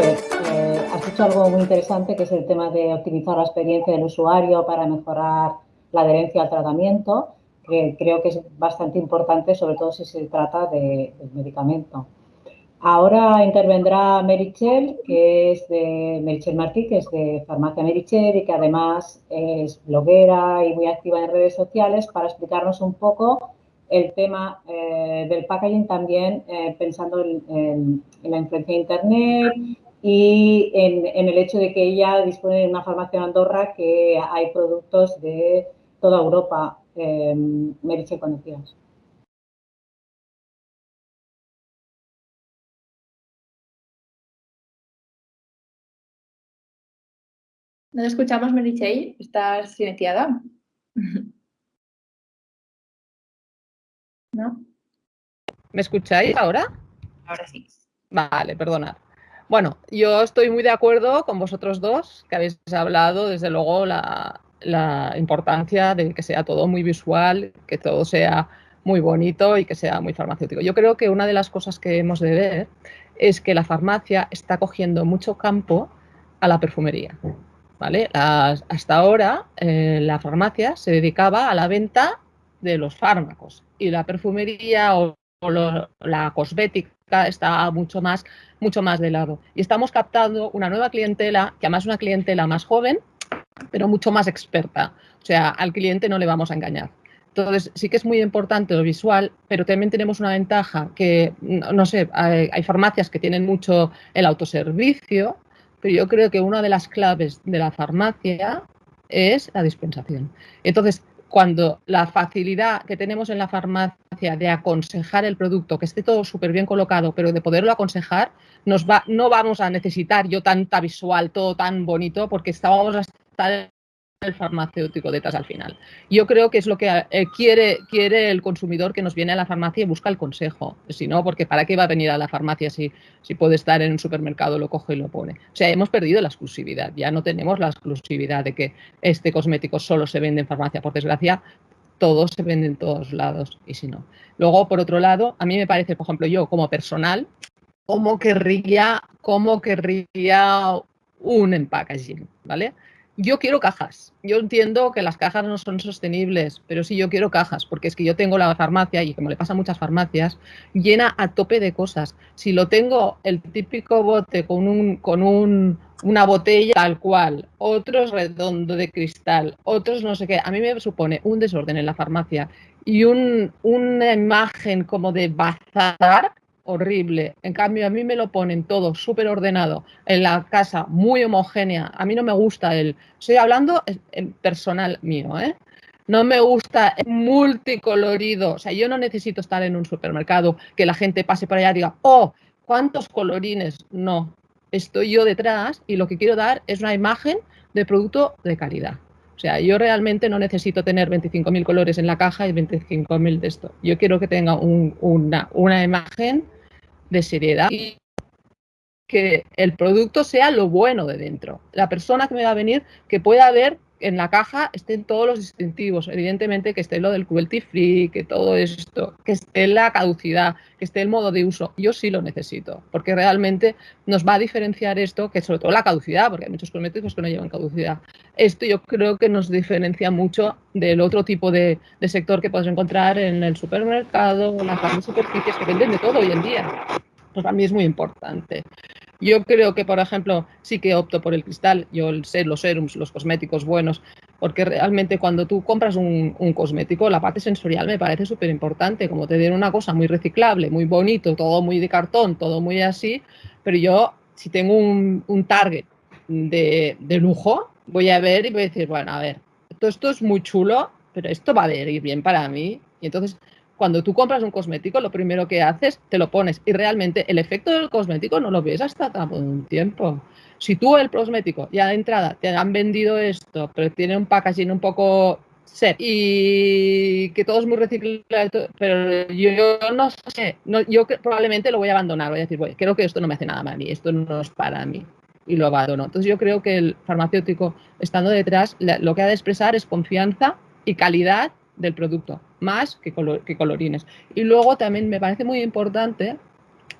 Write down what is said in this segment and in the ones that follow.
Eh, has dicho algo muy interesante que es el tema de optimizar la experiencia del usuario para mejorar la adherencia al tratamiento, que creo que es bastante importante, sobre todo si se trata de, medicamento. Ahora intervendrá Merichel, que es de Merichel Martí, que es de Farmacia Merichel y que además es bloguera y muy activa en redes sociales para explicarnos un poco el tema eh, del packaging también eh, pensando en, la influencia de Internet y en, el hecho de que ella dispone de una farmacia en Andorra que hay productos de toda Europa. Eh, Merichel, cuando No te escuchamos, Merichey. ¿Estás silenciada? ¿No? ¿Me escucháis ahora? Ahora sí. Vale, perdona. Bueno, yo estoy muy de acuerdo con vosotros dos, que habéis hablado, desde luego, la, la importancia de que sea todo muy visual, que todo sea muy bonito y que sea muy farmacéutico. Yo creo que una de las cosas que hemos de ver es que la farmacia está cogiendo mucho campo a la perfumería. ¿vale? hasta ahora eh, la farmacia se dedicaba a la venta de los fármacos y la perfumería o, la cosmética está mucho más, mucho más de lado. Y estamos captando una nueva clientela, que además es una clientela más joven, pero mucho más experta. O sea, al cliente no le vamos a engañar. Entonces, sí que es muy importante lo visual, pero también tenemos una ventaja que, no sé, hay, hay farmacias que tienen mucho el autoservicio, pero yo creo que una de las claves de la farmacia es la dispensación. Entonces, cuando la facilidad que tenemos en la farmacia de aconsejar el producto, que esté todo súper bien colocado, pero de poderlo aconsejar, nos va, no vamos a necesitar yo tanta visual, todo tan bonito, porque estábamos a estar el farmacéutico detrás al final. Yo creo que es lo que eh, quiere, quiere el consumidor que nos viene a la farmacia y busca el consejo. Si no, porque ¿para qué va a venir a la farmacia si, si puede estar en un supermercado, lo coge y lo pone? O sea, hemos perdido la exclusividad. Ya no tenemos la exclusividad de que este cosmético solo se vende en farmacia. Por desgracia, todo se vende en todos lados y si no. Luego, por otro lado, a mí me parece, por ejemplo, yo como personal, cómo querría, cómo querría un empackaging, ¿vale? Yo quiero cajas. Yo entiendo que las cajas no son sostenibles, pero sí yo quiero cajas, porque es que yo tengo la farmacia y como le pasa a muchas farmacias, llena a tope de cosas. Si lo tengo el típico bote con un, con un, una botella tal cual, otros redondo de cristal, otros no sé qué, a mí me supone un desorden en la farmacia y un, una imagen como de bazar horrible. En cambio, a mí me lo ponen todo súper ordenado, en la casa muy homogénea. A mí no me gusta el... Estoy hablando en personal mío, ¿eh? No me gusta el multicolorido. O sea, yo no necesito estar en un supermercado que la gente pase por allá y diga, oh, ¿cuántos colorines? No. Estoy yo detrás y lo que quiero dar es una imagen de producto de calidad. O sea, yo realmente no necesito tener 25.000 colores en la caja y 25.000 de esto. Yo quiero que tenga una, una imagen de seriedad y que el producto sea lo bueno de dentro. La persona que me va a venir, que pueda ver en la caja estén todos los distintivos, evidentemente que esté lo del cruelty free, que todo esto, que esté la caducidad, que esté el modo de uso. Yo sí lo necesito, porque realmente nos va a diferenciar esto, que sobre todo la caducidad, porque hay muchos cosméticos que no llevan caducidad. Esto yo creo que nos diferencia mucho del otro tipo de, sector que puedes encontrar en el supermercado, en las grandes superficies que venden de todo hoy en día. Pues para mí es muy importante. Yo creo que, por ejemplo, sí que opto por el cristal, yo sé los serums, los cosméticos buenos, porque realmente cuando tú compras un, cosmético, la parte sensorial me parece súper importante, como te den una cosa muy reciclable, muy bonito, todo muy de cartón, todo muy así, pero yo, si tengo un, target de, de, lujo, voy a ver y voy a decir, bueno, a ver, todo esto es muy chulo, pero esto va a ir bien para mí. Y entonces cuando tú compras un cosmético, lo primero que haces, te lo pones. Y realmente el efecto del cosmético no lo ves hasta un tiempo. Si tú el cosmético ya de entrada te han vendido esto, pero tiene un packaging un poco set y que todo es muy reciclable, pero yo, no sé, yo probablemente lo voy a abandonar, voy a decir, creo que esto no me hace nada para mí, esto no es para mí y lo abandono. Entonces yo creo que el farmacéutico, estando detrás, lo que ha de expresar es confianza y calidad del producto más que, colorines. Y luego también me parece muy importante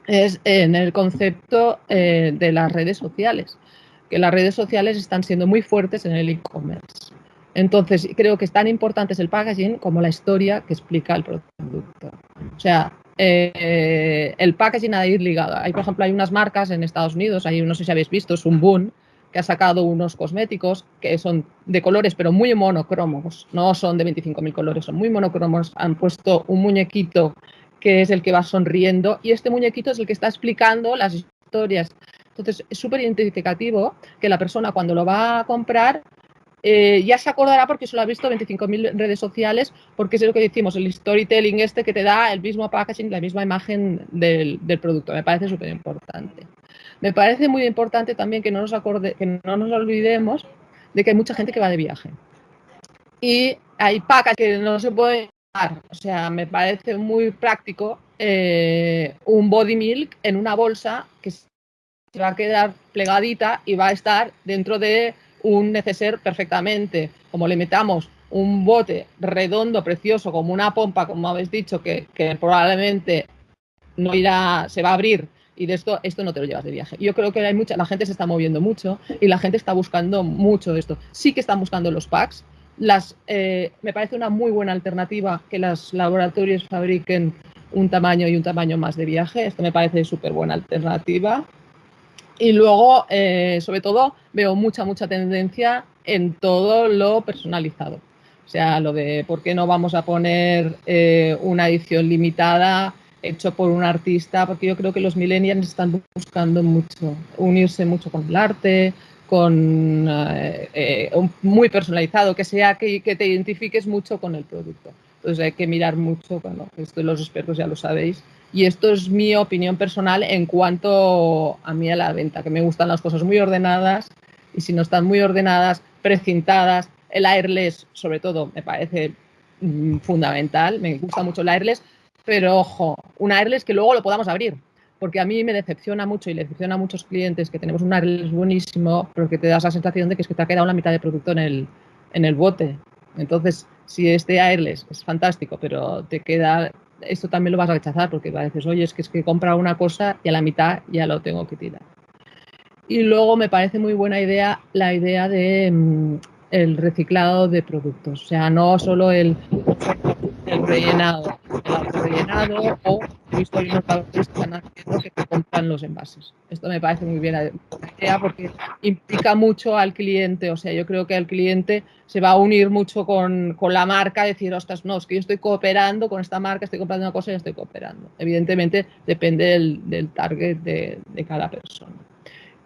es en el concepto eh, de las redes sociales, que las redes sociales están siendo muy fuertes en el e-commerce. Entonces, creo que es tan importante el packaging como la historia que explica el producto. O sea, eh, el packaging ha de ir ligado. Hay, por ejemplo, hay unas marcas en Estados Unidos, hay, no sé si habéis visto, es un Boon, que ha sacado unos cosméticos que son de colores, pero muy monocromos, no son de 25.000 colores, son muy monocromos. Han puesto un muñequito que es el que va sonriendo y este muñequito es el que está explicando las historias. Entonces, es súper identificativo que la persona cuando lo va a comprar eh, ya se acordará porque solo ha visto 25.000 redes sociales, porque es lo que decimos, el storytelling este que te da el mismo packaging, la misma imagen del, del producto. Me parece súper importante. Me parece muy importante también que no, nos acorde, que no nos olvidemos de que hay mucha gente que va de viaje. Y hay pacas que no se pueden dar. O sea, me parece muy práctico eh, un body milk en una bolsa que se va a quedar plegadita y va a estar dentro de un neceser perfectamente. Como le metamos un bote redondo, precioso, como una pompa, como habéis dicho, que, que probablemente no irá, se va a abrir y de esto, esto no te lo llevas de viaje. Yo creo que hay mucha, la gente se está moviendo mucho y la gente está buscando mucho esto. Sí que están buscando los packs. Las, eh, me parece una muy buena alternativa que los laboratorios fabriquen un tamaño y un tamaño más de viaje. Esto me parece súper buena alternativa. Y luego, eh, sobre todo, veo mucha, mucha tendencia en todo lo personalizado. O sea, lo de por qué no vamos a poner eh, una edición limitada hecho por un artista, porque yo creo que los millennials están buscando mucho, unirse mucho con el arte, con eh, eh, muy personalizado, que sea que, te identifiques mucho con el producto. Entonces hay que mirar mucho, bueno, esto los expertos ya lo sabéis. Y esto es mi opinión personal en cuanto a mí a la venta, que me gustan las cosas muy ordenadas y si no están muy ordenadas, precintadas, el airless sobre todo me parece mm, fundamental, me gusta mucho el airless, pero ojo, un airless que luego lo podamos abrir, porque a mí me decepciona mucho y le decepciona a muchos clientes que tenemos un airless buenísimo, pero que te das la sensación de que es que te ha quedado la mitad de producto en el, en el bote. Entonces, si este airless es fantástico, pero te queda, esto también lo vas a rechazar porque a veces, oye, es que es que compra una cosa y a la mitad ya lo tengo que tirar. Y luego me parece muy buena idea la idea de mm, el reciclado de productos, o sea, no solo el el rellenado, el rellenado o visto unos que están haciendo que compran los envases. Esto me parece muy bien porque implica mucho al cliente, o sea, yo creo que el cliente se va a unir mucho con, con la marca, decir, ostras, no, es que yo estoy cooperando con esta marca, estoy comprando una cosa y estoy cooperando. Evidentemente depende del, del target de, de cada persona.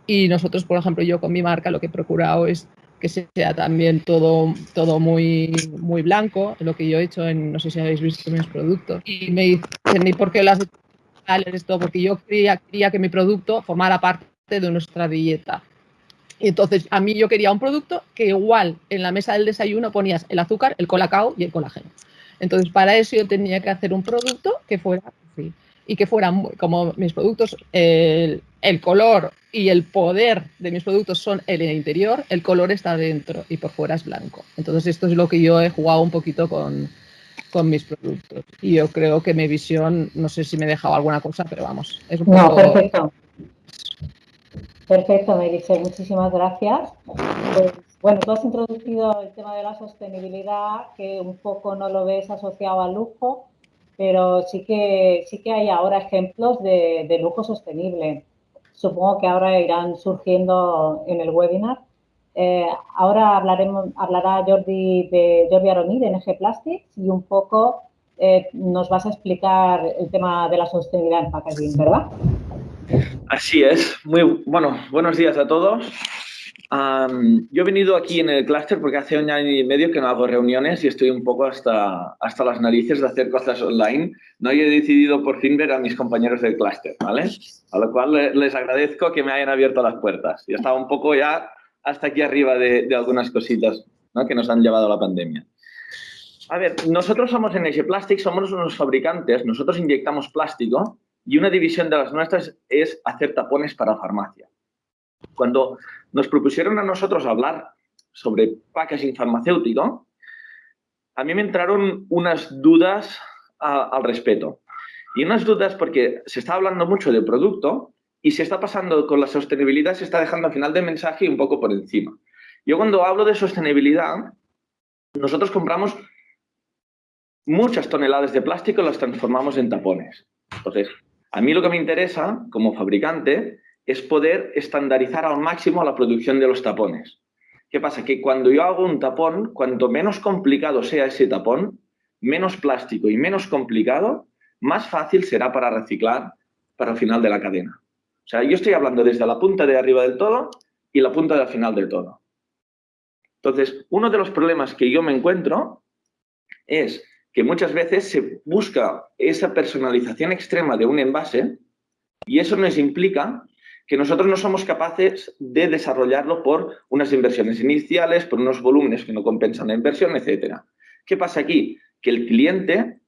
Y nosotros, por ejemplo, yo con mi marca lo que he procurado es que sea también todo, todo muy, muy blanco, lo que yo he hecho en, no sé si habéis visto mis productos. Y me dicen, ¿y por qué las esto? Porque yo quería, quería que mi producto formara parte de nuestra dieta. Y entonces, a mí yo quería un producto que igual en la mesa del desayuno ponías el azúcar, el colacao y el colágeno. Entonces, para eso yo tenía que hacer un producto que fuera así y que fueran como mis productos, el, el, color y el poder de mis productos son el interior, el color está dentro y por fuera es blanco. Entonces esto es lo que yo he jugado un poquito con, con mis productos. Y yo creo que mi visión, no sé si me he dejado alguna cosa, pero vamos, es un poco... No, perfecto. Perfecto, Melissa, muchísimas gracias. Pues, bueno, tú has introducido el tema de la sostenibilidad, que un poco no lo ves asociado al lujo, pero sí que, sí que hay ahora ejemplos de, lujo sostenible. Supongo que ahora irán surgiendo en el webinar. Eh, ahora hablaremos, hablará Jordi de Jordi Aroni de NG Plastics y un poco eh, nos vas a explicar el tema de la sostenibilidad en packaging, ¿verdad? Así es. Muy bueno, buenos días a todos yo he venido aquí en el clúster porque hace un año y medio que no hago reuniones y estoy un poco hasta, hasta las narices de hacer cosas online. No he decidido por fin ver a mis compañeros del clúster, ¿vale? A lo cual les agradezco que me hayan abierto las puertas. Yo estaba un poco ya hasta aquí arriba de, de algunas cositas ¿no? que nos han llevado a la pandemia. A ver, nosotros somos NG Plastics, somos unos fabricantes, nosotros inyectamos plástico y una división de las nuestras es hacer tapones para farmacia. Cuando nos propusieron a nosotros hablar sobre packaging farmacéutico, a mí me entraron unas dudas al respecto. Y unas dudas porque se está hablando mucho del producto y se está pasando con la sostenibilidad, se está dejando al final del mensaje un poco por encima. Yo cuando hablo de sostenibilidad, nosotros compramos muchas toneladas de plástico y las transformamos en tapones. Entonces, a mí lo que me interesa como fabricante es poder estandarizar al máximo la producción de los tapones. ¿Qué pasa? Que cuando yo hago un tapón, cuanto menos complicado sea ese tapón, menos plástico y menos complicado, más fácil será para reciclar para el final de la cadena. O sea, yo estoy hablando desde la punta de arriba del todo y la punta del final del todo. Entonces, uno de los problemas que yo me encuentro es que muchas veces se busca esa personalización extrema de un envase y eso nos implica que nosotros no somos capaces de desarrollarlo por unas inversiones iniciales, por unos volúmenes que no compensan la inversión, etc. ¿Qué pasa aquí? Que el cliente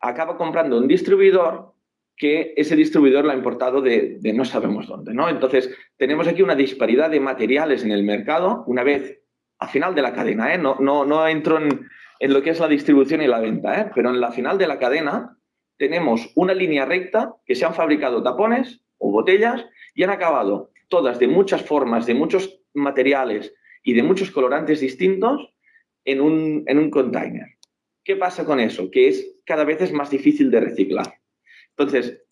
acaba comprando un distribuidor que ese distribuidor lo ha importado de, no sabemos dónde. ¿no? Entonces, tenemos aquí una disparidad de materiales en el mercado una vez a final de la cadena. ¿eh? No, no, no entro en, en, lo que es la distribución y la venta, ¿eh? pero en la final de la cadena tenemos una línea recta que se han fabricado tapones o botellas y han acabado todas de muchas formas, de muchos materiales y de muchos colorantes distintos en un, en un container. ¿Qué pasa con eso? Que es cada vez es más difícil de reciclar. Entonces,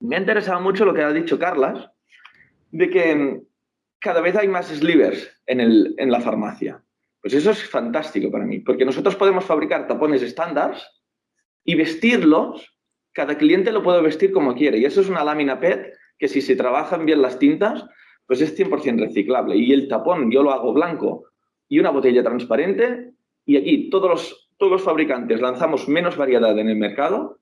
me ha interesado mucho lo que ha dicho Carlas, de que cada vez hay más slivers en, el, en la farmacia. Pues eso es fantástico para mí, porque nosotros podemos fabricar tapones estándares y vestirlos, cada cliente lo puede vestir como quiere. Y eso es una lámina PET que si se trabajan bien las tintas, pues es 100% reciclable. Y el tapón yo lo hago blanco y una botella transparente y aquí todos los, todos los fabricantes lanzamos menos variedad en el mercado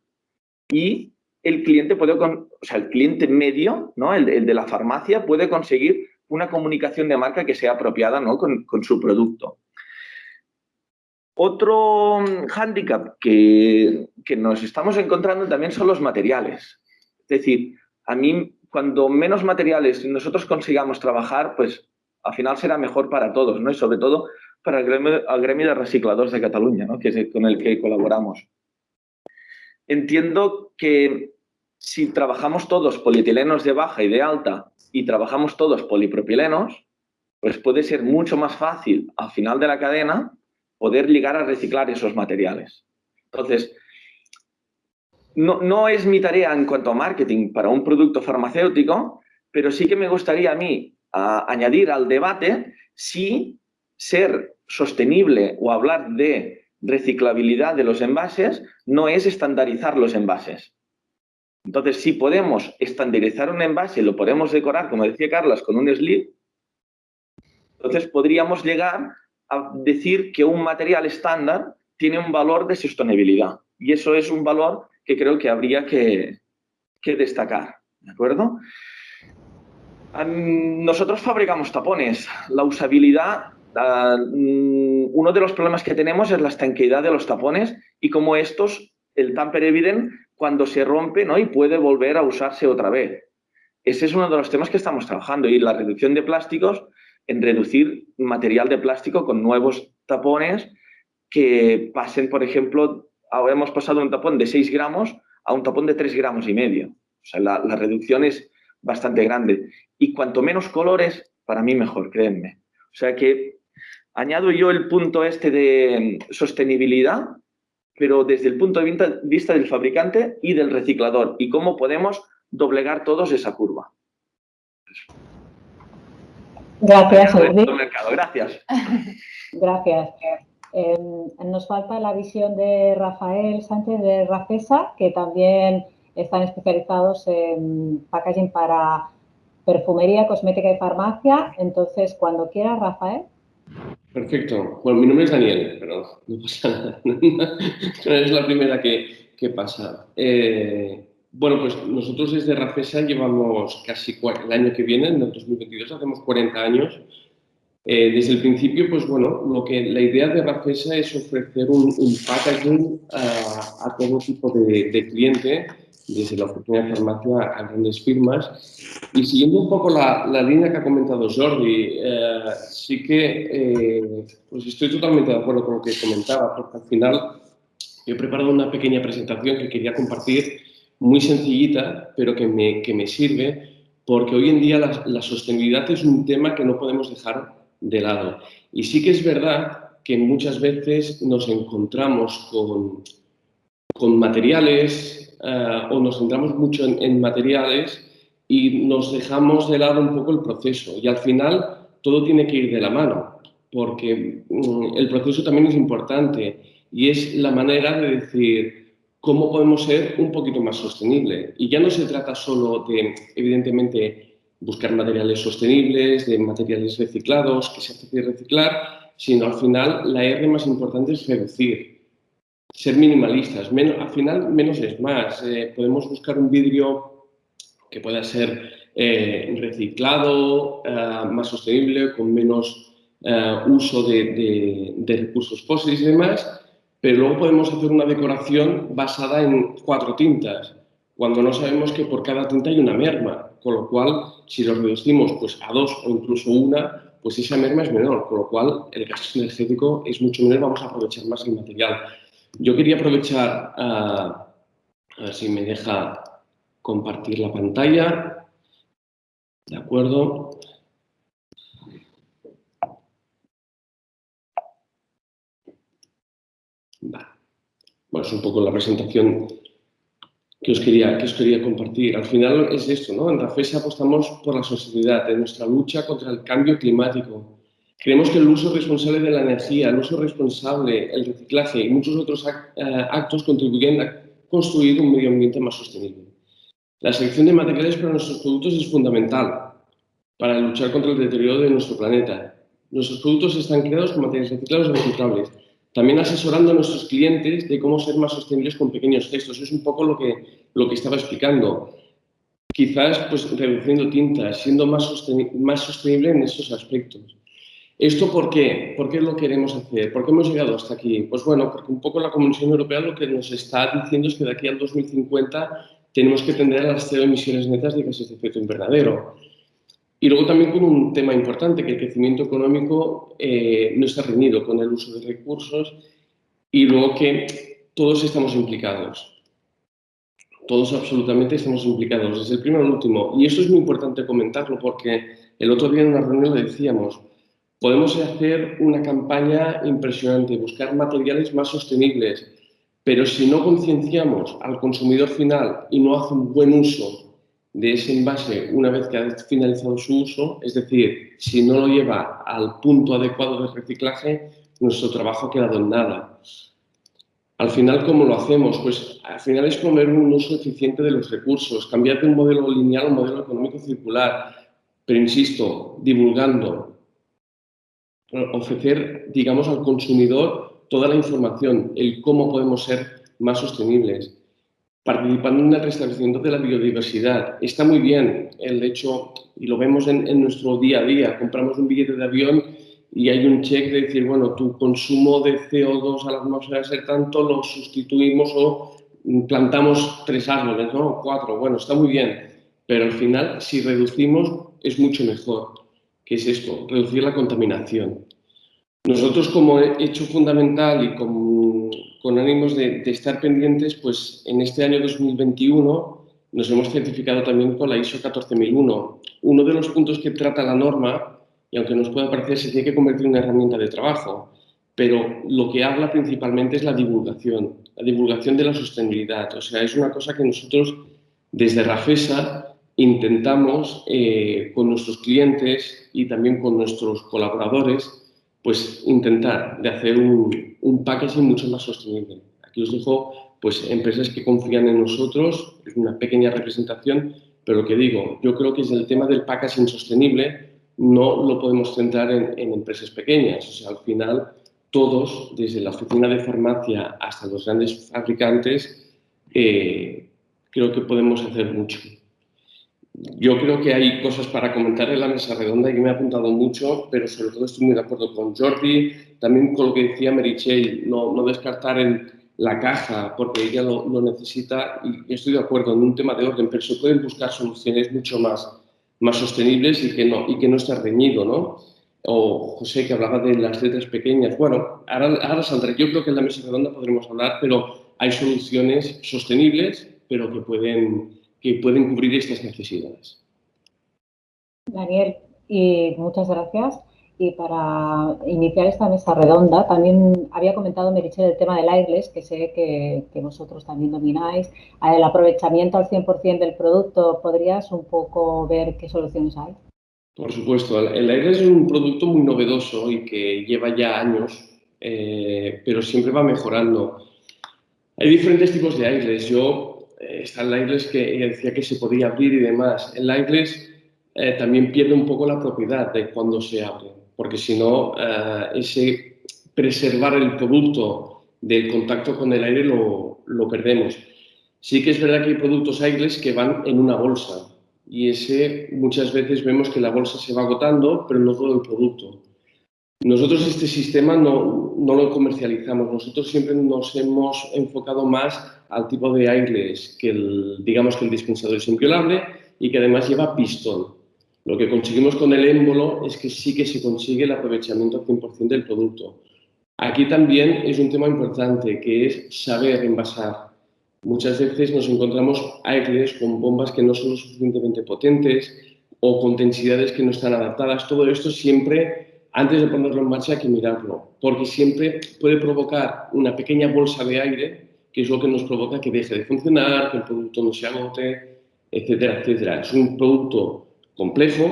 y el cliente puede, o sea, el cliente medio, ¿no? el, de la farmacia, puede conseguir una comunicación de marca que sea apropiada ¿no? con, con su producto. Otro hándicap que, que, nos estamos encontrando también son los materiales. Es decir, a mí cuando menos materiales nosotros consigamos trabajar, pues al final será mejor para todos, ¿no? Y sobre todo para el gremio, de recicladores de Cataluña, ¿no? Que es con el que colaboramos. Entiendo que si trabajamos todos polietilenos de baja y de alta y trabajamos todos polipropilenos, pues puede ser mucho más fácil al final de la cadena poder llegar a reciclar esos materiales. Entonces, no, es mi tarea en cuanto a marketing para un producto farmacéutico, pero sí que me gustaría a mí añadir al debate si ser sostenible o hablar de reciclabilidad de los envases no es estandarizar los envases. Entonces, si podemos estandarizar un envase lo podemos decorar, como decía Carlos, con un sleeve, entonces podríamos llegar a decir que un material estándar tiene un valor de sostenibilidad. Y eso es un valor que creo que habría que, destacar. ¿De acuerdo? Nosotros fabricamos tapones. La usabilidad, mm, uno de los problemas que tenemos es la estanqueidad de los tapones y como estos, el tamper evident, cuando se rompe ¿no? y puede volver a usarse otra vez. Ese es uno de los temas que estamos trabajando y la reducción de plásticos en reducir material de plástico con nuevos tapones que pasen, por ejemplo, ahora hemos pasado un tapón de 6 gramos a un tapón de 3 gramos y medio. O sea, la, reducción es bastante grande. Y cuanto menos colores, para mí mejor, créanme. O sea que añado yo el punto este de sostenibilidad, pero desde el punto de vista del fabricante y del reciclador y cómo podemos doblegar todos esa curva. Gracias, Gracias. Gracias. Em, nos falta la visión de Rafael Sánchez de Rafesa, que también están especializados en packaging para perfumería, cosmética y farmacia. Entonces, cuando quiera, Rafael. Perfecto. Bueno, mi nombre es Daniel, pero no pasa nada. es la primera que, que pasa. Eh, bueno, pues nosotros desde Rafesa llevamos casi el año que viene, en el 2022, hacemos 40 años eh, desde el principio, pues bueno, lo que, la idea de Rafesa es ofrecer un, packaging a, todo tipo de, cliente desde la oficina de farmacia a grandes firmas. Y siguiendo un poco la, la línea que ha comentado Jordi, eh, sí que eh, pues estoy totalmente de acuerdo con lo que comentaba, porque al final yo he preparado una pequeña presentación que quería compartir, muy sencillita, pero que me, que me sirve, porque hoy en día la, la sostenibilidad es un tema que no podemos dejar de lado. Y sí que es verdad que muchas veces nos encontramos con, con materiales eh, o nos centramos mucho en, materiales y nos dejamos de lado un poco el proceso. Y al final todo tiene que ir de la mano, porque mm, el proceso también es importante y es la manera de decir cómo podemos ser un poquito más sostenible. Y ya no se trata solo de, evidentemente, buscar materiales sostenibles, de materiales reciclados, que se hace reciclar, sino al final la R más importante es reducir, ser minimalistas. al final, menos es más. Eh, podemos buscar un vidrio que pueda ser eh, reciclado, eh, más sostenible, con menos uso de, recursos fósiles y demás, pero luego podemos hacer una decoración basada en cuatro tintas, cuando no sabemos que por cada tinta hay una merma, con lo cual, si lo reducimos pues, a dos o incluso una, pues esa merma es menor, con lo cual el gasto energético es mucho menor, vamos a aprovechar más el material. Yo quería aprovechar, a ver si me deja compartir la pantalla. De acuerdo. Bueno, es un poco la presentación que os, quería, que os quería compartir. Al final es esto, ¿no? En RAFES apostamos por la sostenibilidad en nuestra lucha contra el cambio climático. Creemos que el uso responsable de la energía, el uso responsable, el reciclaje y muchos otros eh, actos contribuyen a construir un medio ambiente más sostenible. La selección de materiales para nuestros productos es fundamental para luchar contra el deterioro de nuestro planeta. Nuestros productos están creados con materiales reciclados y reciclables también asesorando a nuestros clientes de cómo ser más sostenibles con pequeños gestos. Es un poco lo que, lo que estaba explicando. Quizás pues, reduciendo tintas, siendo más, más sostenible en esos aspectos. ¿Esto por qué? ¿Por qué lo queremos hacer? ¿Por qué hemos llegado hasta aquí? Pues bueno, porque un poco la Comisión Europea lo que nos está diciendo es que de aquí al 2050 tenemos que tender a las cero emisiones netas de gases de efecto invernadero. Y luego también con un tema importante, que el crecimiento económico eh, no está reñido con el uso de recursos y luego que todos estamos implicados. Todos absolutamente estamos implicados, desde el primero al último. Y esto es muy importante comentarlo porque el otro día en una reunión le decíamos, podemos hacer una campaña impresionante, buscar materiales más sostenibles, pero si no concienciamos al consumidor final y no hace un buen uso de ese envase una vez que ha finalizado su uso, es decir, si no lo lleva al punto adecuado de reciclaje, nuestro trabajo ha quedado en nada. Al final, ¿cómo lo hacemos? Pues al final es comer un uso eficiente de los recursos, cambiar de un modelo lineal a un modelo económico circular, pero insisto, divulgando, ofrecer, digamos, al consumidor toda la información, el cómo podemos ser más sostenibles participando en el restablecimiento de la biodiversidad. Está muy bien el hecho, y lo vemos en, nuestro día a día, compramos un billete de avión y hay un check de decir, bueno, tu consumo de CO2 a la atmósfera ser tanto, lo sustituimos o plantamos tres árboles, ¿no? Cuatro, bueno, está muy bien, pero al final, si reducimos, es mucho mejor. ¿Qué es esto? Reducir la contaminación. Nosotros como hecho fundamental y con, con ánimos de, estar pendientes, pues en este año 2021 nos hemos certificado también con la ISO 14001. Uno de los puntos que trata la norma, y aunque nos pueda parecer, se tiene que convertir en una herramienta de trabajo, pero lo que habla principalmente es la divulgación, la divulgación de la sostenibilidad. O sea, es una cosa que nosotros desde Rafesa intentamos eh, con nuestros clientes y también con nuestros colaboradores pues intentar de hacer un, un packaging mucho más sostenible. Aquí os dejo pues, empresas que confían en nosotros, es una pequeña representación, pero lo que digo, yo creo que es el tema del packaging sostenible, no lo podemos centrar en, empresas pequeñas. O sea, al final, todos, desde la oficina de farmacia hasta los grandes fabricantes, eh, creo que podemos hacer mucho. Yo creo que hay cosas para comentar en la mesa redonda y me ha apuntado mucho, pero sobre todo estoy muy de acuerdo con Jordi, también con lo que decía Merichel, no, no descartar el, la caja porque ella lo, necesita y estoy de acuerdo en un tema de orden, pero se pueden buscar soluciones mucho más, más sostenibles y que no, y que no esté reñido, ¿no? O José que hablaba de las letras pequeñas. Bueno, ahora, ahora saldré. Yo creo que en la mesa redonda podremos hablar, pero hay soluciones sostenibles, pero que pueden, que pueden cubrir estas necesidades. Daniel, y muchas gracias. Y para iniciar esta mesa redonda, también había comentado Merichel el tema del airless, que sé que, vosotros también domináis. El aprovechamiento al 100% del producto, ¿podrías un poco ver qué soluciones hay? Por supuesto, el airless es un producto muy novedoso y que lleva ya años, eh, pero siempre va mejorando. Hay diferentes tipos de airless. Yo, eh, está el airless que decía que se podía abrir y demás. El airless eh, también pierde un poco la propiedad de cuando se abre porque si no, eh, ese preservar el producto del contacto con el aire lo, lo, perdemos. Sí que es verdad que hay productos aires que van en una bolsa y ese muchas veces vemos que la bolsa se va agotando, pero no todo el producto. Nosotros este sistema no, no lo comercializamos, nosotros siempre nos hemos enfocado más al tipo de aires que el, digamos que el dispensador es inviolable y que además lleva pistón. Lo que conseguimos con el émbolo es que sí que se consigue el aprovechamiento al 100% del producto. Aquí también es un tema importante, que es saber envasar. Muchas veces nos encontramos aires con bombas que no son lo suficientemente potentes o con densidades que no están adaptadas. Todo esto siempre, antes de ponerlo en marcha, hay que mirarlo, porque siempre puede provocar una pequeña bolsa de aire, que es lo que nos provoca que deje de funcionar, que el producto no se agote, etcétera, etcétera. Es un producto complejo,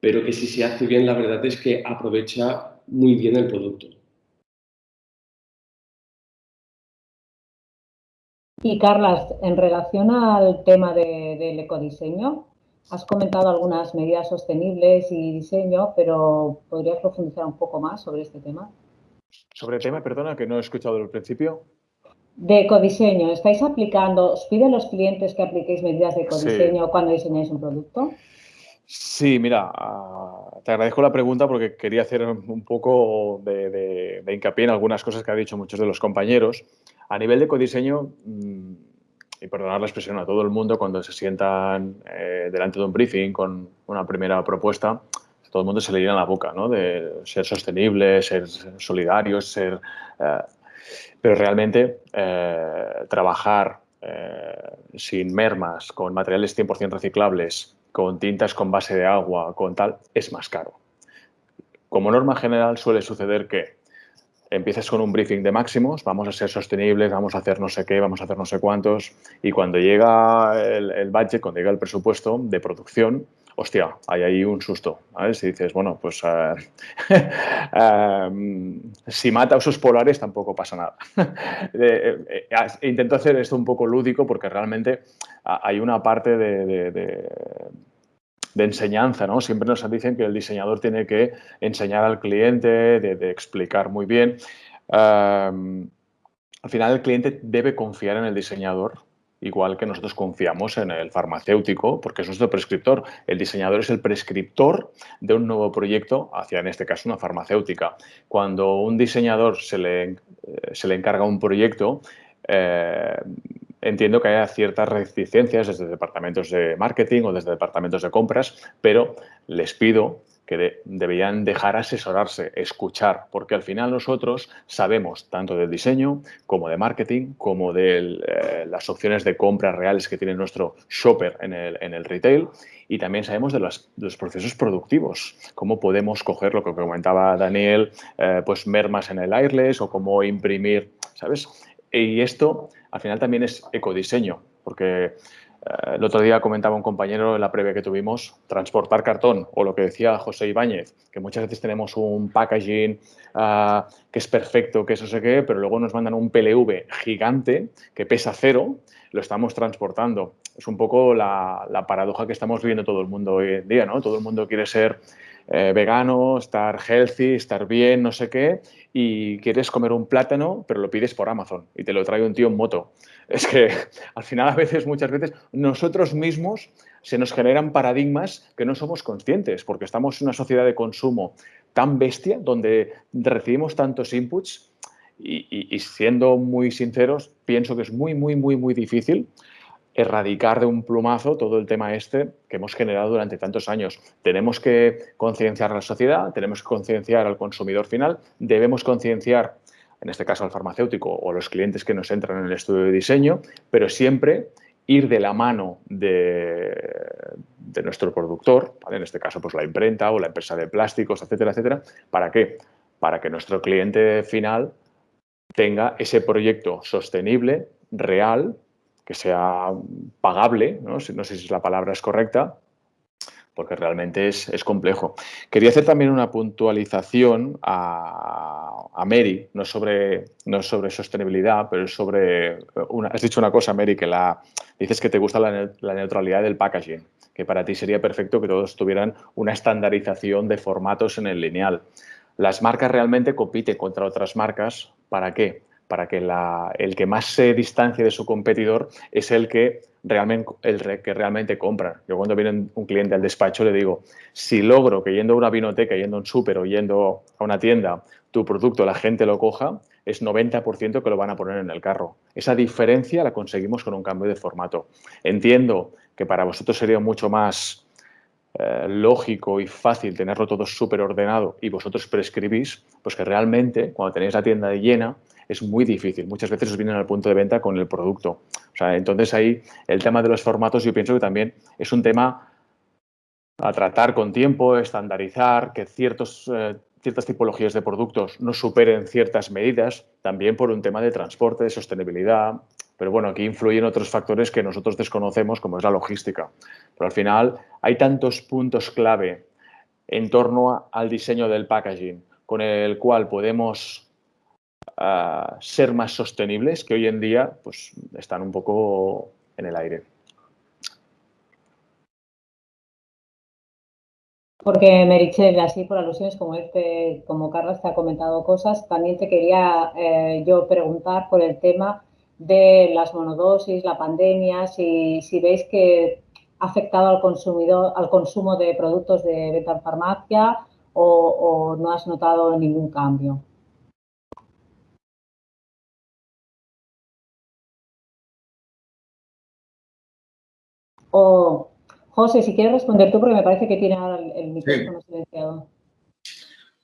pero que si se hace bien, la verdad es que aprovecha muy bien el producto. Y Carlas, en relación al tema del ecodiseño, has comentado algunas medidas sostenibles y diseño, pero ¿podrías profundizar un poco más sobre este tema? Sobre el tema, perdona, que no he escuchado al principio. De ecodiseño, ¿estáis aplicando, os piden los clientes que apliquéis medidas de ecodiseño cuando diseñáis un producto? Sí, mira, ah, te agradezco la pregunta porque quería hacer un poco de, hincapié en algunas cosas que han dicho muchos de los compañeros. A nivel de codiseño, mm, y perdonar la expresión a todo el mundo, cuando se sientan eh, delante de un briefing con una primera propuesta, todo el mundo se le llena la boca, ¿no? De ser sostenible, ser solidario, ser... Eh, pero realmente eh, trabajar sin mermas, con materiales 100% reciclables, con tintas con base de agua, con tal, es más caro. Como norma general suele suceder que empiezas con un briefing de máximos, vamos a ser sostenibles, vamos a hacer no sé qué, vamos a hacer no sé cuántos, y cuando llega el, budget, cuando llega el presupuesto de producción, hostia, hay ahí un susto. Si dices, bueno, pues eh, em, si mata osos polares tampoco pasa nada. Eh, eh, intento hacer esto un poco lúdico porque realmente hay una parte de, enseñanza, ¿no? Siempre nos dicen que el diseñador tiene que enseñar al cliente, de, explicar muy bien. al final el cliente debe confiar en el diseñador, igual que nosotros confiamos en el farmacéutico, porque es nuestro prescriptor. El diseñador es el prescriptor de un nuevo proyecto hacia, en este caso, una farmacéutica. Cuando un diseñador se le, eh, se le encarga un proyecto, eh, entiendo que haya ciertas reticencias desde departamentos de marketing o desde departamentos de compras, pero les pido que deberían dejar asesorarse, escuchar, porque al final nosotros sabemos tanto del diseño como de marketing, como de eh, las opciones de compra reales que tiene nuestro shopper en el, retail y también sabemos de los, procesos productivos, cómo podemos coger lo que comentaba Daniel, eh, pues mermas en el airless o cómo imprimir, ¿sabes? Y esto al final también es ecodiseño, porque eh, el otro día comentaba un compañero en la previa que tuvimos, transportar cartón, o lo que decía José Ibáñez, que muchas veces tenemos un packaging ah, que es perfecto, que eso sé qué, pero luego nos mandan un PLV gigante que pesa cero, lo estamos transportando. Es un poco la, la paradoja que estamos viviendo todo el mundo hoy en día, ¿no? Todo el mundo quiere ser eh, vegano, estar healthy, estar bien, no sé qué, y quieres comer un plátano, pero lo pides por Amazon y te lo trae un tío en moto. Es que al final a veces, muchas veces, nosotros mismos se nos generan paradigmas que no somos conscientes, porque estamos en una sociedad de consumo tan bestia, donde recibimos tantos inputs y, siendo muy sinceros, pienso que es muy, muy, muy, muy difícil erradicar de un plumazo todo el tema este que hemos generado durante tantos años. Tenemos que concienciar a la sociedad, tenemos que concienciar al consumidor final, debemos concienciar, en este caso al farmacéutico o a los clientes que nos entran en el estudio de diseño, pero siempre ir de la mano de, nuestro productor, en este caso pues la imprenta o la empresa de plásticos, etcétera, etcétera. ¿Para qué? Para que nuestro cliente final tenga ese proyecto sostenible, real, que sea pagable, no, sé si la palabra es correcta, porque realmente es, complejo. Quería hacer también una puntualización a, Mary, no sobre, no sobre sostenibilidad, pero es sobre, una, has dicho una cosa, Mary, que la, dices que te gusta la neutralidad del packaging, que para ti sería perfecto que todos tuvieran una estandarización de formatos en el lineal. Las marcas realmente compiten contra otras marcas. ¿Para qué? Para que el que más se distancie de su competidor es el que realmente, compra. Yo cuando viene un cliente al despacho le digo, si logro que yendo a una vinoteca, yendo a un súper o yendo a una tienda, tu producto la gente lo coja, es 90% que lo van a poner en el carro. Esa diferencia la conseguimos con un cambio de formato. Entiendo que para vosotros sería mucho más eh, lógico y fácil tenerlo todo súper ordenado y vosotros prescribís, pues que realmente cuando tenéis la tienda llena es muy difícil. Muchas veces os vienen al punto de venta con el producto. O sea, entonces ahí el tema de los formatos yo pienso que también es un tema a tratar con tiempo, estandarizar, que ciertos, eh, ciertas tipologías de productos no superen ciertas medidas, también por un tema de transporte, de sostenibilidad, pero bueno, aquí influyen otros factores que nosotros desconocemos, como es la logística. Pero al final hay tantos puntos clave en torno al diseño del packaging con el cual podemos ah, ser más sostenibles que hoy en día pues, están un poco en el aire. Porque Merichel, así por alusiones como este, como Carlos te ha comentado cosas, también te quería eh, yo preguntar por el tema de las monodosis, la pandemia, si, veis que ha afectado al consumidor, al consumo de productos de beta farmacia o, no has notado ningún cambio. O, José, si quieres responder tú, porque me parece que tiene ahora el, micrófono silenciado.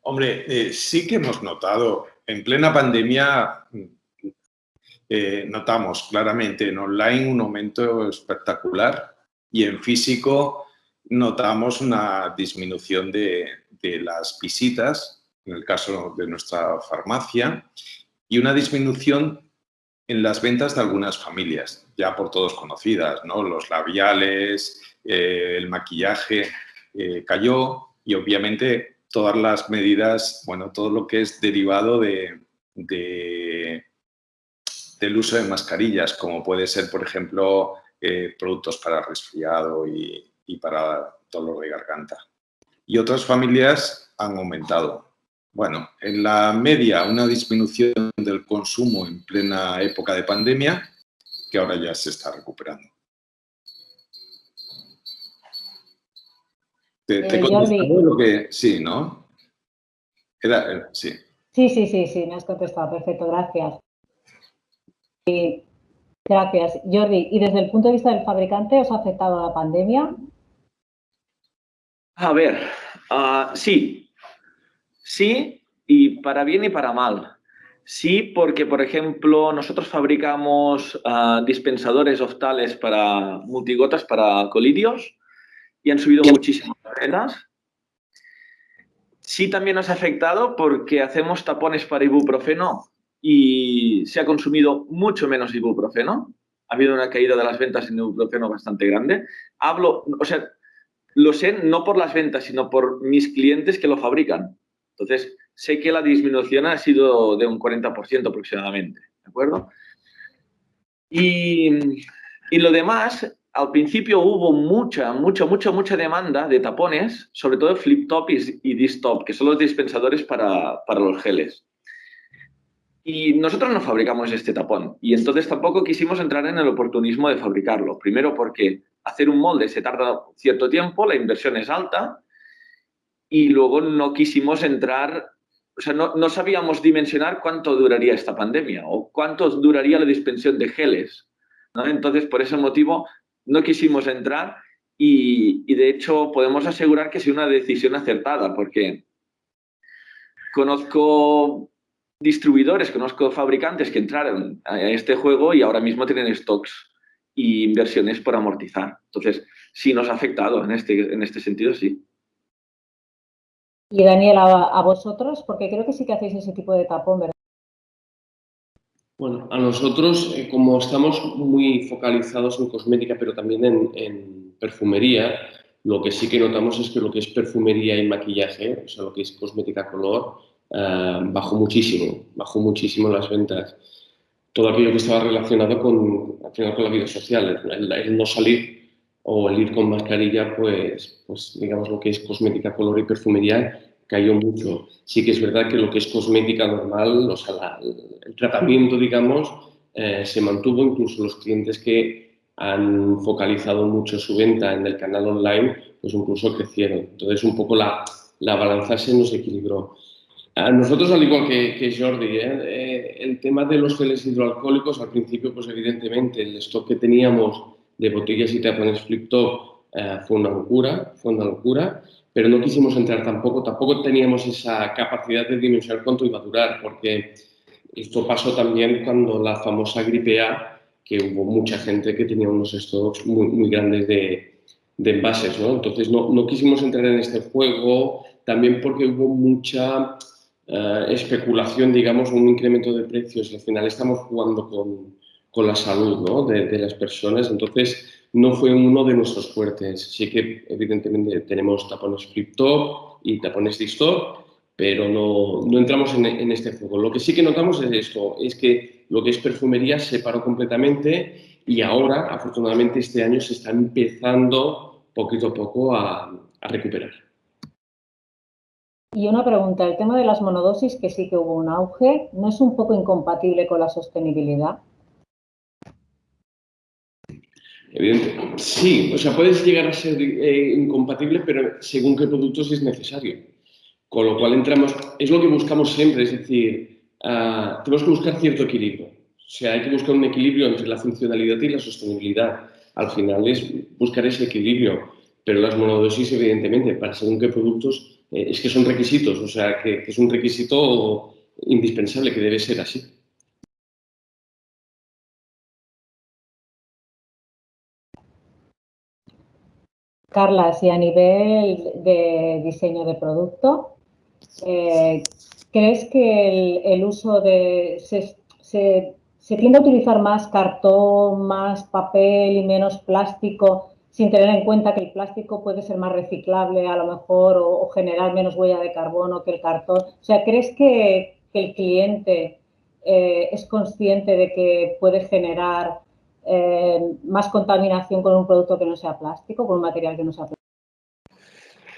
Hombre, eh, sí que hemos notado, en plena pandemia eh, notamos claramente en online un aumento espectacular y en físico notamos una disminución de, las visitas, en el caso de nuestra farmacia, y una disminución en las ventas de algunas familias, ya por todos conocidas, ¿no? Los labiales, eh, el maquillaje eh, cayó y obviamente todas las medidas, bueno, todo lo que es derivado de del uso de mascarillas, como puede ser, por ejemplo, eh, productos para resfriado y, para dolor de garganta. Y otras familias han aumentado. Bueno, en la media una disminución del consumo en plena época de pandemia que ahora ya se está recuperando. ¿Te, te eh, lo que...? Sí, ¿no? Eh, sí. Sí, sí, sí, sí, me has contestado. Perfecto, gracias. Gracias, Jordi. ¿Y desde el punto de vista del fabricante os ha afectado la pandemia? A ver, ah, sí. Sí, y para bien y para mal. Sí, porque, por ejemplo, nosotros fabricamos ah, dispensadores oftales para multigotas para colidios y han subido muchísimas ventas. Sí, también nos ha afectado porque hacemos tapones para ibuprofeno y se ha consumido mucho menos ibuprofeno. Ha habido una caída de las ventas en ibuprofeno bastante grande. Hablo, o sea, lo sé no por las ventas, sino por mis clientes que lo fabrican. Entonces, sé que la disminución ha sido de un 40% aproximadamente, ¿de acuerdo? Y, lo demás, al principio hubo mucha, mucha, mucha, mucha demanda de tapones, sobre todo flip top y, y disc top, que son los dispensadores para, para los geles. Y nosotros no fabricamos este tapón y entonces tampoco quisimos entrar en el oportunismo de fabricarlo. Primero porque hacer un molde se tarda cierto tiempo, la inversión es alta y luego no quisimos entrar o sea, no, sabíamos dimensionar cuánto duraría esta pandemia o cuánto duraría la dispensión de geles. Entonces, por ese motivo, no quisimos entrar y, de hecho podemos asegurar que es una decisión acertada porque conozco distribuidores, conozco fabricantes que entraron a este juego y ahora mismo tienen stocks y inversiones por amortizar. Entonces, sí nos ha afectado en este, en este sentido, sí. Y Daniel, a, vosotros, porque creo que sí que hacéis ese tipo de tapón, ¿verdad? Bueno, a nosotros, eh, como estamos muy focalizados en cosmética, pero también en, perfumería, lo que sí que notamos es que lo que es perfumería y maquillaje, o sea, lo que es cosmética color, eh, bajó muchísimo, bajó muchísimo las ventas. Todo aquello que estaba relacionado con, al final, con la vida social, el, no salir o el ir con mascarilla, pues, pues digamos lo que es cosmética color y perfumería cayó mucho. Sí que es verdad que lo que es cosmética normal, o sea, el tratamiento, digamos, eh, se mantuvo, incluso los clientes que han focalizado mucho su venta en el canal online, pues incluso crecieron. Entonces, un poco la, la balanza se nos equilibró. A nosotros, al igual que, Jordi, ¿eh? Eh, el tema de los geles hidroalcohólicos, al principio, pues evidentemente, el stock que teníamos de botellas y tapones flip top fue una locura, fue una locura pero no quisimos entrar tampoco, tampoco teníamos esa capacidad de dimensionar cuánto iba a durar, porque esto pasó también cuando la famosa gripe A, que hubo mucha gente que tenía unos stocks muy, muy grandes de, de envases, ¿no? Entonces no, no, quisimos entrar en este juego, también porque hubo mucha eh, especulación, digamos, un incremento de precios y al final estamos jugando con, con la salud ¿no? de, las personas, entonces no fue uno de nuestros fuertes. Sí que evidentemente tenemos tapones flip-top y tapones de stop, pero no, no entramos en, este juego. Lo que sí que notamos es esto, es que lo que es perfumería se paró completamente y ahora, afortunadamente, este año se está empezando poquito a poco a, a recuperar. Y una pregunta, el tema de las monodosis, que sí que hubo un auge, ¿no es un poco incompatible con la sostenibilidad? Evidente. Sí, o sea, puedes llegar a ser eh, incompatible, pero según qué productos es necesario. Con lo cual entramos, es lo que buscamos siempre, es decir, uh, tenemos que buscar cierto equilibrio. O sea, hay que buscar un equilibrio entre la funcionalidad y la sostenibilidad. Al final es buscar ese equilibrio, pero las monodosis, evidentemente, para según qué productos, eh, es que son requisitos, o sea, que es un requisito indispensable, que debe ser así. Carla, si a nivel de diseño de producto, eh, ¿crees que el, uso de... Se, tiende a utilizar más cartón, más papel y menos plástico sin tener en cuenta que el plástico puede ser más reciclable a lo mejor o, generar menos huella de carbono que el cartón? O sea, ¿crees que, el cliente eh, es consciente de que puede generar eh, más contaminación con un producto que no sea plástico, con un material que no sea plástico?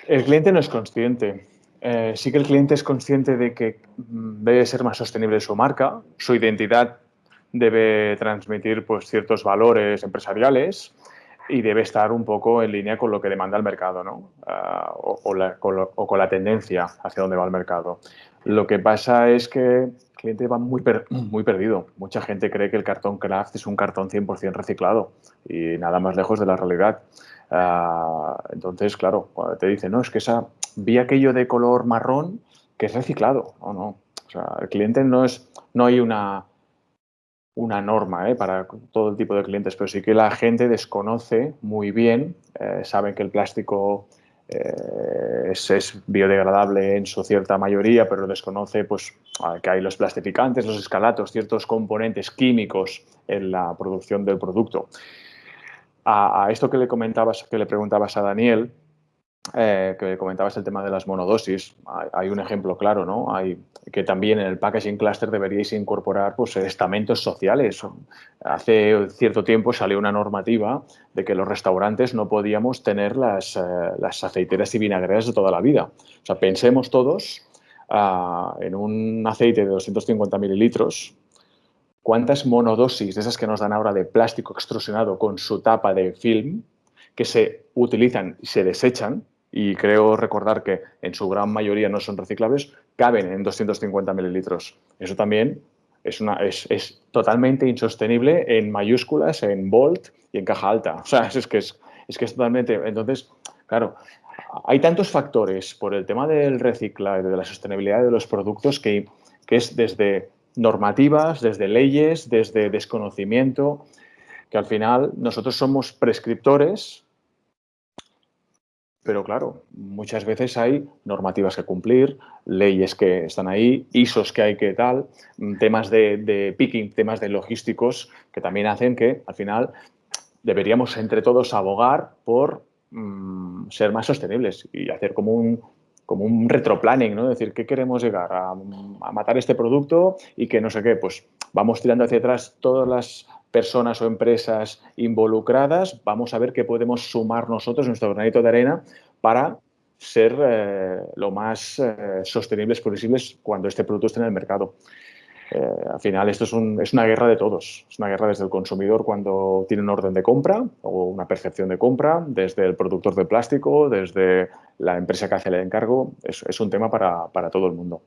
El cliente no es consciente. Eh, sí que el cliente es consciente de que mm, debe ser más sostenible su marca, su identidad debe transmitir pues, ciertos valores empresariales y debe estar un poco en línea con lo que demanda el mercado ¿no? Ah, o, o, con la tendencia hacia dónde va el mercado. Lo que pasa es que cliente va muy, muy perdido. Mucha gente cree que el cartón craft es un cartón 100% reciclado y nada más lejos de la realidad. Ah, entonces, claro, cuando te dicen, no, es que esa, vi aquello de color marrón que es reciclado. no. O sea, el cliente no es, no hay una, una norma ¿eh? para todo el tipo de clientes, pero sí que la gente desconoce muy bien, eh, saben que el plástico eh, es, biodegradable en su cierta mayoría, pero desconoce pues, que hay los plastificantes, los escalatos, ciertos componentes químicos en la producción del producto. A, a esto que le comentabas, que le preguntabas a Daniel, eh, que comentabas el tema de las monodosis, hay, un ejemplo claro, ¿no? Hay que también en el packaging cluster deberíais incorporar pues, estamentos sociales. Hace cierto tiempo salió una normativa de que los restaurantes no podíamos tener las, eh, aceiteras y vinagreras de toda la vida. O sea, pensemos todos ah, en un aceite de 250 mililitros, cuántas monodosis de esas que nos dan ahora de plástico extrusionado con su tapa de film que se utilizan y se desechan y creo recordar que en su gran mayoría no son reciclables, caben en 250 mililitros. Eso también es, totalmente insostenible en mayúsculas, en bold y en caja alta. O sea, es que es, es que es totalmente... Entonces, claro, hay tantos factores por el tema del reciclaje, de la sostenibilidad de los productos, que, que es desde normativas, desde leyes, desde desconocimiento, que al final nosotros somos prescriptores, pero claro, muchas veces hay normativas que cumplir, leyes que están ahí, ISOs que hay que tal, temas de, picking, temas de logísticos que también hacen que al final deberíamos entre todos abogar por mm, ser más sostenibles y hacer como un, como un retroplanning, ¿no? Es decir, ¿qué queremos llegar? A, a, matar este producto y que no sé qué, pues vamos tirando hacia atrás todas las personas o empresas involucradas, vamos a ver qué podemos sumar nosotros, nuestro granito de arena, para ser eh, lo más eh, sostenibles posibles cuando este producto esté en el mercado. Eh, al final esto es, es, una guerra de todos, es una guerra desde el consumidor cuando tiene un orden de compra o una percepción de compra, desde el productor de plástico, desde la empresa que hace el encargo, es, es un tema para, para todo el mundo.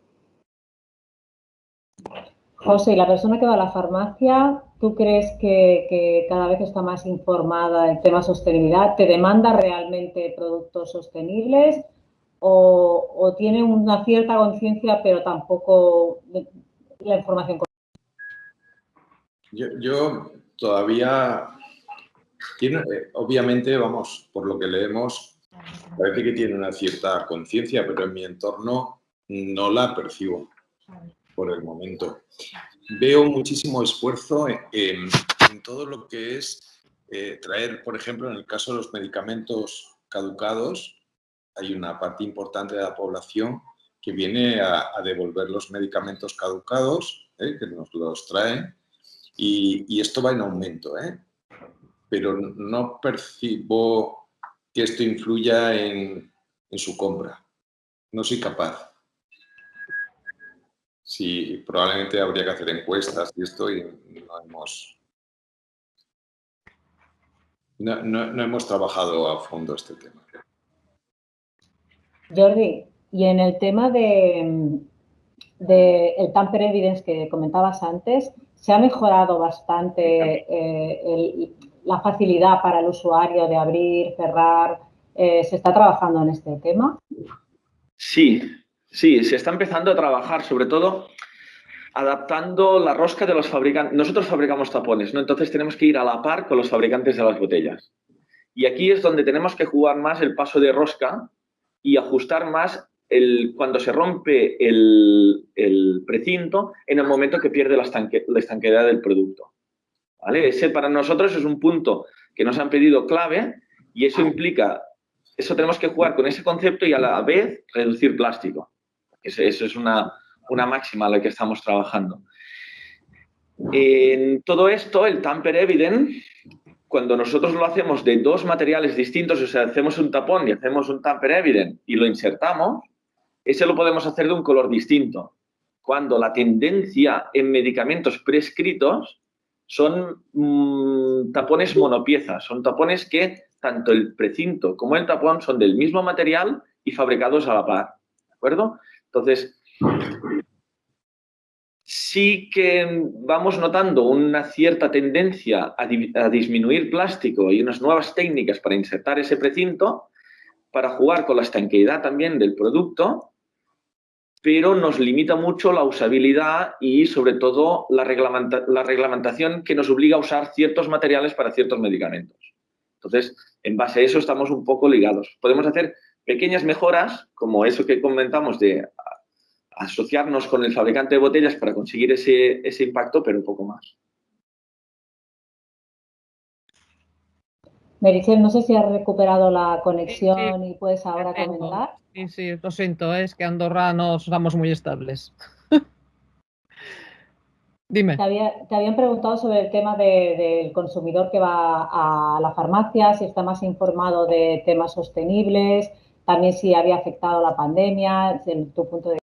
José, la persona que va a la farmacia, ¿tú crees que, cada vez está más informada en tema sostenibilidad? ¿Te demanda realmente productos sostenibles o, tiene una cierta conciencia pero tampoco la información yo, yo todavía, tiene, obviamente, vamos, por lo que leemos, parece que tiene una cierta conciencia, pero en mi entorno no la percibo por el momento. Veo muchísimo esfuerzo en, todo lo que es eh, traer, por ejemplo, en el caso de los medicamentos caducados, hay una parte importante de la población que viene a, devolver los medicamentos caducados, eh, que nos los traen, y, esto va en aumento, ¿eh? pero no percibo que esto influya en su compra. No soy capaz sí, probablemente habría que hacer encuestas y esto y no hemos, no, hemos trabajado a fondo este tema. Jordi, y en el tema de, de el tamper evidence que comentabas antes, ¿se ha mejorado bastante eh, la facilidad para el usuario de abrir, cerrar? Eh, ¿Se está trabajando en este tema? Sí, Sí, se está empezando a trabajar, sobre todo adaptando la rosca de los fabricantes. Nosotros fabricamos tapones, ¿no? Entonces tenemos que ir a la par con los fabricantes de las botellas. Y aquí es donde tenemos que jugar más el paso de rosca y ajustar más el, cuando se rompe el, precinto en el momento que pierde la, la estanqueidad del producto. ¿Vale? Ese para nosotros es un punto que nos han pedido clave y eso implica, eso tenemos que jugar con ese concepto y a la vez reducir plástico. Eso, es una, máxima a la que estamos trabajando. En todo esto, el tamper evident, cuando nosotros lo hacemos de dos materiales distintos, o sea, hacemos un tapón y hacemos un tamper evident y lo insertamos, ese lo podemos hacer de un color distinto. Cuando la tendencia en medicamentos prescritos son mm, tapones monopiezas, son tapones que tanto el precinto como el tapón son del mismo material y fabricados a la par. ¿De acuerdo? Entonces, sí que vamos notando una cierta tendencia a, disminuir plástico y unas nuevas técnicas para insertar ese precinto, para jugar con la estanqueidad también del producto, pero nos limita mucho la usabilidad y sobre todo la, la reglamentación que nos obliga a usar ciertos materiales para ciertos medicamentos. Entonces, en base a eso estamos un poco ligados. Podemos hacer pequeñas mejoras, como eso que comentamos de asociarnos con el fabricante de botellas para conseguir ese, ese impacto, pero un poco más. Merichel, no sé si has recuperado la conexión y puedes ahora comentar. Sí, sí, lo siento, es que Andorra no somos muy estables. Dime. Te, habían preguntado sobre el tema del consumidor que va a la farmacia, si está más informado de temas sostenibles, también si había afectado la pandemia, desde tu punto de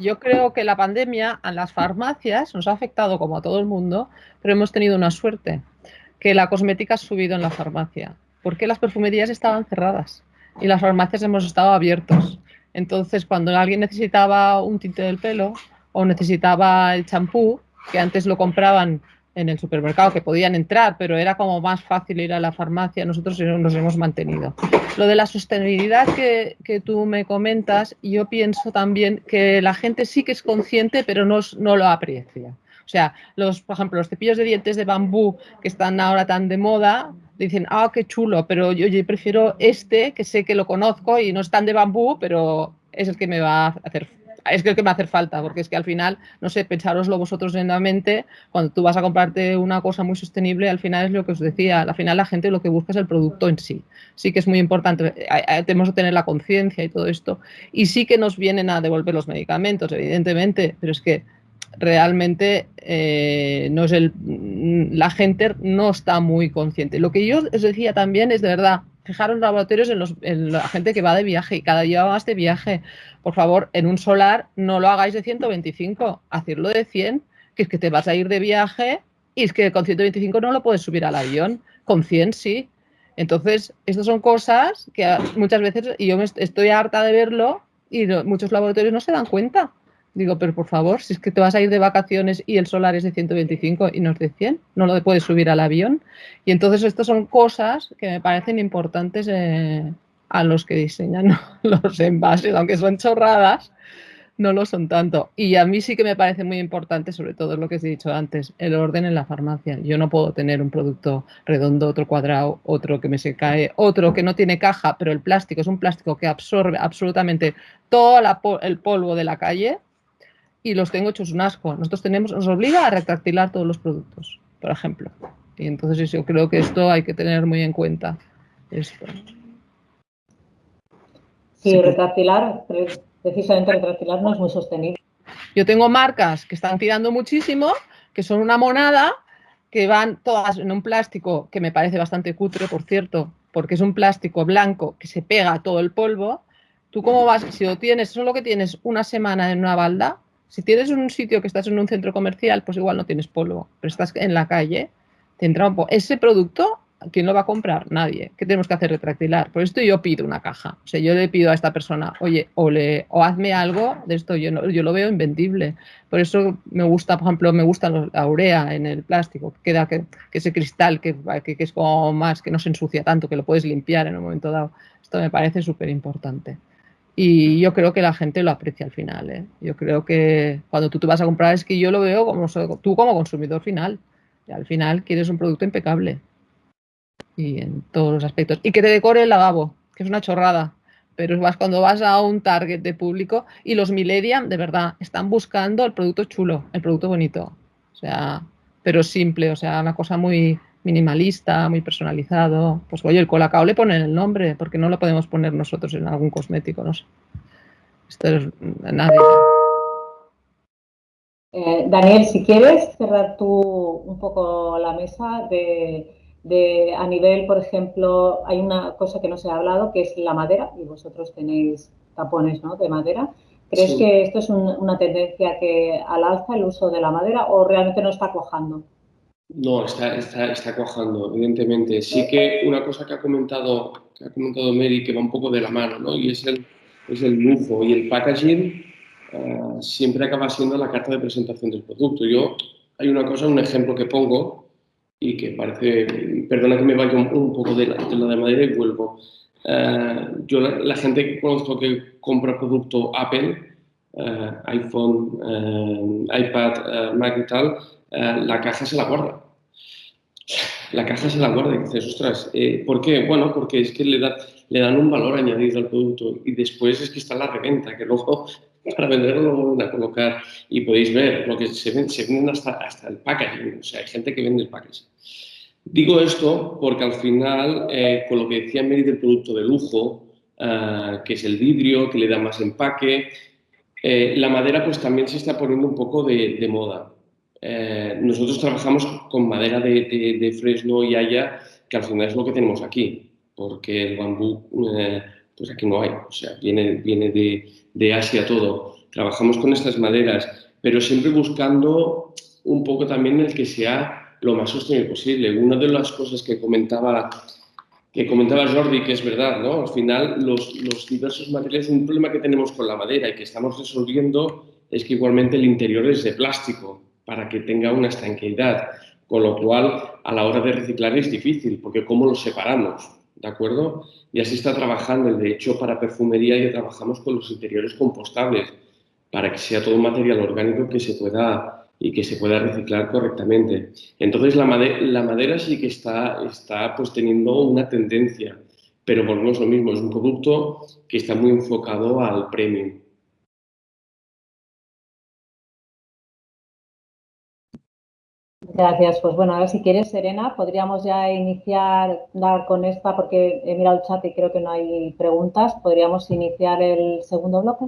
yo creo que la pandemia a las farmacias nos ha afectado como a todo el mundo, pero hemos tenido una suerte, que la cosmética ha subido en la farmacia, porque las perfumerías estaban cerradas. y las farmacias hemos estado abiertos. Entonces, cuando alguien necesitaba un tinte del pelo o necesitaba el champú, que antes lo compraban en el supermercado, que podían entrar, pero era como más fácil ir a la farmacia, nosotros nos hemos mantenido. Lo de la sostenibilidad que, tú me comentas, yo pienso también que la gente sí que es consciente, pero no, no lo aprecia. O sea, los, por ejemplo, los cepillos de dientes de bambú que están ahora tan de moda, dicen, ah, qué chulo, pero yo, yo prefiero este, que sé que lo conozco y no es tan de bambú, pero es el que me va a hacer es que el que me hace falta, porque es que al final, no sé, pensároslo vosotros en la mente, cuando tú vas a comprarte una cosa muy sostenible, al final es lo que os decía, al final la gente lo que busca es el producto en sí. Sí que es muy importante, tenemos que tener la conciencia y todo esto. Y sí que nos vienen a devolver los medicamentos, evidentemente, pero es que realmente eh, no es el, la gente no está muy consciente. Lo que yo os decía también es de verdad, fijaros laboratorios en, los, en, la gente que va de viaje y cada día va más de viaje. Por favor, en un solar no lo hagáis de 125, hacedlo de 100, que es que te vas a ir de viaje y es que con 125 no lo puedes subir al avión, con 100 sí. Entonces, estas son cosas que muchas veces, y yo me estoy harta de verlo, y muchos laboratorios no se dan cuenta. Digo, pero por favor, si es que te vas a ir de vacaciones y el solar es de 125 y no es de 100, no lo puedes subir al avión. Y entonces estas son cosas que me parecen importantes eh, a los que diseñan los envases, aunque son chorradas, no lo son tanto. Y a mí sí que me parece muy importante, sobre todo lo que os he dicho antes, el orden en la farmacia. Yo no puedo tener un producto redondo, otro cuadrado, otro que me se cae, otro que no tiene caja, pero el plástico es un plástico que absorbe absolutamente todo el polvo de la calle y los tengo hechos un asco. Nosotros tenemos, nos obliga a retractilar todos los productos, por ejemplo. Y entonces yo creo que esto hay que tener muy en cuenta. Esto. Sí, retractilar, precisamente retractilar no es muy sostenible. Yo tengo marcas que están tirando muchísimo, que son una monada, que van todas en un plástico que me parece bastante cutre, por cierto, porque es un plástico blanco que se pega a todo el polvo. ¿Tú cómo vas? Si lo tienes, solo que tienes una semana en una balda, si tienes un sitio que estás en un centro comercial, pues igual no tienes polvo, pero estás en la calle, te entra un polvo. Ese producto, ¿quién lo va a comprar? Nadie. ¿Qué tenemos que hacer? Retractilar. Por esto yo pido una caja. O sea, yo le pido a esta persona, oye, o, le, o hazme algo de esto. Yo, no, yo lo veo invendible. Por eso me gusta, por ejemplo, me gusta la urea en el plástico, que queda que, ese cristal que, que, que es como más, que no se ensucia tanto, que lo puedes limpiar en un momento dado. Esto me parece súper importante. Y yo creo que la gente lo aprecia al final. ¿eh? Yo creo que cuando tú te vas a comprar es que yo lo veo como tú como consumidor final. Y al final quieres un producto impecable. Y en todos los aspectos. Y que te decore el lavabo, que es una chorrada. Pero vas cuando vas a un target de público y los millennials, de verdad, están buscando el producto chulo, el producto bonito. O sea, pero simple, o sea, una cosa muy, minimalista, muy personalizado. Pues oye, el colacao le ponen el nombre, porque no lo podemos poner nosotros en algún cosmético, no sé. Esto es nadie. Eh, Daniel, si quieres cerrar tú un poco la mesa de, de, a nivel, por ejemplo, hay una cosa que no se ha hablado, que es la madera, y vosotros tenéis tapones ¿no? de madera. ¿Crees que esto es una tendencia que al alza el uso de la madera o realmente no está cojando? No, está, está, está cuajando, evidentemente. Sí que una cosa que ha comentado, que ha comentado Mary, que va un poco de la mano, ¿no? Y es el, es el lujo y el packaging eh, siempre acaba siendo la carta de presentación del producto. Yo, hay una cosa, un ejemplo que pongo y que parece, perdona que me vaya un, poco de la, de la, de madera y vuelvo. Eh, yo, la, gente que conozco que compra producto Apple, iPhone, iPad, Mac y tal, eh, la caja se la guarda. La caja se la guarda y dices, ostras, eh, ¿por qué? Bueno, porque es que le, da, le dan un valor añadido al producto y después es que está la reventa, que luego para venderlo lo vuelven a colocar y podéis ver lo que se venden, se venden hasta, hasta el packaging, o sea, hay gente que vende el packaging. Digo esto porque al final, eh, con lo que decía Mary del producto de lujo, que es el vidrio, que le da más empaque, la madera pues también se está poniendo un poco de, de moda. Eh, nosotros trabajamos con madera de, fresno y haya, que al final es lo que tenemos aquí, porque el bambú, eh, pues aquí no hay, o sea, viene, viene de, Asia todo. Trabajamos con estas maderas, pero siempre buscando un poco también el que sea lo más sostenible posible. Una de las cosas que comentaba que comentaba Jordi, que es verdad, ¿no? Al final, los, diversos materiales, un problema que tenemos con la madera y que estamos resolviendo es que igualmente el interior es de plástico para que tenga una estanqueidad, con lo cual a la hora de reciclar es difícil, porque ¿cómo lo separamos? ¿De acuerdo? Y así está trabajando. De hecho, para perfumería ya trabajamos con los interiores compostables, para que sea todo material orgánico que se pueda y que se pueda reciclar correctamente. Entonces, la madera, la madera sí que está, está pues, teniendo una tendencia, pero volvemos lo mismo, es un producto que está muy enfocado al premium. Gracias. Pues bueno, a ver si quieres, Serena, podríamos ya iniciar dar con esta, porque he mirado el chat y creo que no hay preguntas. ¿Podríamos iniciar el segundo bloque?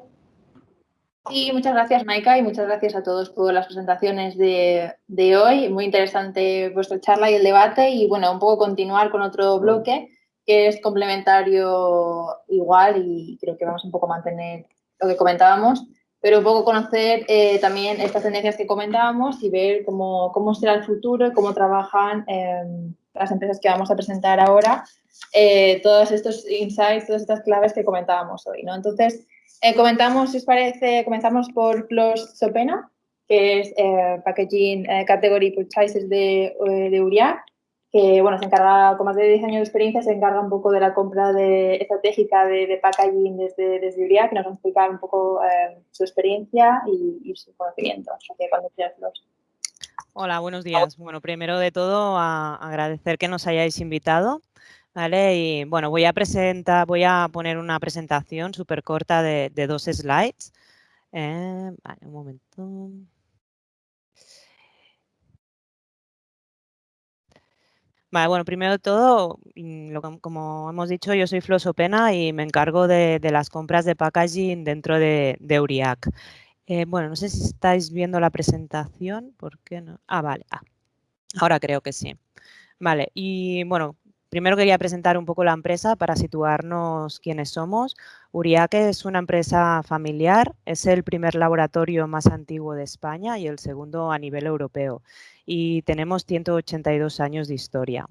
Sí, muchas gracias, Maika, y muchas gracias a todos por las presentaciones de, hoy. Muy interesante vuestra charla y el debate. Y bueno, un poco continuar con otro bloque que es complementario igual y creo que vamos un poco a mantener lo que comentábamos, pero un poco conocer eh, también estas tendencias que comentábamos y ver cómo, cómo será el futuro y cómo trabajan em, las empresas que vamos a presentar ahora, eh, todos estos insights, todas estas claves que comentábamos hoy. ¿no? Entonces, eh, comentamos, si os parece, comenzamos por Flos Sopena, que es eh, Packaging eh, Category Purchases de, de Uriac, que bueno, se encarga, con más de 10 años de experiencia, se encarga un poco de la compra de, estratégica de, packaging desde, desde Uriac, que nos va a explicar un poco su experiencia y, su conocimiento. Así que cuando quieras, Hola, buenos días. Bueno, primero de todo, agradecer que nos hayáis invitado ¿vale? Y bueno, voy a presentar, voy a poner una presentación súper corta de, dos slides. Eh, vale, un momento. Vale, bueno, primero de todo, mm, como hemos dicho, yo soy Flosopena y me encargo de, las compras de packaging dentro de, de Uriac. Eh, bueno, no sé si estáis viendo la presentación, ¿por qué no? Ah, vale, ah, ahora creo que sí. Vale, y bueno, Primero quería presentar un poco la empresa para situarnos quiénes somos. Uriaque es una empresa familiar, es el primer laboratorio más antiguo de España y el segundo a nivel europeo. Y tenemos 182 años de historia.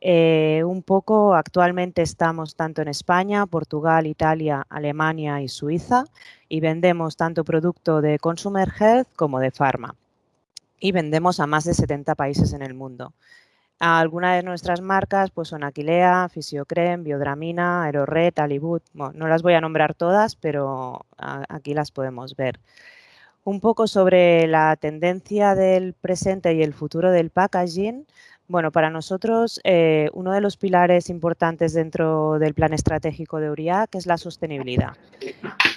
Eh, un poco, actualmente estamos tanto en España, Portugal, Italia, Alemania y Suiza y vendemos tanto producto de Consumer Health como de Pharma. Y vendemos a más de 70 países en el mundo. Algunas de nuestras marcas pues son Aquilea, Fisiocrem, Biodramina, Aeroret, Alibut. no las voy a nombrar todas, pero aquí las podemos ver. Un poco sobre la tendencia del presente y el futuro del packaging. Bueno, para nosotros eh, uno de los pilares importantes dentro del plan estratégico de URIAC es la sostenibilidad.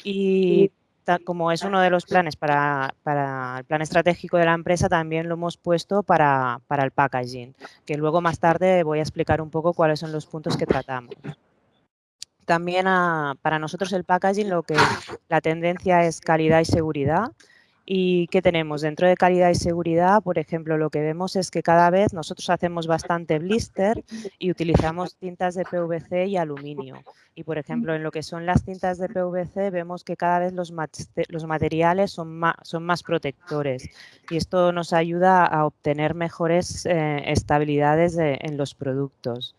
Y como es uno de los planes para, el plan estratégico de la empresa, también lo hemos puesto para, el packaging, que luego más tarde voy a explicar un poco cuáles son los puntos que tratamos. También para nosotros el packaging lo que la tendencia es calidad y seguridad ¿Y qué tenemos? Dentro de calidad y seguridad, por ejemplo, lo que vemos es que cada vez nosotros hacemos bastante blister y utilizamos tintas de PVC y aluminio. Y, por ejemplo, en lo que son las tintas de PVC vemos que cada vez los, materiales son más, son más, protectores y esto nos ayuda a obtener mejores eh, estabilidades en los productos.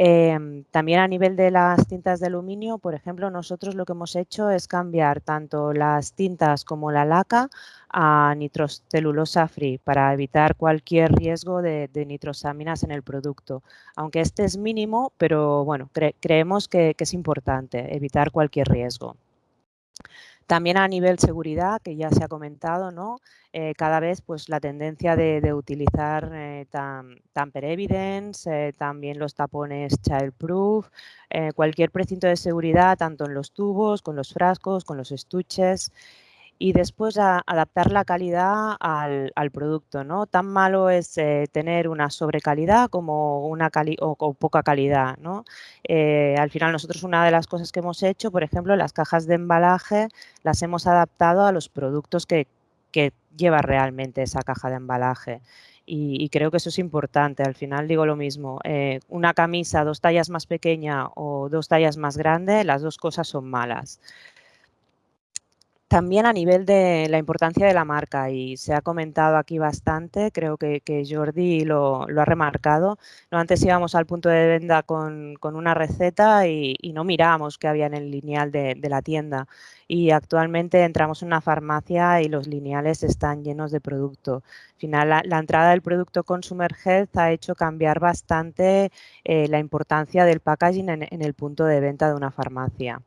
Em, también a nivel de las tintas de aluminio, por ejemplo, nosotros lo que hemos hecho es cambiar tanto las tintas como la laca a nitrocelulosa free para evitar cualquier riesgo de, nitrosaminas en el producto. Aunque este es mínimo, pero bueno, creemos que es importante evitar cualquier riesgo. También a nivel seguridad, que ya se ha comentado, ¿no? Eh, cada vez pues, la tendencia de, utilizar eh, tamper evidence, eh, también los tapones childproof, cualquier precinto de seguridad, tanto en los tubos, con los frascos, con los estuches y después adaptar la calidad al, producto. ¿no? Tan malo es eh, tener una sobrecalidad como una o, poca calidad. ¿no? Eh, al final nosotros una de las cosas que hemos hecho, por ejemplo, las cajas de embalaje las hemos adaptado a los productos que, lleva realmente esa caja de embalaje. Y, creo que eso es importante. Al final digo lo mismo, eh, una camisa dos tallas más pequeña o dos tallas más grande, las dos cosas son malas. También a nivel de la importancia de la marca, y se ha comentado aquí bastante, creo que, Jordi lo, ha remarcado. ¿no? Antes íbamos al punto de venta con, una receta y, no mirábamos qué había en el lineal de, la tienda. Y actualmente entramos en una farmacia y los lineales están llenos de producto. Al final, la, entrada del producto Consumer Health ha hecho cambiar bastante eh, la importancia del packaging en el punto de venta de una farmacia.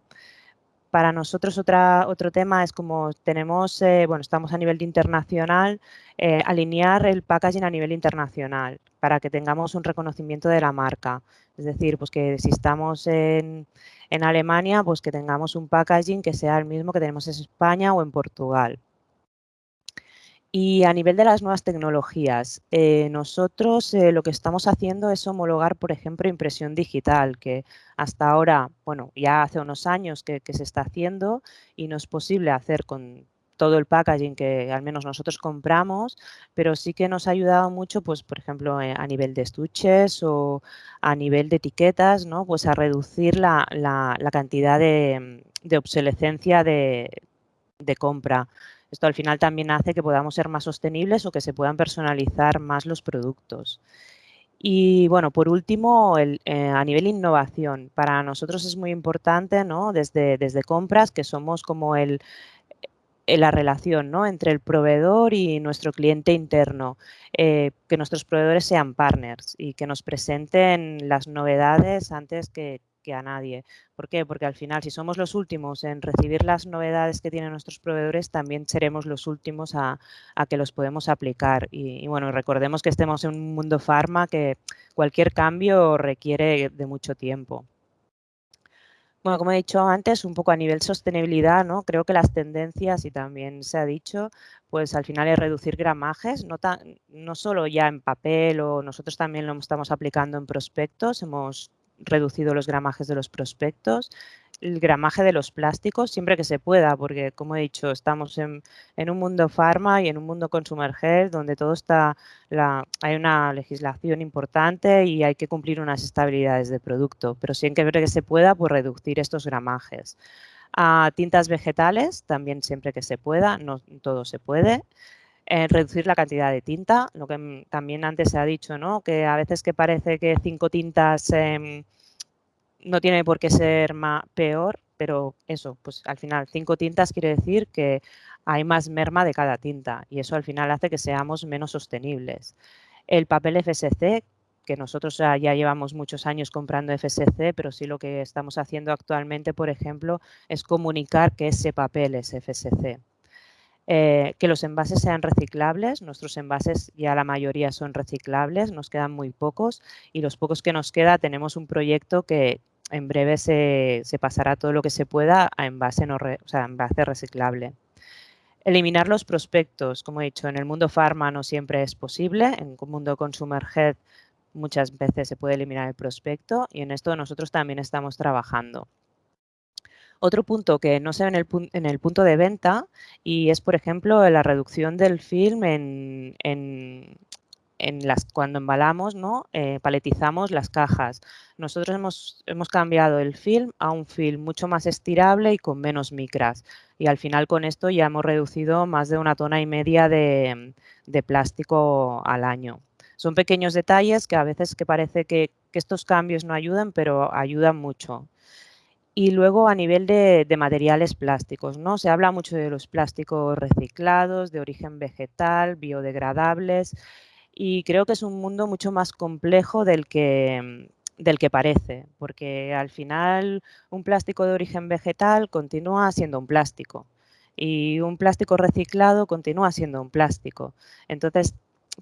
Para nosotros otra, otro tema es como tenemos, eh, bueno, estamos a nivel internacional, eh, alinear el packaging a nivel internacional para que tengamos un reconocimiento de la marca. Es decir, pues que si estamos en, en Alemania, pues que tengamos un packaging que sea el mismo que tenemos en España o en Portugal. Y a nivel de las nuevas tecnologías, eh, nosotros eh, lo que estamos haciendo es homologar, por ejemplo, impresión digital, que hasta ahora, bueno, ya hace unos años que, se está haciendo y no es posible hacer con todo el packaging que al menos nosotros compramos, pero sí que nos ha ayudado mucho, pues, por ejemplo, eh, a nivel de estuches o a nivel de etiquetas, ¿no? Pues a reducir la, cantidad de, obsolescencia de compra. Esto al final también hace que podamos ser más sostenibles o que se puedan personalizar más los productos. Y bueno, por último, eh, a nivel innovación, para nosotros es muy importante, ¿no? Desde, desde compras, que somos como el, eh, la relación ¿no? entre el proveedor y nuestro cliente interno, eh, que nuestros proveedores sean partners y que nos presenten las novedades antes que, que a nadie. ¿Por qué? Porque al final, si somos los últimos en recibir las novedades que tienen nuestros proveedores, también seremos los últimos a, que los podemos aplicar. Y, bueno, recordemos que estemos en un mundo farma que cualquier cambio requiere de mucho tiempo. Bueno, como he dicho antes, un poco a nivel sostenibilidad, ¿no? Creo que las tendencias, y también se ha dicho, pues al final es reducir gramajes, no, no solo ya en papel o nosotros también lo estamos aplicando en prospectos, hemos reducido los gramajes de los prospectos, el gramaje de los plásticos siempre que se pueda, porque como he dicho, estamos en, un mundo farma y en un mundo consumer health donde todo está, la, hay una legislación importante y hay que cumplir unas estabilidades de producto, pero siempre que se pueda, pues reducir estos gramajes. A tintas vegetales, también siempre que se pueda, no todo se puede. Eh, reducir la cantidad de tinta, lo que también antes se ha dicho, ¿no? que a veces que parece que cinco tintas em, no tiene por qué ser más, peor, pero eso, pues al final cinco tintas quiere decir que hay más merma de cada tinta y eso al final hace que seamos menos sostenibles. El papel FSC, que nosotros ya llevamos muchos años comprando FSC, pero sí lo que estamos haciendo actualmente, por ejemplo, es comunicar que ese papel es FSC. Eh, que los envases sean reciclables. Nuestros envases ya la mayoría son reciclables, nos quedan muy pocos y los pocos que nos queda tenemos un proyecto que en breve se, pasará todo lo que se pueda a envase, no envase reciclable. Eliminar los prospectos, como he dicho, en el mundo farma no siempre es posible, en el mundo consumer health muchas veces se puede eliminar el prospecto y en esto nosotros también estamos trabajando. Otro punto que no se ve en el, punto de venta y es, por ejemplo, la reducción del film en, las, cuando embalamos, ¿no? Eh, paletizamos las cajas. Nosotros hemos, hemos cambiado el film a un film mucho más estirable y con menos micras. Y al final con esto ya hemos reducido más de una tona y media de, plástico al año. Son pequeños detalles que a veces que parece que, que estos cambios no ayudan, pero ayudan mucho. Y luego a nivel de, materiales plásticos, ¿no? Se habla mucho de los plásticos reciclados, de origen vegetal, biodegradables, y creo que es un mundo mucho más complejo del que, del que parece, porque al final un plástico de origen vegetal continúa siendo un plástico y un plástico reciclado continúa siendo un plástico. Entonces,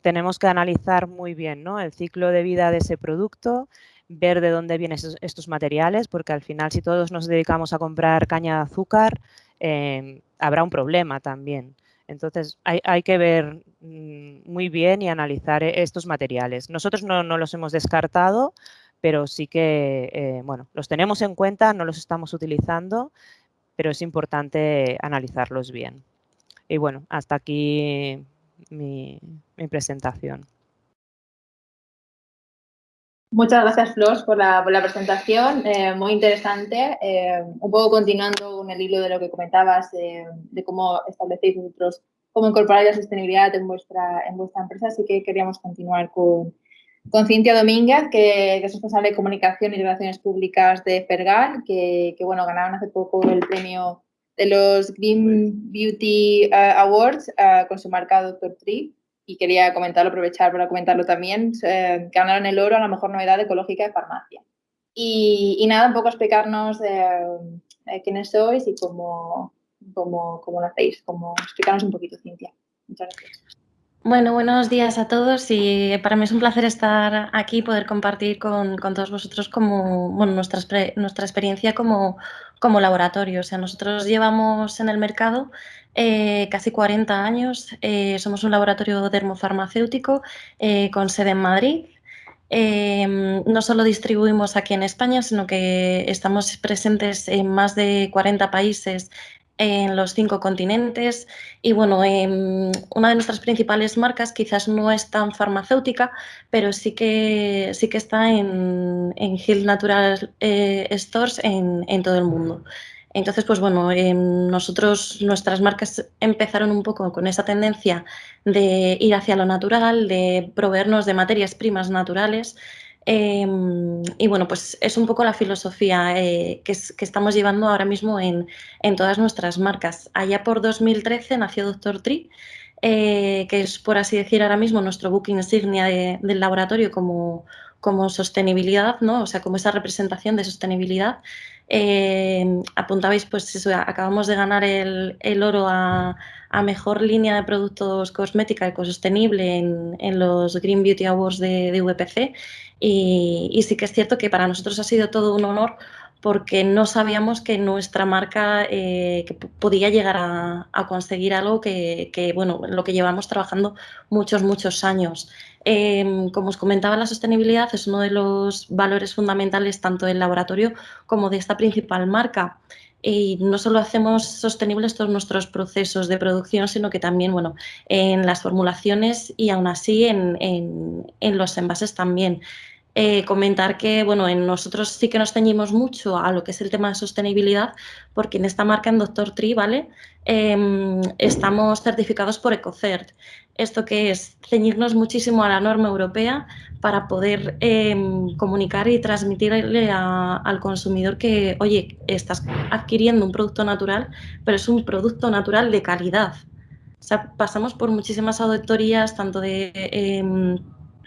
tenemos que analizar muy bien ¿no? el ciclo de vida de ese producto, ver de dónde vienen estos, materiales, porque al final si todos nos dedicamos a comprar caña de azúcar, em, habrá un problema también. Entonces hay, que ver mm, muy bien y analizar e, estos materiales. Nosotros no, los hemos descartado, pero sí que, eh, bueno, los tenemos en cuenta, no los estamos utilizando, pero es importante analizarlos bien. Y bueno, hasta aquí mi presentación. Muchas gracias, Flor, por la, presentación, eh, muy interesante. Eh, un poco continuando con el hilo de lo que comentabas, de cómo establecéis vosotros, cómo incorporar la sostenibilidad en vuestra, en vuestra empresa, así que queríamos continuar con, con Cintia Domínguez, que, es responsable de comunicación y relaciones públicas de Fergal, que, bueno, ganaron hace poco el premio de los Green Beauty eh, Awards con su marca Dr. Tree y quería comentarlo, aprovechar para comentarlo también. Eh, ganaron el oro a la mejor novedad ecológica de farmacia. Y, nada, un poco explicarnos eh, quiénes sois y cómo, cómo, cómo, lo hacéis, cómo explicarnos un poquito, Cintia. Muchas gracias. Bueno, buenos días a todos y para mí es un placer estar aquí y poder compartir con, con todos vosotros como, bueno, nuestra, nuestra experiencia como, como laboratorio. O sea, nosotros llevamos en el mercado eh, casi 40 años. Eh, somos un laboratorio dermofarmacéutico eh, con sede en Madrid. Em, no solo distribuimos aquí en España, sino que estamos presentes en más de 40 países en los cinco continentes. Y bueno, em, una de nuestras principales marcas quizás no es tan farmacéutica, pero sí que, sí que está en, en Hill Natural Stores en, en todo el mundo. Entonces, pues bueno, em, nosotros, nuestras marcas empezaron un poco con esa tendencia de ir hacia lo natural, de proveernos de materias primas naturales. Em, y bueno, pues es un poco la filosofía eh, que, estamos llevando ahora mismo en, todas nuestras marcas. Allá por 2013 nació Doctor Tree, eh, que es, por así decir, ahora mismo nuestro book insignia del laboratorio como, como sostenibilidad, ¿no? O sea, como esa representación de sostenibilidad. Eh, apuntabais, pues eso, acabamos de ganar el, oro a, mejor línea de productos cosmética ecosostenible en, en los Green Beauty Awards de, VPC. Y, sí que es cierto que para nosotros ha sido todo un honor porque no sabíamos que nuestra marca eh, podía llegar a, conseguir algo que, que, bueno, lo que llevamos trabajando muchos, muchos años. Em, como os comentaba, la sostenibilidad es uno de los valores fundamentales tanto del laboratorio como de esta principal marca. Y no solo hacemos sostenibles todos nuestros procesos de producción, sino que también, bueno, en las formulaciones y aún así en, en los envases también. Eh, comentar que bueno, en nosotros sí que nos ceñimos mucho a lo que es el tema de sostenibilidad, porque en esta marca, en Doctor Tree, ¿vale? Em, estamos certificados por EcoCert. Esto que es ceñirnos muchísimo a la norma europea para poder em, comunicar y transmitirle al consumidor que, oye, estás adquiriendo un producto natural, pero es un producto natural de calidad. O sea, pasamos por muchísimas auditorías, tanto de em,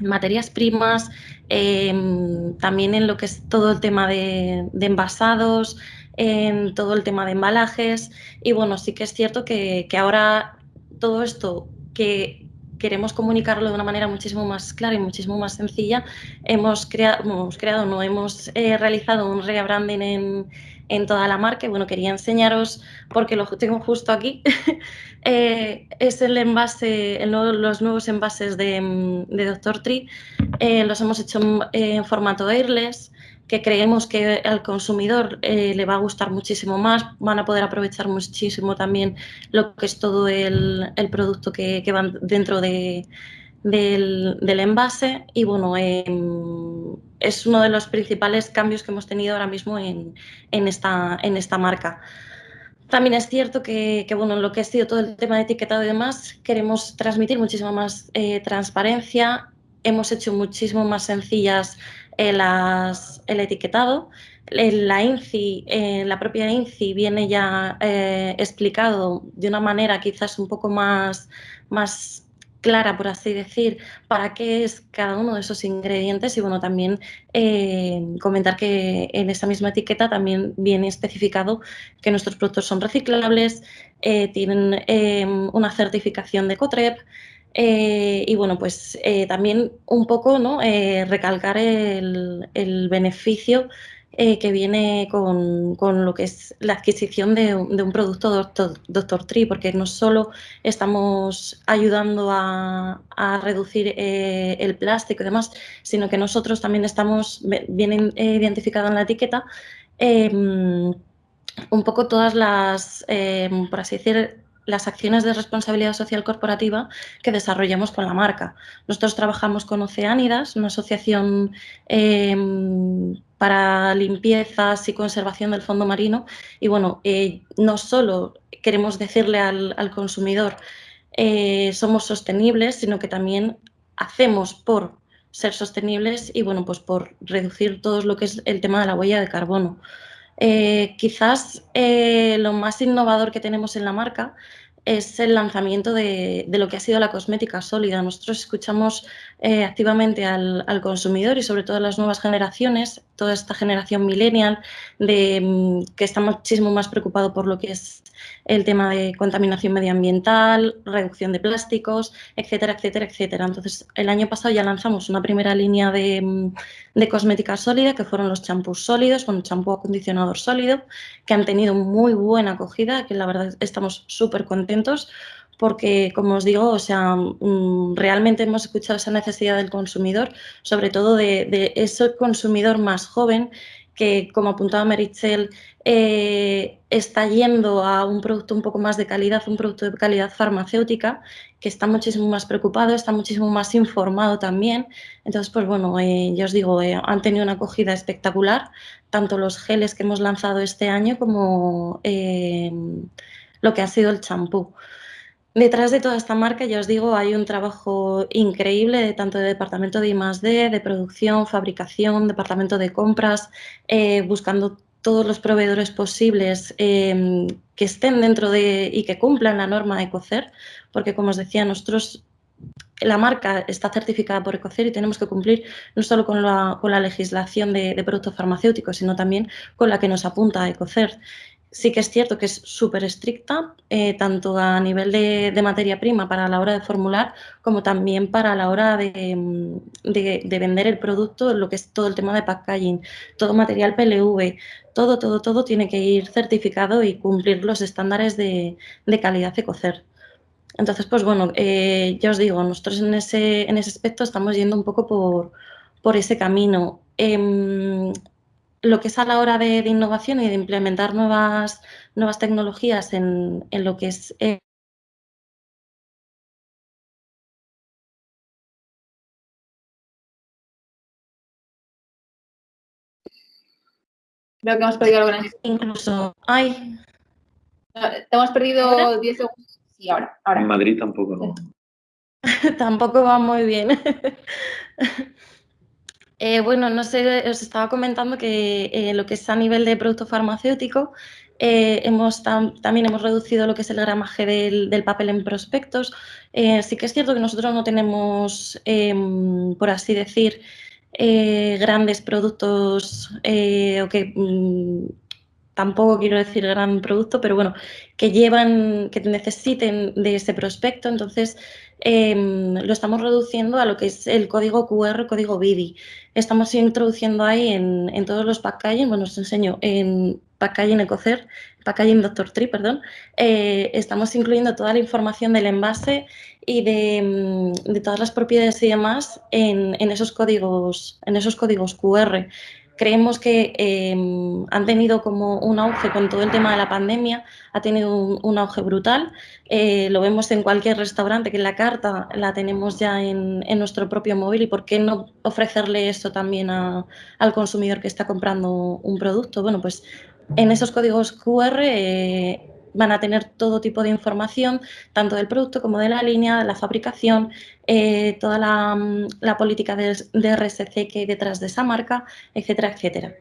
materias primas, em, también en lo que es todo el tema de, envasados, en todo el tema de embalajes. Y bueno, sí que es cierto que, ahora todo esto que queremos comunicarlo de una manera muchísimo más clara y muchísimo más sencilla, hemos, creado, hemos creado, no hemos eh, realizado un rebranding en, en toda la marca. Bueno, quería enseñaros, porque lo tengo justo aquí, eh, es el envase, los nuevos envases de, de Dr. Tree. Eh, los hemos hecho en, formato airless, que creemos que al consumidor eh, le va a gustar muchísimo más, van a poder aprovechar muchísimo también lo que es todo el, producto que, que va dentro de, del, envase y bueno, em, es uno de los principales cambios que hemos tenido ahora mismo en, esta, en esta marca. También es cierto que, bueno, lo que ha sido todo el tema de etiquetado y demás, queremos transmitir muchísima más eh, transparencia. Hemos hecho muchísimo más sencillas eh, el etiquetado. La INCI, eh, la propia INCI viene ya explicado de una manera quizás un poco más, más clara, por así decir, para qué es cada uno de esos ingredientes y bueno, también eh, comentar que en esa misma etiqueta también viene especificado que nuestros productos son reciclables, eh, tienen eh, una certificación de COTREP, y bueno, pues también un poco ¿no? recalcar el, el beneficio eh, que viene con, con, lo que es la adquisición de, un producto Doctor, Doctor, Tree, porque no solo estamos ayudando a, a reducir eh, el plástico y demás, sino que nosotros también estamos, vienen identificado en la etiqueta, em, un poco todas las, em, por así decir, las acciones de responsabilidad social corporativa que desarrollamos con la marca. Nosotros trabajamos con Oceánidas, una asociación em, para limpiezas y conservación del fondo marino. Y bueno, eh, no solo queremos decirle al, consumidor eh, somos sostenibles, sino que también hacemos por ser sostenibles y bueno, pues por reducir todo lo que es el tema de la huella de carbono. Eh, quizás eh, lo más innovador que tenemos en la marca es el lanzamiento de, lo que ha sido la cosmética sólida. Nosotros escuchamos eh, activamente al, consumidor y sobre todo a las nuevas generaciones, toda esta generación millennial, de, mm, que está muchísimo más preocupado por lo que es el tema de contaminación medioambiental, reducción de plásticos, etcétera, etcétera, etcétera. Entonces, el año pasado ya lanzamos una primera línea de, mm, cosmética sólida, que fueron los champús sólidos, con champú acondicionador sólido, que han tenido muy buena acogida, que la verdad estamos súper contentos porque, como os digo, o sea, mm, realmente hemos escuchado esa necesidad del consumidor, sobre todo de, ese consumidor más joven que, como apuntaba Merichel, eh, está yendo a un producto un poco más de calidad, un producto de calidad farmacéutica, que está muchísimo más preocupado, está muchísimo más informado también. Entonces, pues bueno, eh, ya os digo, eh, han tenido una acogida espectacular, tanto los geles que hemos lanzado este año como lo que ha sido el champú. Detrás de toda esta marca, ya os digo, hay un trabajo increíble tanto de departamento de I+.D., de producción, fabricación, departamento de compras, eh, buscando todos los proveedores posibles em, que estén dentro de y que cumplan la norma de ECOCER, porque como os decía, nosotros la marca está certificada por ECOCER y tenemos que cumplir no solo con la, con la legislación de, de, productos farmacéuticos, sino también con la que nos apunta ECOCER sí que es cierto que es súper estricta, eh, tanto a nivel de, materia prima para la hora de formular, como también para la hora de, vender el producto, lo que es todo el tema de packaging, todo material PLV, todo, todo, todo tiene que ir certificado y cumplir los estándares de, calidad de cocer. Entonces, pues bueno, eh, ya os digo, nosotros en ese, aspecto estamos yendo un poco por, por ese camino. Em, lo que es a la hora de, innovación y de implementar nuevas, nuevas tecnologías en, lo que es... Eh, Creo que hemos perdido algo en Incluso, ay. Te hemos perdido 10 segundos. Sí, ahora, ahora. En Madrid tampoco, ¿no? tampoco va muy bien. Eh, bueno, no sé, os estaba comentando que eh, lo que es a nivel de producto farmacéutico, eh, hemos también hemos reducido lo que es el gramaje del, papel en prospectos. sí que es cierto que nosotros no tenemos, em, por así decir, grandes productos o que mm, tampoco quiero decir gran producto, pero bueno, que llevan, que necesiten de ese prospecto, entonces em, lo estamos reduciendo a lo que es el código QR, código BIDI. Estamos introduciendo ahí en, todos los packaging, bueno, os enseño, en packaging Ecocer, packaging Dr. Tree, perdón, eh, estamos incluyendo toda la información del envase y de, de todas las propiedades y demás en, esos códigos, en esos códigos QR. Creemos que em, han tenido como un auge con todo el tema de la pandemia, ha tenido un, auge brutal. Eh, lo vemos en cualquier restaurante, que la carta la tenemos ya en, nuestro propio móvil y por qué no ofrecerle esto también al consumidor que está comprando un producto. Bueno, pues en esos códigos QR eh, van a tener todo tipo de información, tanto del producto como de la línea, la fabricación, eh, toda mm, la, política de, RSC que hay detrás de esa marca, etcétera, etcétera.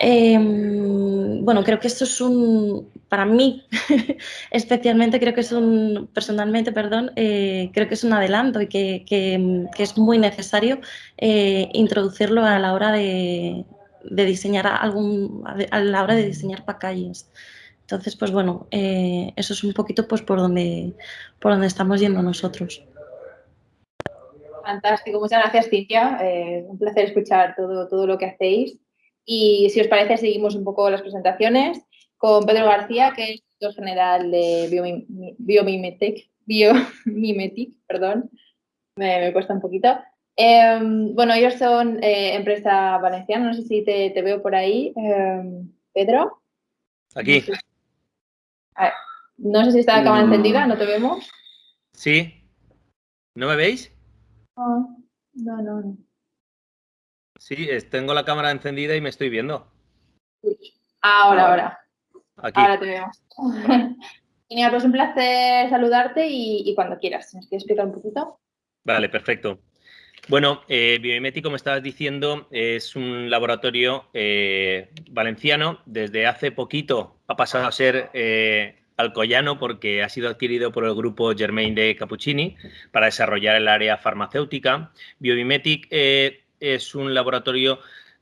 Em, bueno, creo que esto es un, para mí especialmente, creo que es un, personalmente, perdón, eh, creo que es un adelanto y que, es muy necesario eh, introducirlo a la hora de, de diseñar algún, a la hora de diseñar packagings. Entonces, pues bueno, eh, eso es un poquito pues por donde, por donde estamos yendo nosotros. Fantástico, muchas gracias Cintia. Eh, un placer escuchar todo, todo lo que hacéis. Y si os parece, seguimos un poco las presentaciones con Pedro García, que es director general de Biomimetic, Biomimetic perdón, me, cuesta un poquito. Em, bueno, ellos son eh, empresa valenciana, no sé si te, te veo por ahí, em, Pedro. Aquí. No sé si está la cámara Mm. encendida, ¿no te vemos? Sí. ¿No me veis? No, no, no. no. Sí, es- tengo la cámara encendida y me estoy viendo. Ahora, ahora. Aquí. Ahora te vemos. Genial, pues un placer saludarte y, y cuando quieras. ¿Me quieres explicar un poquito? Vale, perfecto. Bueno, eh, como estabas diciendo, es un laboratorio eh, valenciano. Desde hace poquito ha pasado a ser eh, alcoyano porque ha sido adquirido por el grupo Germain de Cappuccini para desarrollar el área farmacéutica. Biomimetic eh, es un laboratorio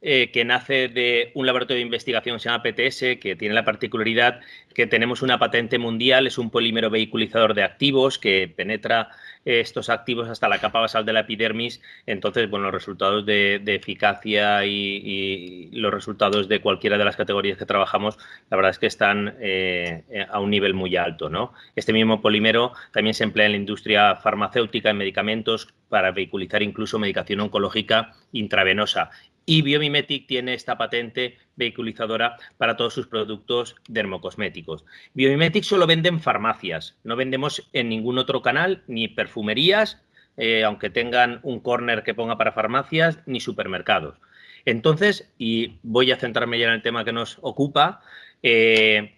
eh, que nace de un laboratorio de investigación se llama PTS, que tiene la particularidad que tenemos una patente mundial, es un polímero vehiculizador de activos que penetra eh, estos activos hasta la capa basal de la epidermis. Entonces, bueno, los resultados de, eficacia y, y, los resultados de cualquiera de las categorías que trabajamos, la verdad es que están eh, a un nivel muy alto, ¿no? Este mismo polímero también se emplea en la industria farmacéutica, en medicamentos, para vehiculizar incluso medicación oncológica intravenosa y Biomimetic tiene esta patente vehiculizadora para todos sus productos dermocosméticos. Biomimetic solo vende en farmacias, no vendemos en ningún otro canal, ni perfumerías, eh, aunque tengan un corner que ponga para farmacias, ni supermercados. Entonces, y voy a centrarme ya en el tema que nos ocupa, eh,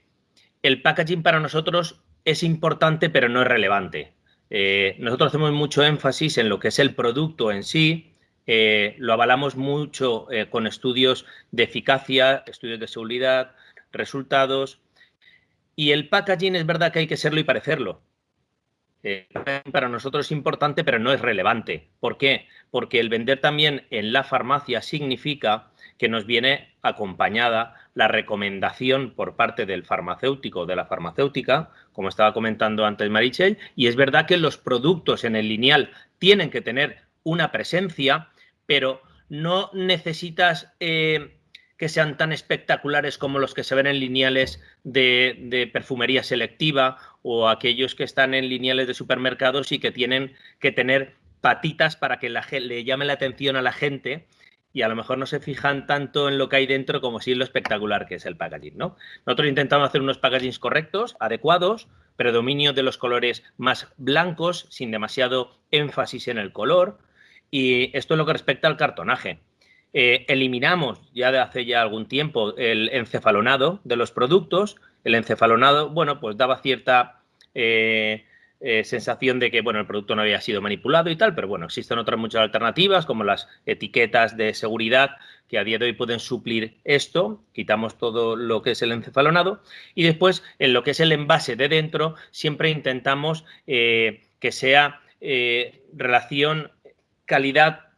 el packaging para nosotros es importante, pero no es relevante. Eh, nosotros hacemos mucho énfasis en lo que es el producto en sí, eh, lo avalamos mucho eh, con estudios de eficacia, estudios de seguridad, resultados. Y el packaging es verdad que hay que serlo y parecerlo. Para nosotros es importante, pero no es relevante. ¿Por qué? Porque el vender también en la farmacia significa que nos viene acompañada la recomendación por parte del farmacéutico o de la farmacéutica, como estaba comentando antes Marichel, y es verdad que los productos en el lineal tienen que tener una presencia, pero no necesitas eh, que sean tan espectaculares como los que se ven en lineales de, perfumería selectiva o aquellos que están en lineales de supermercados y que tienen que tener patitas para que le llame la atención a la gente y a lo mejor no se fijan tanto en lo que hay dentro como si en lo espectacular que es el packaging, ¿no? Nosotros intentamos hacer unos packagings correctos, adecuados, predominio de los colores más blancos, sin demasiado énfasis en el color, y esto es lo que respecta al cartonaje. Eh, eliminamos ya de hace ya algún tiempo el encefalonado de los productos. El encefalonado, bueno, pues daba cierta eh, eh, sensación de que, bueno, el producto no había sido manipulado y tal, pero bueno, existen otras muchas alternativas como las etiquetas de seguridad que a día de hoy pueden suplir esto. Quitamos todo lo que es el encefalonado y después en lo que es el envase de dentro siempre intentamos que sea relación calidad,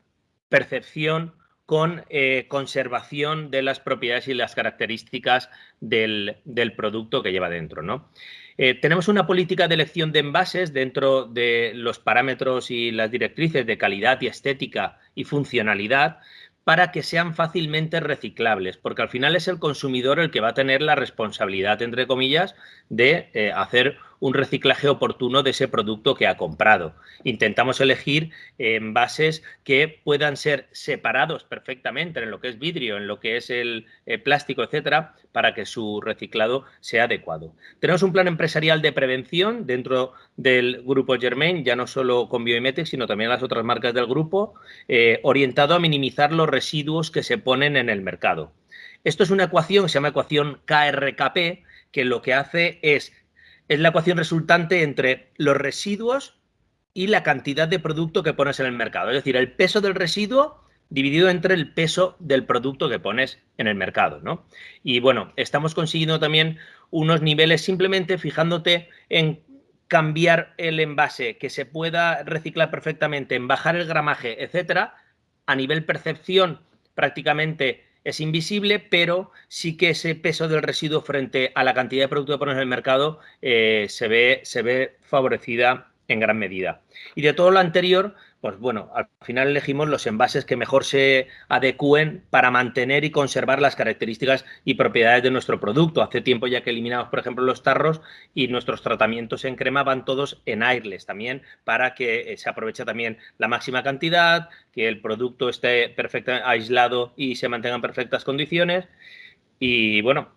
percepción con eh, conservación de las propiedades y las características del, del producto que lleva dentro. ¿no? Eh, tenemos una política de elección de envases dentro de los parámetros y las directrices de calidad y estética y funcionalidad para que sean fácilmente reciclables, porque al final es el consumidor el que va a tener la responsabilidad, entre comillas, de eh, hacer un reciclaje oportuno de ese producto que ha comprado. Intentamos elegir eh, envases que puedan ser separados perfectamente en lo que es vidrio, en lo que es el eh, plástico, etcétera, para que su reciclado sea adecuado. Tenemos un plan empresarial de prevención dentro del grupo Germain, ya no solo con Biomimetic, sino también las otras marcas del grupo, eh, orientado a minimizar los residuos que se ponen en el mercado. Esto es una ecuación se llama ecuación KRKP, que lo que hace es es la ecuación resultante entre los residuos y la cantidad de producto que pones en el mercado. Es decir, el peso del residuo dividido entre el peso del producto que pones en el mercado. ¿no? Y bueno, estamos consiguiendo también unos niveles simplemente fijándote en cambiar el envase, que se pueda reciclar perfectamente, en bajar el gramaje, etcétera, a nivel percepción prácticamente es invisible, pero sí que ese peso del residuo frente a la cantidad de producto que pones en el mercado eh, se, ve, se ve favorecida en gran medida. Y de todo lo anterior, pues bueno, al final elegimos los envases que mejor se adecúen para mantener y conservar las características y propiedades de nuestro producto. Hace tiempo ya que eliminamos, por ejemplo, los tarros y nuestros tratamientos en crema van todos en airless también para que se aproveche también la máxima cantidad, que el producto esté perfectamente aislado y se mantenga en perfectas condiciones. Y bueno,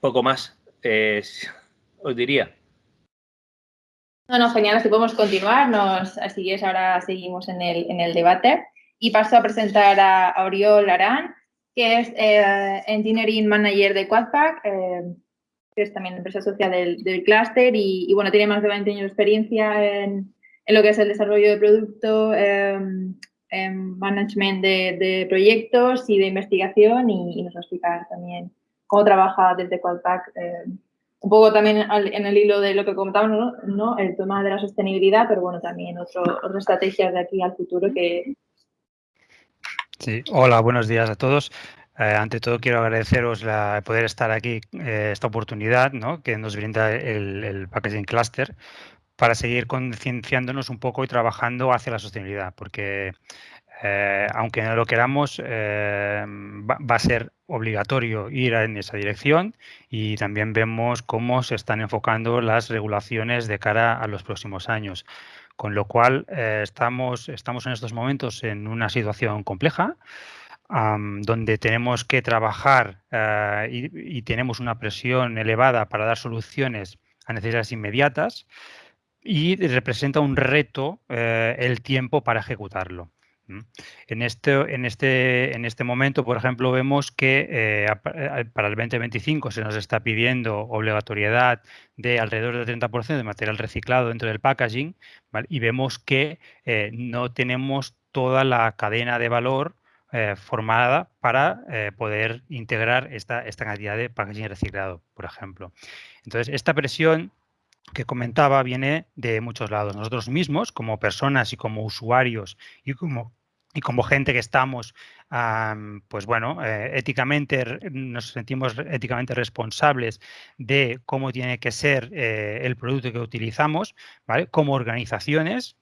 poco más eh, os diría. No, no, genial, así podemos continuar. Nos, así es, ahora seguimos en el, en el debate. Y paso a presentar a, Oriol Arán, que es eh, Engineering Manager de Quadpack, eh, que es también empresa social del, del clúster y, bueno, tiene más de 20 años de experiencia en, en lo que es el desarrollo de producto, em, en management de, proyectos y de investigación y, nos va a explicar también cómo trabaja desde Quadpack. Un poco también en el hilo de lo que comentábamos, ¿no? el tema de la sostenibilidad, pero bueno, también otro, otras estrategias de aquí al futuro que... Sí, hola, buenos días a todos. Eh, ante todo, quiero agradeceros la, poder estar aquí, eh, esta oportunidad ¿no? que nos brinda el, el Packaging Cluster para seguir concienciándonos un poco y trabajando hacia la sostenibilidad, porque eh, aunque no lo queramos, va, a ser obligatorio ir en esa dirección y también vemos cómo se están enfocando las regulaciones de cara a los próximos años. Con lo cual, estamos, estamos en estos momentos en una situación compleja donde tenemos que trabajar eh, y, tenemos una presión elevada para dar soluciones a necesidades inmediatas y representa un reto eh, el tiempo para ejecutarlo. En este, en, este, en este momento, por ejemplo, vemos que eh, para el 2025 se nos está pidiendo obligatoriedad de alrededor del 30% de material reciclado dentro del packaging y vemos que no tenemos toda la cadena de valor eh, formada para eh, poder integrar esta, esta cantidad de packaging reciclado, por ejemplo. Entonces, esta presión que comentaba viene de muchos lados. Nosotros mismos, como personas y como usuarios y como, y como gente que estamos, pues bueno, eh, éticamente nos sentimos éticamente responsables de cómo tiene que ser el producto que utilizamos, ¿vale? Como organizaciones,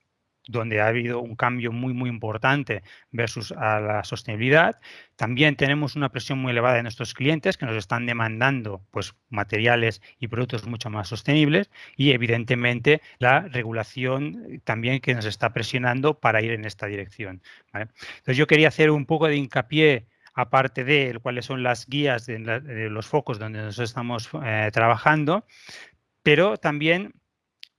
donde ha habido un cambio muy, muy importante versus a la sostenibilidad. También tenemos una presión muy elevada de nuestros clientes que nos están demandando pues, materiales y productos mucho más sostenibles y evidentemente la regulación también que nos está presionando para ir en esta dirección. Entonces yo quería hacer un poco de hincapié aparte de cuáles son las guías de, los focos donde nos estamos eh, trabajando, pero también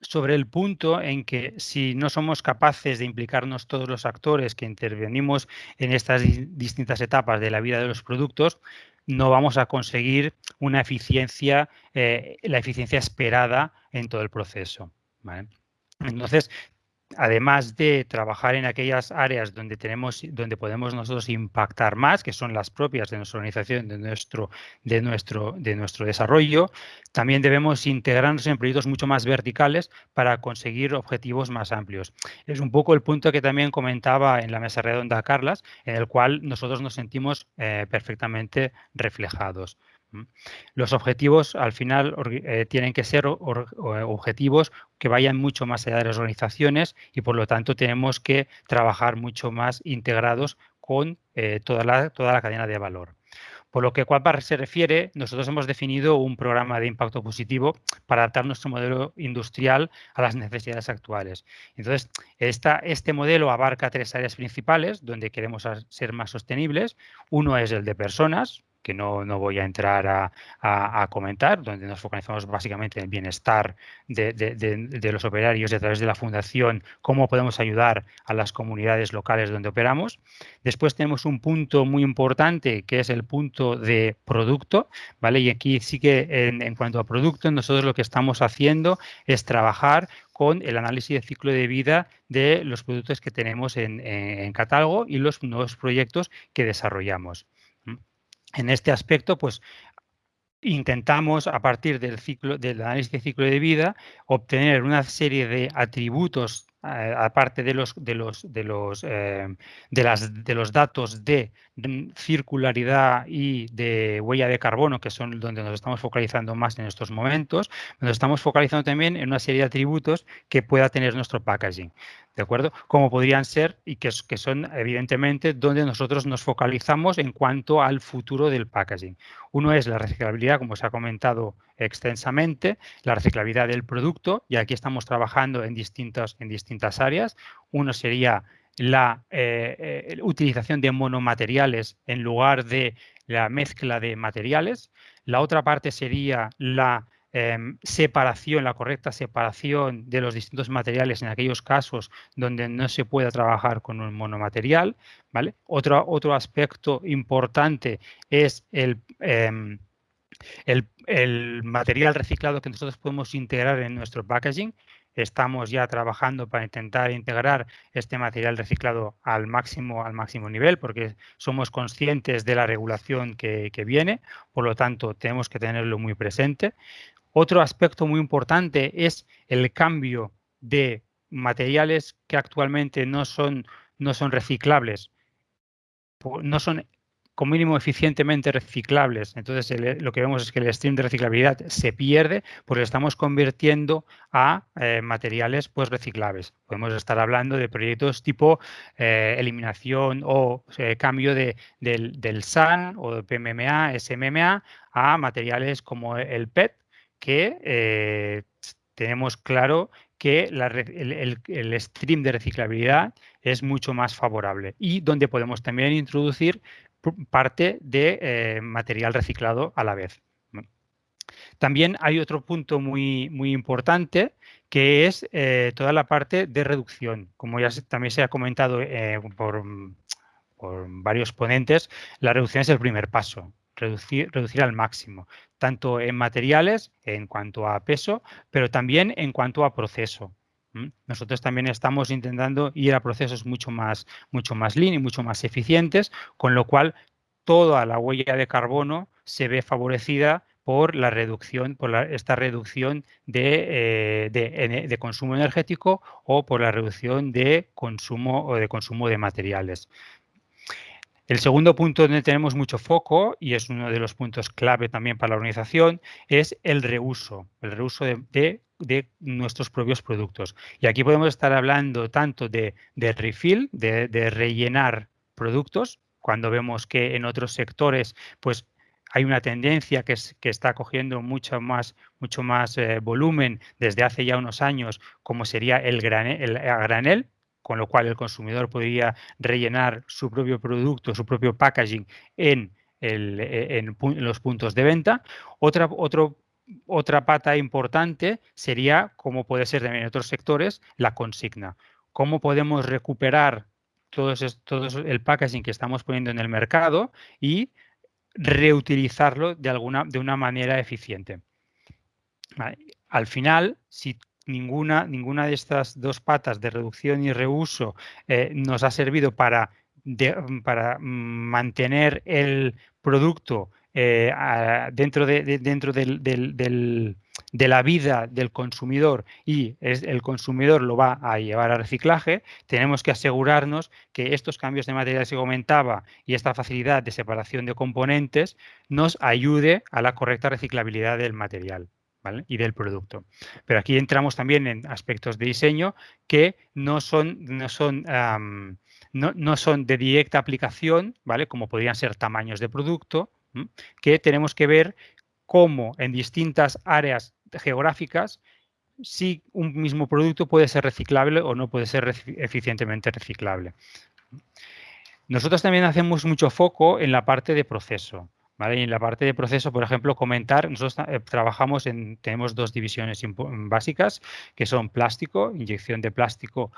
sobre el punto en que si no somos capaces de implicarnos todos los actores que intervenimos en estas distintas etapas de la vida de los productos, no vamos a conseguir una eficiencia, eh, la eficiencia esperada en todo el proceso. Entonces, además de trabajar en aquellas áreas donde tenemos, donde podemos nosotros impactar más, que son las propias de nuestra organización, de nuestro, de nuestro, de nuestro desarrollo, también debemos integrarnos en proyectos mucho más verticales para conseguir objetivos más amplios. Es un poco el punto que también comentaba en la mesa redonda Carlas, en el cual nosotros nos sentimos eh, perfectamente reflejados. Los objetivos al final eh, tienen que ser objetivos que vayan mucho más allá de las organizaciones y por lo tanto tenemos que trabajar mucho más integrados con eh, toda, la, toda la cadena de valor. Por lo que Quadbar se refiere, nosotros hemos definido un programa de impacto positivo para adaptar nuestro modelo industrial a las necesidades actuales. Entonces, esta, este modelo abarca tres áreas principales donde queremos ser más sostenibles. Uno es el de personas, que no, no voy a entrar a, a, comentar, donde nos focalizamos básicamente en el bienestar de, de, los operarios y a través de la fundación, cómo podemos ayudar a las comunidades locales donde operamos. Después tenemos un punto muy importante que es el punto de producto, ¿vale? Y aquí sí que en, en cuanto a producto, nosotros lo que estamos haciendo es trabajar con el análisis de ciclo de vida de los productos que tenemos en, en catálogo y los nuevos proyectos que desarrollamos. En este aspecto, pues intentamos, a partir del, ciclo, del análisis de ciclo de vida, obtener una serie de atributos aparte de los, de los, de los, eh, de, las, de los datos de circularidad y de huella de carbono, que son donde nos estamos focalizando más en estos momentos, nos estamos focalizando también en una serie de atributos que pueda tener nuestro packaging. ¿De acuerdo? Como podrían ser y que, que son evidentemente donde nosotros nos focalizamos en cuanto al futuro del packaging. Uno es la reciclabilidad, como se ha comentado extensamente, la reciclabilidad del producto, y aquí estamos trabajando en distintas, en distintas áreas. Uno sería la eh, eh, utilización de monomateriales en lugar de la mezcla de materiales. La otra parte sería la em, separación, la correcta separación de los distintos materiales en aquellos casos donde no se pueda trabajar con un monomaterial. ¿vale? Otro, otro aspecto importante es el, em, el material reciclado que nosotros podemos integrar en nuestro packaging estamos ya trabajando para intentar integrar este material reciclado al máximo, al máximo nivel, porque somos conscientes de la regulación que, viene, por lo tanto tenemos que tenerlo muy presente. Otro aspecto muy importante es el cambio de materiales que actualmente no son, no son reciclables, no son como mínimo eficientemente reciclables. Entonces, lo que vemos es que el stream de reciclabilidad se pierde porque estamos convirtiendo a eh, materiales pues, reciclables. Podemos estar hablando de proyectos tipo eh, eliminación o eh, cambio de, del, SAN o de PMMA, SMMA a materiales como el PET, que tenemos claro que el, el, stream de reciclabilidad es mucho más favorable y donde podemos también introducir parte de eh, material reciclado a la vez. También hay otro punto muy, muy importante que es eh, toda la parte de reducción. Como ya también se ha comentado eh, por, por, varios ponentes, la reducción es el primer paso, reducir, reducir al máximo, tanto en materiales en cuanto a peso, pero también en cuanto a proceso. Nosotros también estamos intentando ir a procesos mucho más, mucho más lean y mucho más eficientes, con lo cual toda la huella de carbono se ve favorecida por la reducción, por esta reducción de, eh, de, consumo energético o por la reducción de consumo o de consumo de materiales. El segundo punto donde tenemos mucho foco, y es uno de los puntos clave también para la organización, es el reuso, el reuso de, nuestros propios productos. Y aquí podemos estar hablando tanto de, refill, de, rellenar productos, cuando vemos que en otros sectores pues hay una tendencia que, está cogiendo mucho más, mucho más eh, volumen desde hace ya unos años, como sería el el granel, con lo cual el consumidor podría rellenar su propio producto, su propio packaging en, los puntos de venta. Otra, otra pata importante sería, como puede ser también en otros sectores, la consigna. ¿Cómo podemos recuperar todo, el packaging que estamos poniendo en el mercado y reutilizarlo de, alguna, de una manera eficiente? Al final, si ninguna, ninguna de estas dos patas de reducción y reuso eh, nos ha servido para, para mantener el producto eh, dentro, de, dentro del, de la vida del consumidor y el consumidor lo va a llevar a reciclaje, tenemos que asegurarnos que estos cambios de materiales que comentaba y esta facilidad de separación de componentes nos ayude a la correcta reciclabilidad del material y del producto. Pero aquí entramos también en aspectos de diseño que no son, no son, no, son de directa aplicación, ¿vale? como podrían ser tamaños de producto, que tenemos que ver cómo en distintas áreas geográficas si un mismo producto puede ser reciclable o no puede ser eficientemente reciclable. Nosotros también hacemos mucho foco en la parte de proceso. Y en la parte de proceso, por ejemplo, comentar, nosotros eh, trabajamos en, tenemos dos divisiones básicas, que son plástico, inyección de plástico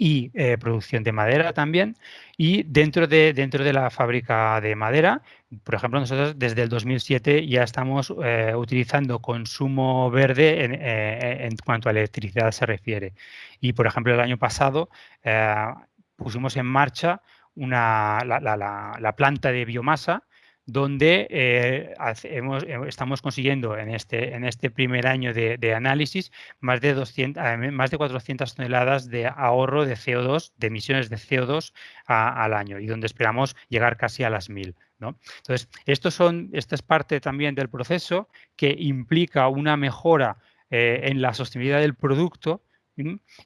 y eh, producción de madera también. Y dentro de, dentro de la fábrica de madera, por ejemplo, nosotros desde el 2007 ya estamos eh, utilizando consumo verde en, cuanto a electricidad se refiere. Y, por ejemplo, el año pasado pusimos en marcha una, la planta de biomasa donde eh, eh, estamos consiguiendo en este, en este primer año de, análisis más de, 200, más de 400 toneladas de ahorro de CO2, de emisiones de CO2 al año y donde esperamos llegar casi a las 1000. ¿no? Entonces, son, esta es parte también del proceso que implica una mejora eh, en la sostenibilidad del producto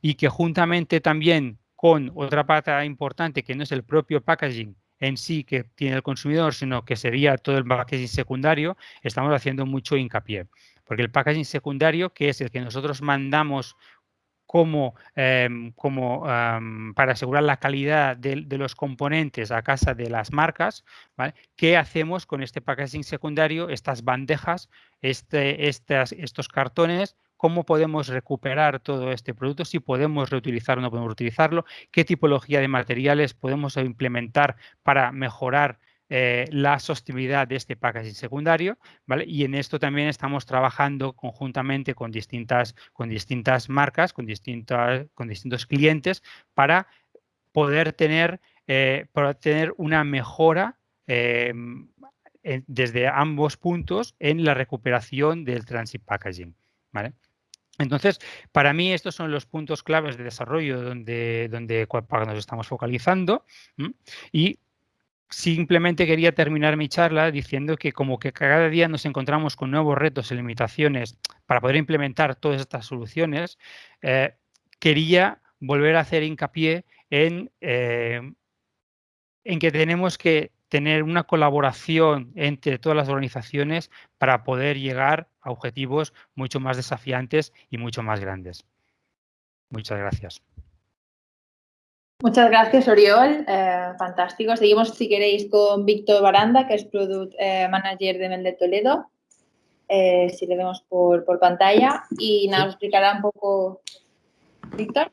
y que juntamente también con otra pata importante que no es el propio packaging, en sí que tiene el consumidor, sino que sería todo el packaging secundario, estamos haciendo mucho hincapié. Porque el packaging secundario, que es el que nosotros mandamos como, em, como para asegurar la calidad de, los componentes a casa de las marcas, ¿qué hacemos con este packaging secundario, estas bandejas, este, estos cartones, cómo podemos recuperar todo este producto, si podemos reutilizarlo o no podemos utilizarlo, qué tipología de materiales podemos implementar para mejorar eh, la sostenibilidad de este packaging secundario. Y en esto también estamos trabajando conjuntamente con distintas, con distintas marcas, con, distintas, con distintos clientes para poder tener, eh, tener una mejora em, desde ambos puntos en la recuperación del transit packaging, ¿vale? Entonces, para mí estos son los puntos claves de desarrollo donde, donde nos estamos focalizando y Simplemente quería terminar mi charla diciendo que como que cada día nos encontramos con nuevos retos y limitaciones para poder implementar todas estas soluciones, eh, quería volver a hacer hincapié en, eh, en que tenemos que tener una colaboración entre todas las organizaciones para poder llegar a objetivos mucho más desafiantes y mucho más grandes. Muchas gracias. Muchas gracias, Oriol. Eh, fantástico. Seguimos, si queréis, con Víctor Baranda, que es Product eh, Manager de Mel de Toledo. Eh, si le vemos por, pantalla. Y nos explicará un poco, Víctor.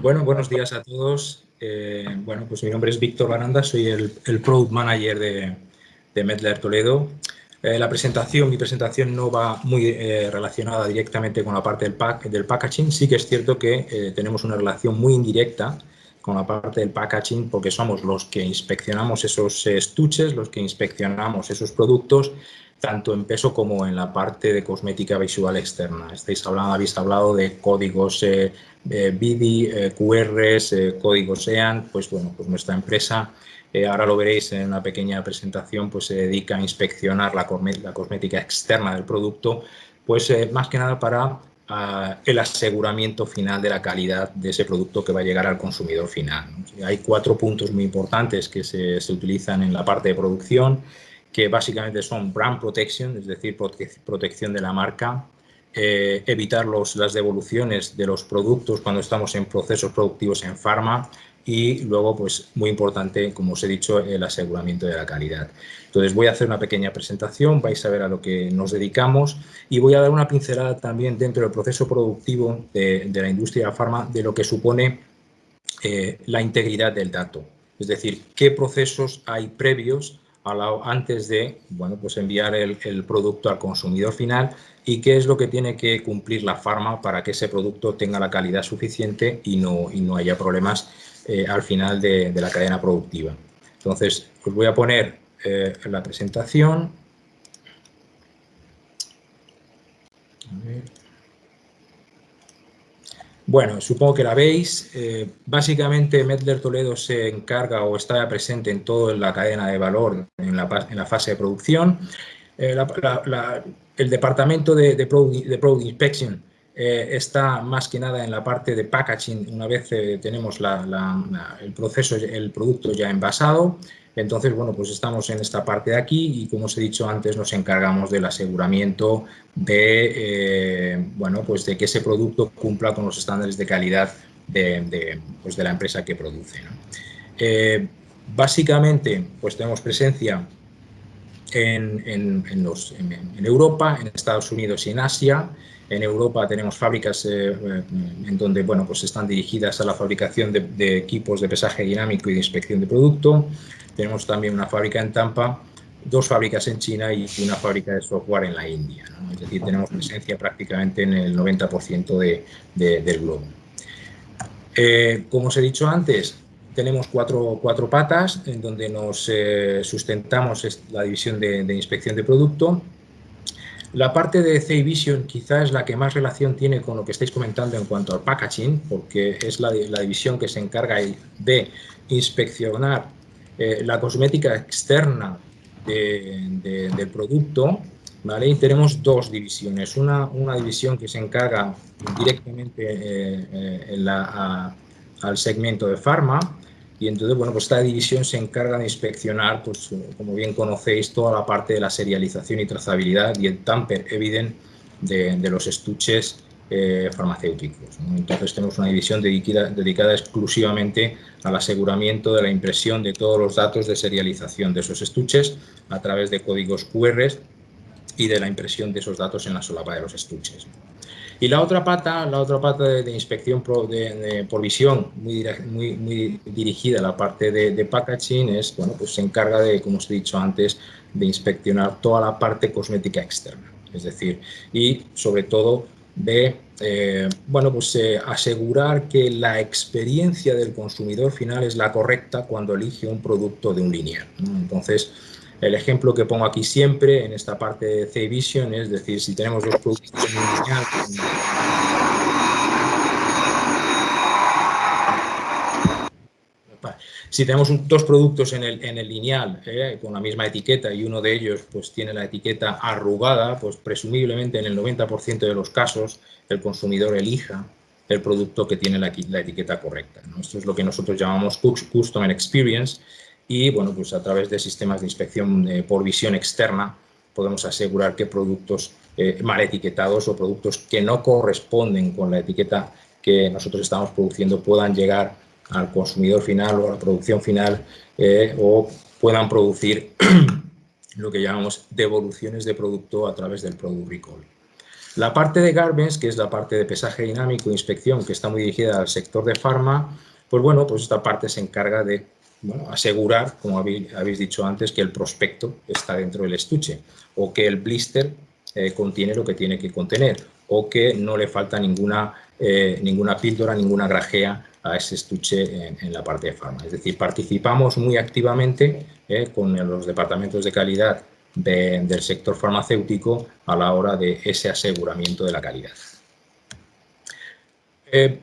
Bueno, buenos días a todos. Bueno, pues mi nombre es Víctor Baranda, soy el, Product Manager de, de Medler Toledo. la presentación, mi presentación no va muy relacionada directamente con la parte del, pack, del packaging. Sí que es cierto que tenemos una relación muy indirecta con la parte del packaging porque somos los que inspeccionamos esos estuches, los que inspeccionamos esos productos, tanto en peso como en la parte de cosmética visual externa. Estáis hablando, habéis hablado de códigos eh, eh BIDI, eh, QRs, eh, códigos EAN, pues bueno, pues nuestra empresa, ahora lo veréis en una pequeña presentación, pues se dedica a inspeccionar la, cosmética externa del producto, pues más que nada para el aseguramiento final de la calidad de ese producto que va a llegar al consumidor final. Hay cuatro puntos muy importantes que se, utilizan en la parte de producción, que básicamente son brand protection, es decir, protección de la marca, eh, evitar las devoluciones de los productos cuando estamos en procesos productivos en farma y luego, pues muy importante, como os he dicho, el aseguramiento de la calidad. Entonces voy a hacer una pequeña presentación, vais a ver a lo que nos dedicamos y voy a dar una pincelada también dentro del proceso productivo de, la industria farma de lo que supone eh, la integridad del dato. Es decir, qué procesos hay previos a antes de bueno, pues enviar el, producto al consumidor final y qué es lo que tiene que cumplir la farma para que ese producto tenga la calidad suficiente y no, y no haya problemas eh, al final de, la cadena productiva. Entonces, os voy a poner eh, la presentación. Bueno, supongo que la veis. Eh, básicamente, Medler Toledo se encarga o está presente en toda la cadena de valor en la, fase de producción. el departamento de, de, product, Inspection eh, está más que nada en la parte de packaging una vez eh, tenemos el proceso, el producto ya envasado. Entonces, bueno, pues estamos en esta parte de aquí y como os he dicho antes, nos encargamos del aseguramiento de, eh, bueno, pues de que ese producto cumpla con los estándares de calidad de, pues de la empresa que produce. básicamente, pues tenemos presencia en, en, en Europa, en Estados Unidos y en Asia. En Europa tenemos fábricas eh, eh, en donde bueno, pues están dirigidas a la fabricación de, equipos de pesaje dinámico y de inspección de producto. Tenemos también una fábrica en Tampa, dos fábricas en China y una fábrica de software en la India. Es decir, tenemos presencia prácticamente en el 90% de, del globo. Eh, como os he dicho antes, tenemos cuatro, cuatro patas en donde nos sustentamos la división de, inspección de producto, la parte de CI Vision quizá es la que más relación tiene con lo que estáis comentando en cuanto al packaging, porque es la, división que se encarga de inspeccionar eh, la cosmética externa del producto. ¿vale? Y tenemos dos divisiones. Una, una división que se encarga directamente eh, eh, al segmento de farma y entonces, bueno, pues esta división se encarga de inspeccionar, pues como bien conocéis, toda la parte de la serialización y trazabilidad y el tamper evident de, los estuches farmacéuticos. Entonces tenemos una división dedicada, dedicada, exclusivamente al aseguramiento de la impresión de todos los datos de serialización de esos estuches a través de códigos QR y de la impresión de esos datos en la solapa de los estuches. Y la otra pata, la otra pata de, inspección por visión, muy, dirigida a la parte de, packaging, es, bueno, pues se encarga de, como os he dicho antes, de inspeccionar toda la parte cosmética externa. Es decir, y sobre todo de eh, bueno, pues, eh, asegurar que la experiencia del consumidor final es la correcta cuando elige un producto de un lineal. Entonces, el ejemplo que pongo aquí siempre en esta parte de C-Vision es decir, si tenemos dos productos en un lineal, Si tenemos dos productos en el, en el lineal eh, con la misma etiqueta y uno de ellos pues, tiene la etiqueta arrugada, pues presumiblemente en el 90% de los casos el consumidor elija el producto que tiene la, la etiqueta correcta. Esto es lo que nosotros llamamos Customer Experience y bueno, pues a través de sistemas de inspección eh, por visión externa podemos asegurar que productos eh, mal etiquetados o productos que no corresponden con la etiqueta que nosotros estamos produciendo puedan llegar al consumidor final o a la producción final eh, o puedan producir lo que llamamos devoluciones de producto a través del Product Recall. La parte de Garbage, que es la parte de pesaje dinámico e inspección, que está muy dirigida al sector de farma, pues bueno, pues esta parte se encarga de asegurar, como habéis, dicho antes, que el prospecto está dentro del estuche o que el blister eh, contiene lo que tiene que contener o que no le falta ninguna, eh, ninguna píldora, ninguna grajea a ese estuche en, la parte de farma. Es decir, participamos muy activamente eh, con los departamentos de calidad del sector farmacéutico a la hora de ese aseguramiento de la calidad. Eh,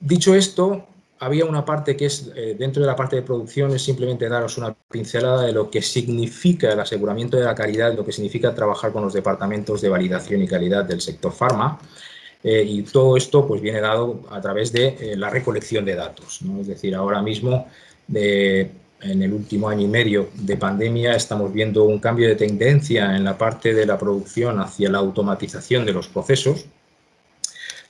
dicho esto, había una parte que es, eh, dentro de la parte de producción, es simplemente daros una pincelada de lo que significa el aseguramiento de la calidad, lo que significa trabajar con los departamentos de validación y calidad del sector farma. Eh, y todo esto pues, viene dado a través de eh, la recolección de datos. Es decir, ahora mismo, en el último año y medio de pandemia, estamos viendo un cambio de tendencia en la parte de la producción hacia la automatización de los procesos,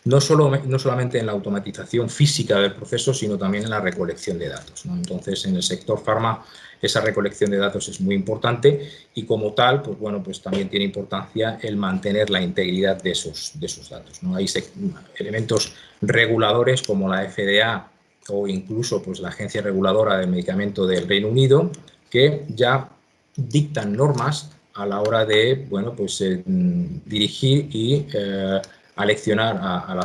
no, solo, no solamente en la automatización física del proceso, sino también en la recolección de datos. Entonces, en el sector farma, esa recolección de datos es muy importante y como tal, pues bueno, pues también tiene importancia el mantener la integridad de esos, de esos datos. ¿no? Hay elementos reguladores como la FDA o incluso pues, la Agencia Reguladora del Medicamento del Reino Unido que ya dictan normas a la hora de bueno, pues, eh, dirigir y eh, aleccionar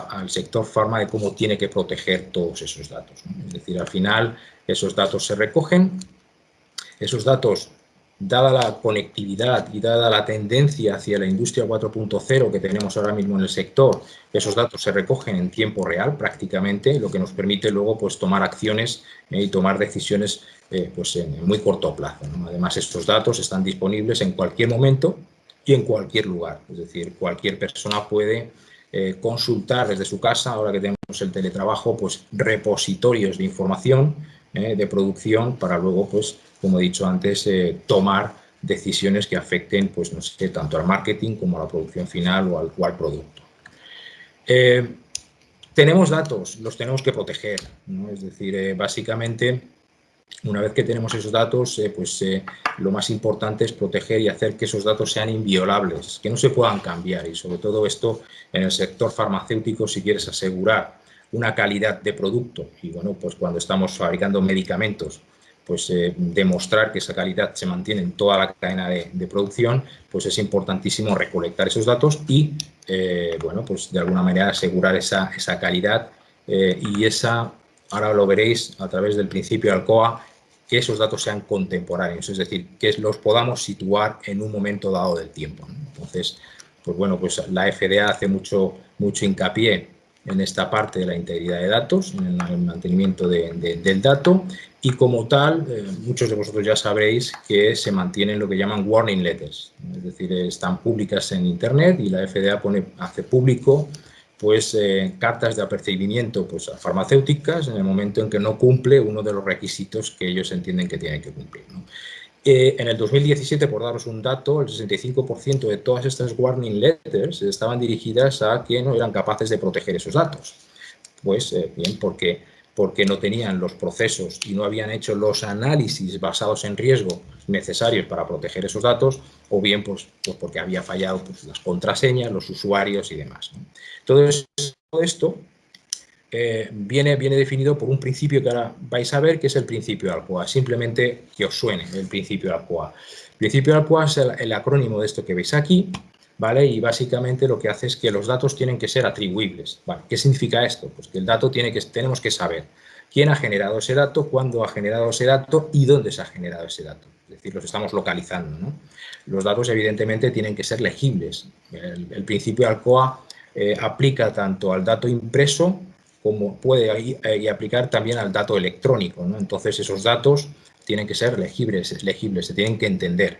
al sector farma de cómo tiene que proteger todos esos datos. Es decir, al final esos datos se recogen, esos datos, dada la conectividad y dada la tendencia hacia la industria 4.0 que tenemos ahora mismo en el sector, esos datos se recogen en tiempo real prácticamente, lo que nos permite luego pues, tomar acciones eh, y tomar decisiones eh, pues, en muy corto plazo. Además, estos datos están disponibles en cualquier momento y en cualquier lugar. Es decir, cualquier persona puede eh, consultar desde su casa, ahora que tenemos el teletrabajo, pues repositorios de información eh, de producción para luego, pues, como he dicho antes, eh, tomar decisiones que afecten, pues, no sé, tanto al marketing como a la producción final o al, o al producto. tenemos datos, los tenemos que proteger, ¿no? es decir, básicamente una vez que tenemos esos datos, pues lo más importante es proteger y hacer que esos datos sean inviolables, que no se puedan cambiar y sobre todo esto en el sector farmacéutico si quieres asegurar una calidad de producto y bueno, pues cuando estamos fabricando medicamentos, pues eh, demostrar que esa calidad se mantiene en toda la cadena de, producción, pues es importantísimo recolectar esos datos y bueno, pues de alguna manera asegurar esa, esa calidad y esa ahora lo veréis a través del principio Alcoa, que esos datos sean contemporáneos, es decir, que los podamos situar en un momento dado del tiempo. Entonces, pues bueno, pues la FDA hace mucho, mucho hincapié en esta parte de la integridad de datos, en el mantenimiento del dato y como tal, eh, muchos de vosotros ya sabréis que se mantienen lo que llaman warning letters, es decir, están públicas en Internet y la FDA pone, hace público pues eh, cartas de apercibimiento pues, a farmacéuticas en el momento en que no cumple uno de los requisitos que ellos entienden que tienen que cumplir. En el 2017, por daros un dato, el 65% de todas estas warning letters estaban dirigidas a que no eran capaces de proteger esos datos. Pues eh, bien, porque, porque no tenían los procesos y no habían hecho los análisis basados en riesgo necesarios para proteger esos datos, o bien pues, pues porque había fallado pues, las contraseñas, los usuarios y demás. Todo esto eh, viene, viene definido por un principio que ahora vais a ver, que es el principio de Alcoa. Simplemente que os suene el principio de Alcoa. El principio de Alcoa es el, acrónimo de esto que veis aquí, ¿vale? Y básicamente lo que hace es que los datos tienen que ser atribuibles. ¿Qué significa esto? Pues que el dato tiene que, tenemos que saber quién ha generado ese dato, cuándo ha generado ese dato y dónde se ha generado ese dato. Es decir, los estamos localizando, Los datos evidentemente tienen que ser legibles. El, principio de Alcoa eh, aplica tanto al dato impreso como puede y aplicar también al dato electrónico. Entonces, esos datos tienen que ser legibles, legibles se tienen que entender.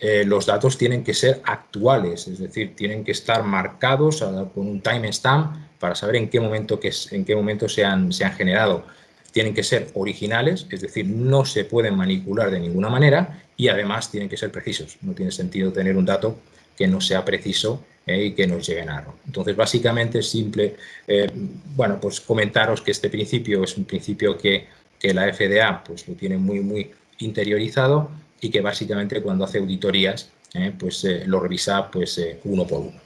Eh, los datos tienen que ser actuales, es decir, tienen que estar marcados con un timestamp para saber en qué momento, que, en qué momento se, han, se han generado. Tienen que ser originales, es decir, no se pueden manipular de ninguna manera y además tienen que ser precisos. No tiene sentido tener un dato que no sea preciso eh, y que nos lleguen a Entonces, básicamente es simple, eh, bueno, pues comentaros que este principio es un principio que, que, la FDA pues lo tiene muy, muy interiorizado y que básicamente cuando hace auditorías, eh, pues lo revisa pues uno por uno.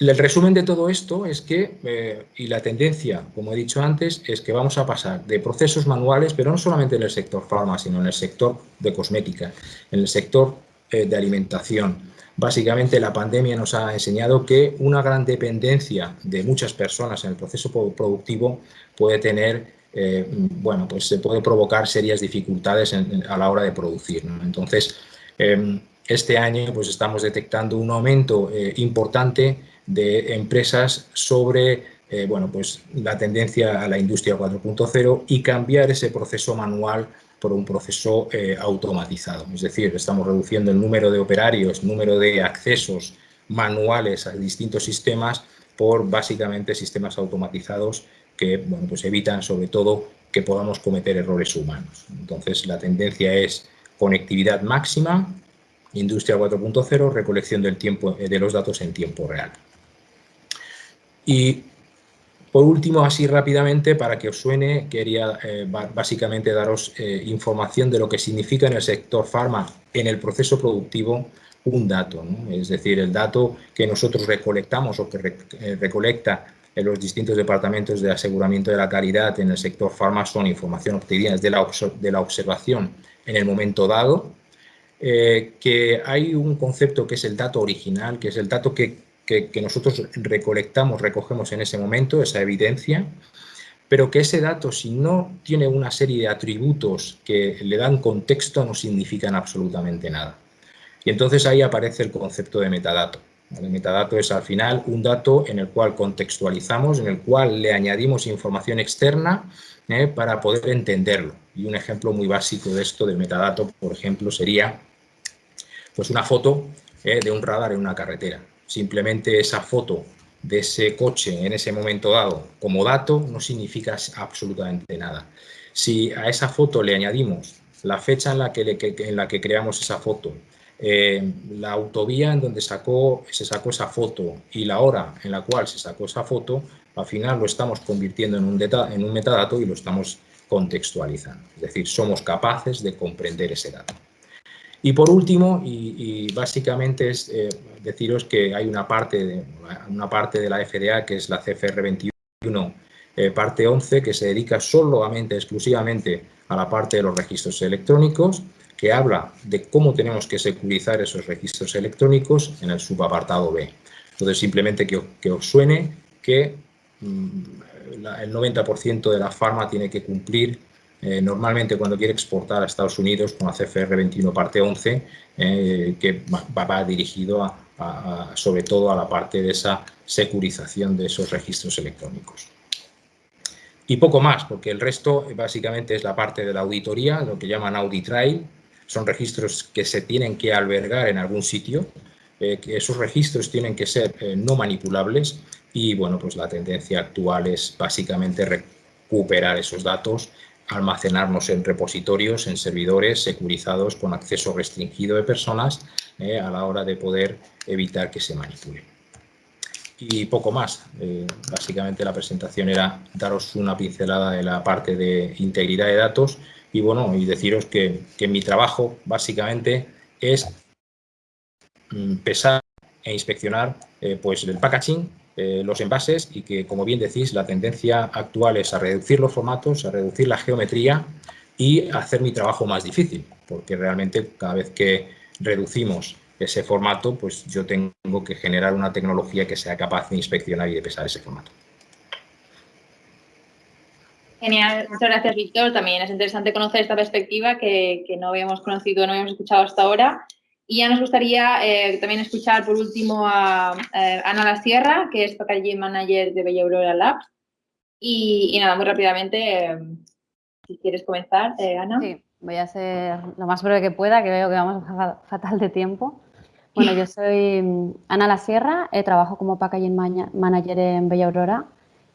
El resumen de todo esto es que, eh, y la tendencia, como he dicho antes, es que vamos a pasar de procesos manuales, pero no solamente en el sector farma, sino en el sector de cosmética, en el sector eh, de alimentación. Básicamente la pandemia nos ha enseñado que una gran dependencia de muchas personas en el proceso productivo puede tener, eh, bueno, pues se puede provocar serias dificultades a la hora de producir. Entonces, em, este año pues estamos detectando un aumento importante de empresas sobre eh, bueno, pues la tendencia a la industria 4.0 y cambiar ese proceso manual por un proceso eh, automatizado. Es decir, estamos reduciendo el número de operarios, número de accesos manuales a distintos sistemas por básicamente sistemas automatizados que bueno, pues evitan sobre todo que podamos cometer errores humanos. Entonces la tendencia es conectividad máxima, industria 4.0, recolección del tiempo, eh, de los datos en tiempo real. Y por último, así rápidamente, para que os suene, quería eh, básicamente daros eh, información de lo que significa en el sector farma, en el proceso productivo, un dato. Es decir, el dato que nosotros recolectamos o que eh, recolecta en los distintos departamentos de aseguramiento de la calidad en el sector farma son información obtenida de la, de la observación en el momento dado, que hay un concepto que es el dato original, que es el dato que que, nosotros recolectamos, recogemos en ese momento, esa evidencia, pero que ese dato, si no tiene una serie de atributos que le dan contexto, no significan absolutamente nada. Y entonces ahí aparece el concepto de metadato. El metadato es al final un dato en el cual contextualizamos, en el cual le añadimos información externa ¿eh? para poder entenderlo. Y un ejemplo muy básico de esto, del metadato, por ejemplo, sería pues una foto ¿eh? de un radar en una carretera simplemente esa foto de ese coche en ese momento dado como dato no significa absolutamente nada. Si a esa foto le añadimos la fecha en la que, en la que creamos esa foto, eh, la autovía en donde sacó, se sacó esa foto y la hora en la cual se sacó esa foto, al final lo estamos convirtiendo en un, en un metadato y lo estamos contextualizando. Es decir, somos capaces de comprender ese dato. Y por último, y, básicamente es eh, deciros que hay una parte, de, una parte de la FDA, que es la CFR 21, eh, parte 11, que se dedica solamente, exclusivamente a la parte de los registros electrónicos, que habla de cómo tenemos que securizar esos registros electrónicos en el subapartado B. Entonces, simplemente que, os suene que mm, el 90% de la farma tiene que cumplir eh, normalmente cuando quiere exportar a Estados Unidos con la CFR 21 parte 11, eh, que va, dirigido a, sobre todo a la parte de esa securización de esos registros electrónicos. Y poco más, porque el resto básicamente es la parte de la auditoría, lo que llaman audit trail, son registros que se tienen que albergar en algún sitio, eh, que esos registros tienen que ser no manipulables. Y bueno, pues la tendencia actual es básicamente recuperar esos datos, almacenarnos en repositorios, en servidores securizados con acceso restringido de personas eh, a la hora de poder evitar que se manipulen. Y poco más. Eh, básicamente la presentación era daros una pincelada de la parte de integridad de datos y bueno, y deciros que, mi trabajo básicamente es mm, pesar e inspeccionar eh, pues el packaging, eh, los envases y que, como bien decís, la tendencia actual es a reducir los formatos, a reducir la geometría y hacer mi trabajo más difícil, porque realmente cada vez que reducimos ese formato, pues yo tengo que generar una tecnología que sea capaz de inspeccionar y de pesar ese formato. Genial, muchas gracias Víctor. También es interesante conocer esta perspectiva que, no habíamos conocido, no habíamos escuchado hasta ahora. Y ya nos gustaría eh, también escuchar por último a eh, Ana La Sierra, que es Packaging Manager de Bella Aurora Labs. Y, nada, muy rápidamente, eh, si quieres comenzar, Ana. Sí, voy a ser lo más breve que pueda, que veo que vamos fatal de tiempo. Bueno, yo soy mm, Ana La Sierra, trabajo como Packaging Manager en Bella Aurora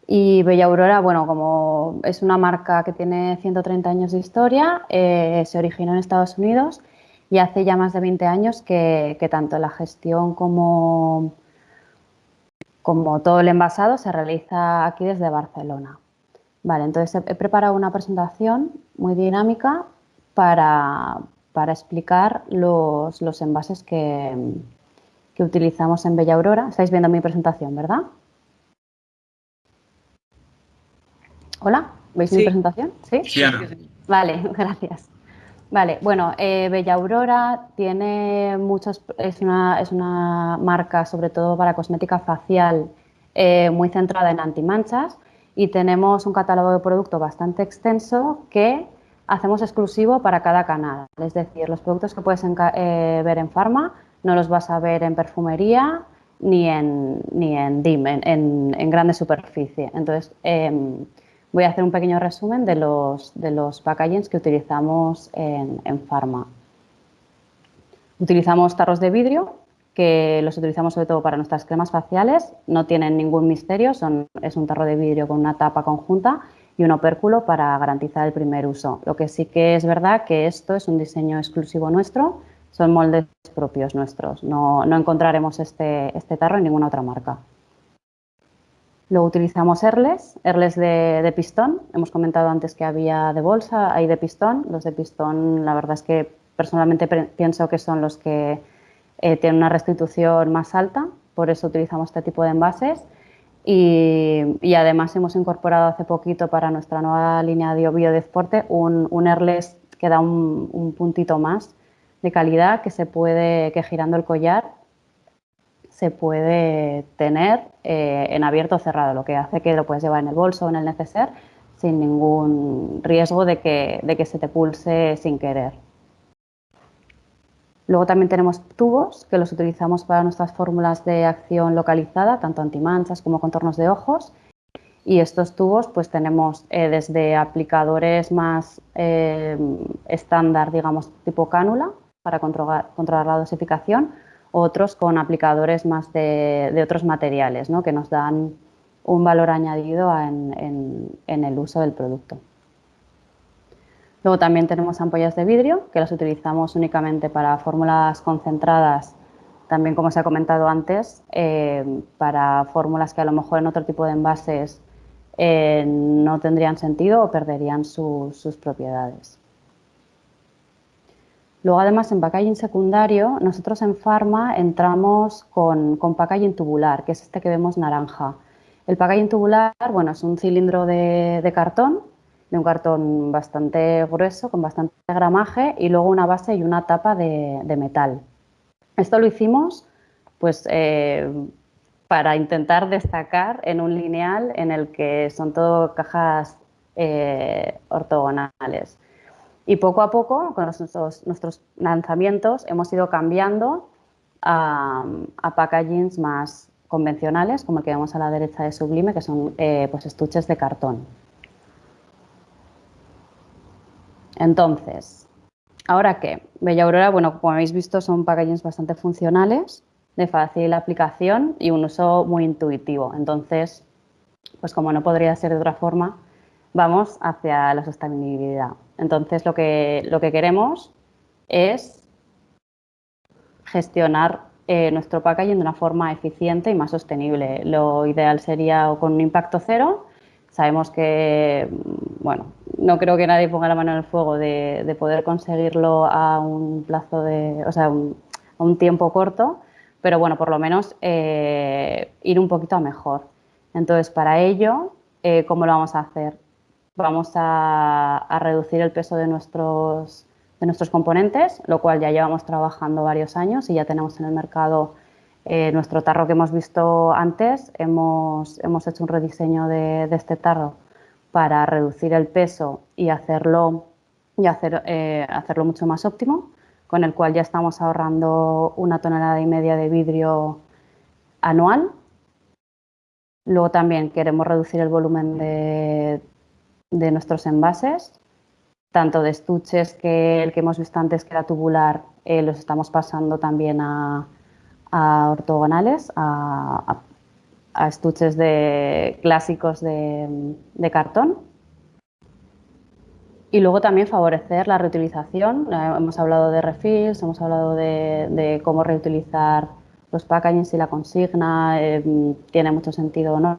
y Bella Aurora, bueno, como es una marca que tiene 130 años de historia, eh, se originó en Estados Unidos y hace ya más de 20 años que, tanto la gestión como, como todo el envasado se realiza aquí desde Barcelona. Vale, entonces he, preparado una presentación muy dinámica para, explicar los, envases que, que utilizamos en Bella Aurora. Estáis viendo mi presentación, ¿verdad? Hola, ¿veis mi presentación? Sí, sí Ana. Vale, gracias. Vale, bueno, eh, Bella Aurora tiene muchos, es una, es una marca sobre todo para cosmética facial eh, muy centrada en antimanchas y tenemos un catálogo de producto bastante extenso que hacemos exclusivo para cada canal. Es decir, los productos que puedes eh, ver en Pharma no los vas a ver en perfumería ni en, ni en DIM, en, en, grande superficie. Entonces, em, Voy a hacer un pequeño resumen de los, de los packagings que utilizamos en, en Pharma. Utilizamos tarros de vidrio, que los utilizamos sobre todo para nuestras cremas faciales. No tienen ningún misterio, es un tarro de vidrio con una tapa conjunta y un opérculo para garantizar el primer uso. Lo que sí que es verdad que esto es un diseño exclusivo nuestro, son moldes propios nuestros. No, no encontraremos este, este tarro en ninguna otra marca. Luego utilizamos Erles, Erles de, pistón. Hemos comentado antes que había de bolsa, hay de pistón. Los de pistón, la verdad es que personalmente pienso que son los que eh, tienen una restitución más alta, por eso utilizamos este tipo de envases. Y, además hemos incorporado hace poquito para nuestra nueva línea de biodeporte un, un Erles que da un, un puntito más de calidad que se puede, que girando el collar se puede tener eh, en abierto o cerrado, lo que hace que lo puedes llevar en el bolso o en el neceser sin ningún riesgo de que, de que se te pulse sin querer. Luego también tenemos tubos que los utilizamos para nuestras fórmulas de acción localizada, tanto antimanchas como contornos de ojos. Y estos tubos pues tenemos eh, desde aplicadores más eh, estándar, digamos, tipo cánula, para controlar, controlar la dosificación, otros con aplicadores más de, otros materiales, ¿no? que nos dan un valor añadido en, el uso del producto. Luego también tenemos ampollas de vidrio, que las utilizamos únicamente para fórmulas concentradas, también como se ha comentado antes, eh, para fórmulas que a lo mejor en otro tipo de envases eh, no tendrían sentido o perderían sus propiedades. Luego, además, en packaging secundario, nosotros en Pharma entramos con, con packaging tubular, que es este que vemos naranja. El packaging tubular, bueno, es un cilindro de, cartón, de un cartón bastante grueso, con bastante gramaje, y luego una base y una tapa de, metal. Esto lo hicimos, pues, eh, para intentar destacar en un lineal en el que son todo cajas eh, ortogonales. Y poco a poco, con nuestros, lanzamientos, hemos ido cambiando a, packagings más convencionales, como el que vemos a la derecha de Sublime, que son eh, pues estuches de cartón. Entonces, ¿ahora qué? Bella Aurora, bueno, como habéis visto, son packagings bastante funcionales, de fácil aplicación y un uso muy intuitivo. Entonces, pues como no podría ser de otra forma, vamos hacia la sostenibilidad. Entonces, lo que, lo que queremos es gestionar eh, nuestro packaging de una forma eficiente y más sostenible. Lo ideal sería con un impacto cero. Sabemos que, bueno, no creo que nadie ponga la mano en el fuego de, poder conseguirlo a un plazo de, o sea, a un tiempo corto, pero bueno, por lo menos eh, ir un poquito a mejor. Entonces, para ello, eh, ¿cómo lo vamos a hacer? Vamos a, reducir el peso de nuestros, de nuestros componentes, lo cual ya llevamos trabajando varios años y ya tenemos en el mercado eh, nuestro tarro que hemos visto antes. Hemos, hemos hecho un rediseño de, este tarro para reducir el peso y hacerlo, y hacer, eh, hacerlo mucho más óptimo, con el cual ya estamos ahorrando una tonelada y media de vidrio anual Luego también queremos reducir el volumen de, nuestros envases, tanto de estuches que el que hemos visto antes que era tubular, eh, los estamos pasando también a, ortogonales, a, estuches de, clásicos de, cartón. Y luego también favorecer la reutilización. Eh, hemos hablado de refills, hemos hablado de cómo reutilizar los packaging, si la consigna eh, tiene mucho sentido o no.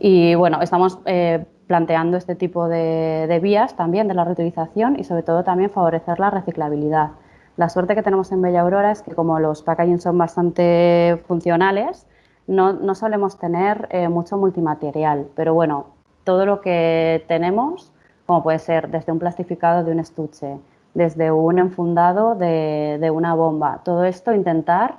Y bueno, estamos planteando este tipo de, vías también de la reutilización y sobre todo también favorecer la reciclabilidad. La suerte que tenemos en Bella Aurora es que como los packaging son bastante funcionales, no, solemos tener eh, mucho multimaterial, pero bueno, todo lo que tenemos, como puede ser desde un plastificado de un estuche, desde un enfundado de, de una bomba, todo esto intentar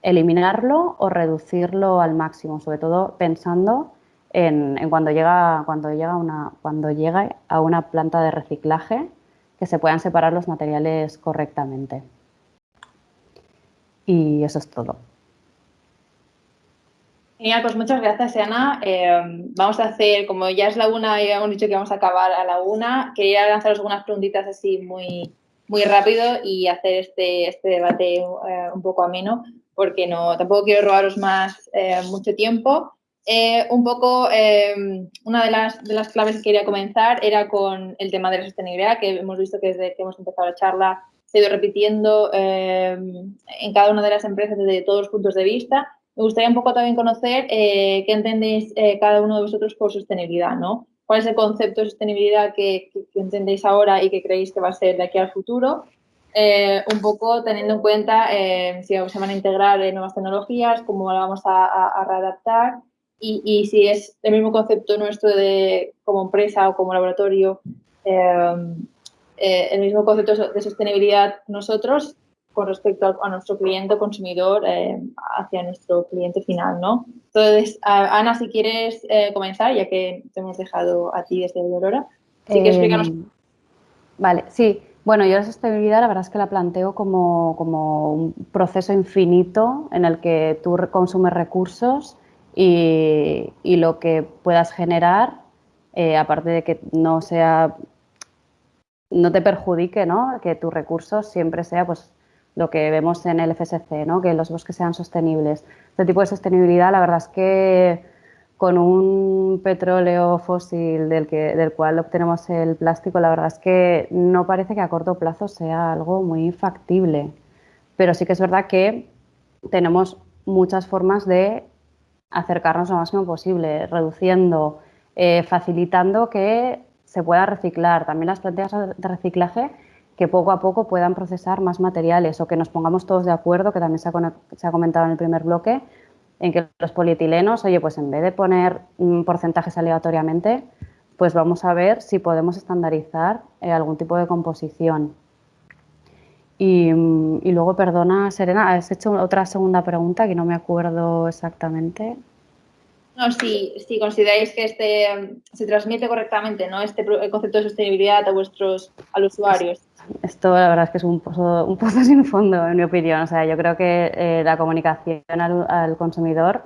eliminarlo o reducirlo al máximo, sobre todo pensando en, cuando, llega, cuando, llega una, cuando a una planta de reciclaje que se puedan separar los materiales correctamente. Y eso es todo. Genial, pues muchas gracias, Ana. Eh, vamos a hacer, como ya es la una y hemos dicho que vamos a acabar a la una, quería lanzaros algunas preguntitas así muy, muy rápido y hacer este, este debate eh, un poco ameno porque no, tampoco quiero robaros más eh, mucho tiempo. Eh, un poco, eh, una de las, de las claves que quería comenzar era con el tema de la sostenibilidad, que hemos visto que desde que hemos empezado la charla se ha ido repitiendo en cada una de las empresas desde todos los puntos de vista. Me gustaría un poco también conocer qué entendéis cada uno de vosotros por sostenibilidad, ¿no? ¿Cuál es el concepto de sostenibilidad que, entendéis ahora y que creéis que va a ser de aquí al futuro? Eh, un poco teniendo en cuenta eh, si se van a integrar eh, nuevas tecnologías, cómo la vamos a, readaptar y, si es el mismo concepto nuestro de como empresa o como laboratorio, el mismo concepto de sostenibilidad nosotros con respecto a, nuestro cliente consumidor hacia nuestro cliente final, ¿no? Entonces, Ana, si quieres comenzar, ya que te hemos dejado a ti desde Aurora, sí que explícanos. Vale, sí. Bueno, yo la sostenibilidad la verdad es que la planteo como, un proceso infinito en el que tú consumes recursos y, lo que puedas generar, eh, aparte de que no sea, no te perjudique, ¿no? Que tus recursos siempre sea pues lo que vemos en el FSC, ¿no? Que los bosques sean sostenibles. Este tipo de sostenibilidad la verdad es que con un petróleo fósil del, que, del cual obtenemos el plástico, la verdad es que no parece que a corto plazo sea algo muy factible. Pero sí que es verdad que tenemos muchas formas de acercarnos lo máximo posible, reduciendo, eh, facilitando que se pueda reciclar. También las plantillas de reciclaje que poco a poco puedan procesar más materiales o que nos pongamos todos de acuerdo, que también se ha comentado en el primer bloque, en que los polietilenos, oye, pues en vez de poner porcentajes aleatoriamente, pues vamos a ver si podemos estandarizar eh, algún tipo de composición. Y, luego, perdona, Serena, has hecho otra segunda pregunta que no me acuerdo exactamente. No, si, si consideráis que este se transmite correctamente, ¿no? Este concepto de sostenibilidad a vuestros a los usuarios. Esto la verdad es que es un pozo, un pozo sin fondo, en mi opinión. O sea, yo creo que eh, la comunicación al, consumidor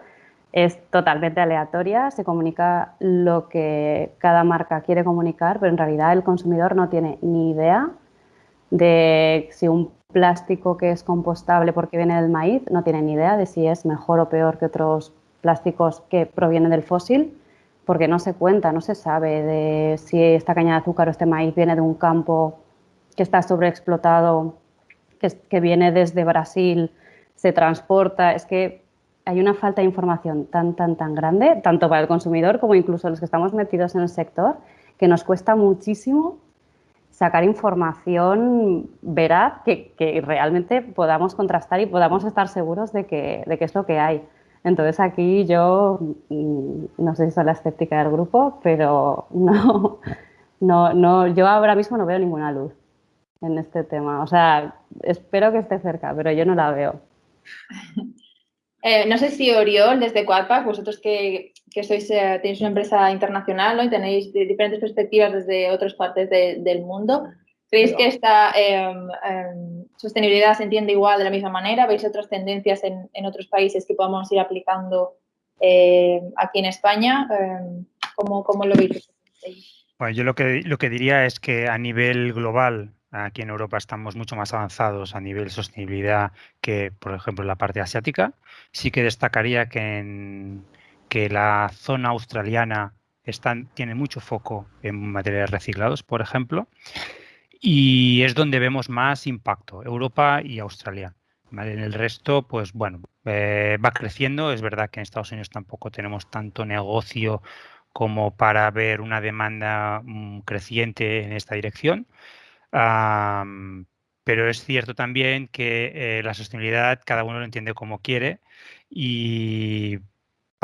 es totalmente aleatoria, se comunica lo que cada marca quiere comunicar, pero en realidad el consumidor no tiene ni idea de si un plástico que es compostable porque viene del maíz, no tiene ni idea de si es mejor o peor que otros plásticos que provienen del fósil. porque no se cuenta, no se sabe de si esta caña de azúcar o este maíz viene de un campo que está sobreexplotado, que, que viene desde Brasil, se transporta. Es que hay una falta de información tan, tan, tan grande, tanto para el consumidor como incluso los que estamos metidos en el sector, que nos cuesta muchísimo sacar información veraz que, que realmente podamos contrastar y podamos estar seguros de que, de que es lo que hay. Entonces aquí yo, mm, no sé si soy la escéptica del grupo, pero no, no, no, yo ahora mismo no veo ninguna luz en este tema. O sea, espero que esté cerca, pero yo no la veo. Eh, no sé si Oriol, desde Quadpack, vosotros que, que sois, eh, tenéis una empresa internacional ¿no? y tenéis diferentes perspectivas desde otras partes del mundo, ¿creéis que esta em, em, sostenibilidad se entiende igual de la misma manera? ¿Veis otras tendencias en, en otros países que podamos ir aplicando eh, aquí en España? Em, ¿cómo, ¿cómo, lo veis? Bueno, yo lo que, lo que diría es que a nivel global Aquí en Europa estamos mucho más avanzados a nivel sostenibilidad que, por ejemplo, en la parte asiática. Sí que destacaría que, en, que la zona australiana tiene mucho foco en materiales reciclados, por ejemplo, y es donde vemos más impacto, Europa y Australia. En el resto, pues bueno, eh, va creciendo. Es verdad que en Estados Unidos tampoco tenemos tanto negocio como para ver una demanda mm, creciente en esta dirección pero es cierto también que eh, la sostenibilidad cada uno lo entiende como quiere y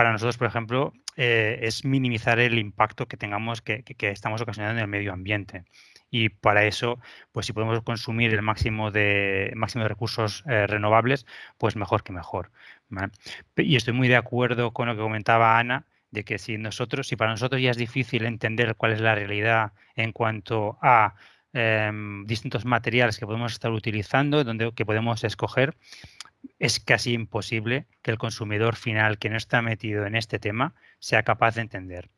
para nosotros, por ejemplo, eh, es minimizar el impacto que tengamos, que, estamos ocasionando en el medio ambiente. Y para eso, pues si podemos consumir el máximo de, máximo de recursos eh, renovables, pues mejor que mejor. Y estoy muy de acuerdo con lo que comentaba Ana, de que si nosotros, si para nosotros ya es difícil entender cuál es la realidad en cuanto a Em, distintos materiales que podemos estar utilizando, donde, que podemos escoger, es casi imposible que el consumidor final que no está metido en este tema sea capaz de entender.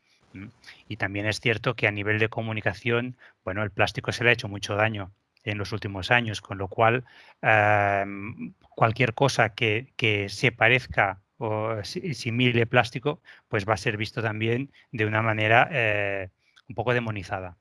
Y también es cierto que a nivel de comunicación, bueno, el plástico se le ha hecho mucho daño en los últimos años, con lo cual em, cualquier cosa que, que, se parezca o simile plástico, pues va a ser visto también de una manera eh, un poco demonizada.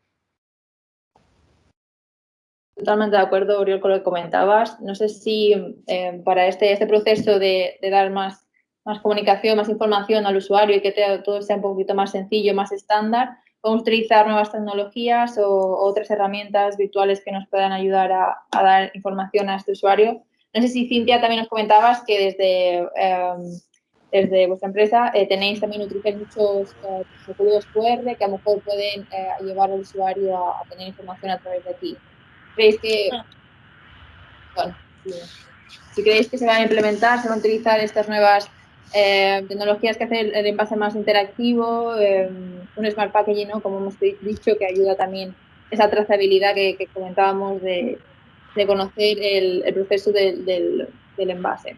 Totalmente de acuerdo, Oriol, con lo que comentabas. No sé si eh, para este, este proceso de, dar más, más comunicación, más información al usuario y que todo sea un poquito más sencillo, más estándar, podemos utilizar nuevas tecnologías o otras herramientas virtuales que nos puedan ayudar a, dar información a este usuario. No sé si Cintia también nos comentabas que desde, em, desde vuestra empresa eh, tenéis también utilizar muchos eh, códigos QR que a lo mejor pueden llevar al usuario a, a tener información a través de aquí. ¿Creéis que, ah. bueno, si, creéis que se van a implementar, se van a utilizar estas nuevas eh, tecnologías que hacen el, envase más interactivo, eh, un smart packaging, ¿no? como hemos dicho, que ayuda también esa trazabilidad que, comentábamos de, conocer el, proceso del, envase.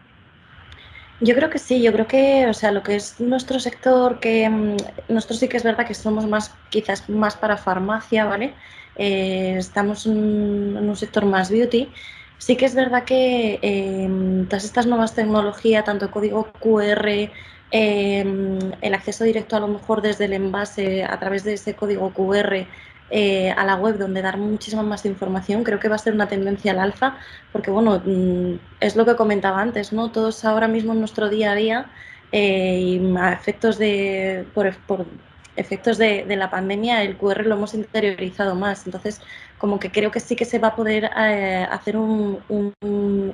Yo creo que sí, yo creo que, o sea, lo que es nuestro sector, que mm, nosotros sí que es verdad que somos más, quizás más para farmacia, ¿vale? Eh, estamos en, un sector más beauty, sí que es verdad que eh, todas estas nuevas tecnologías, tanto código QR, em, el acceso directo a lo mejor desde el envase a través de ese código QR eh, a la web donde dar muchísima más información, creo que va a ser una tendencia al alza, porque bueno, mm, es lo que comentaba antes, ¿no? Todos ahora mismo en nuestro día a día y a efectos de, por efectos de, la pandemia el QR lo hemos interiorizado más. Entonces, como que creo que sí que se va a poder eh, hacer un,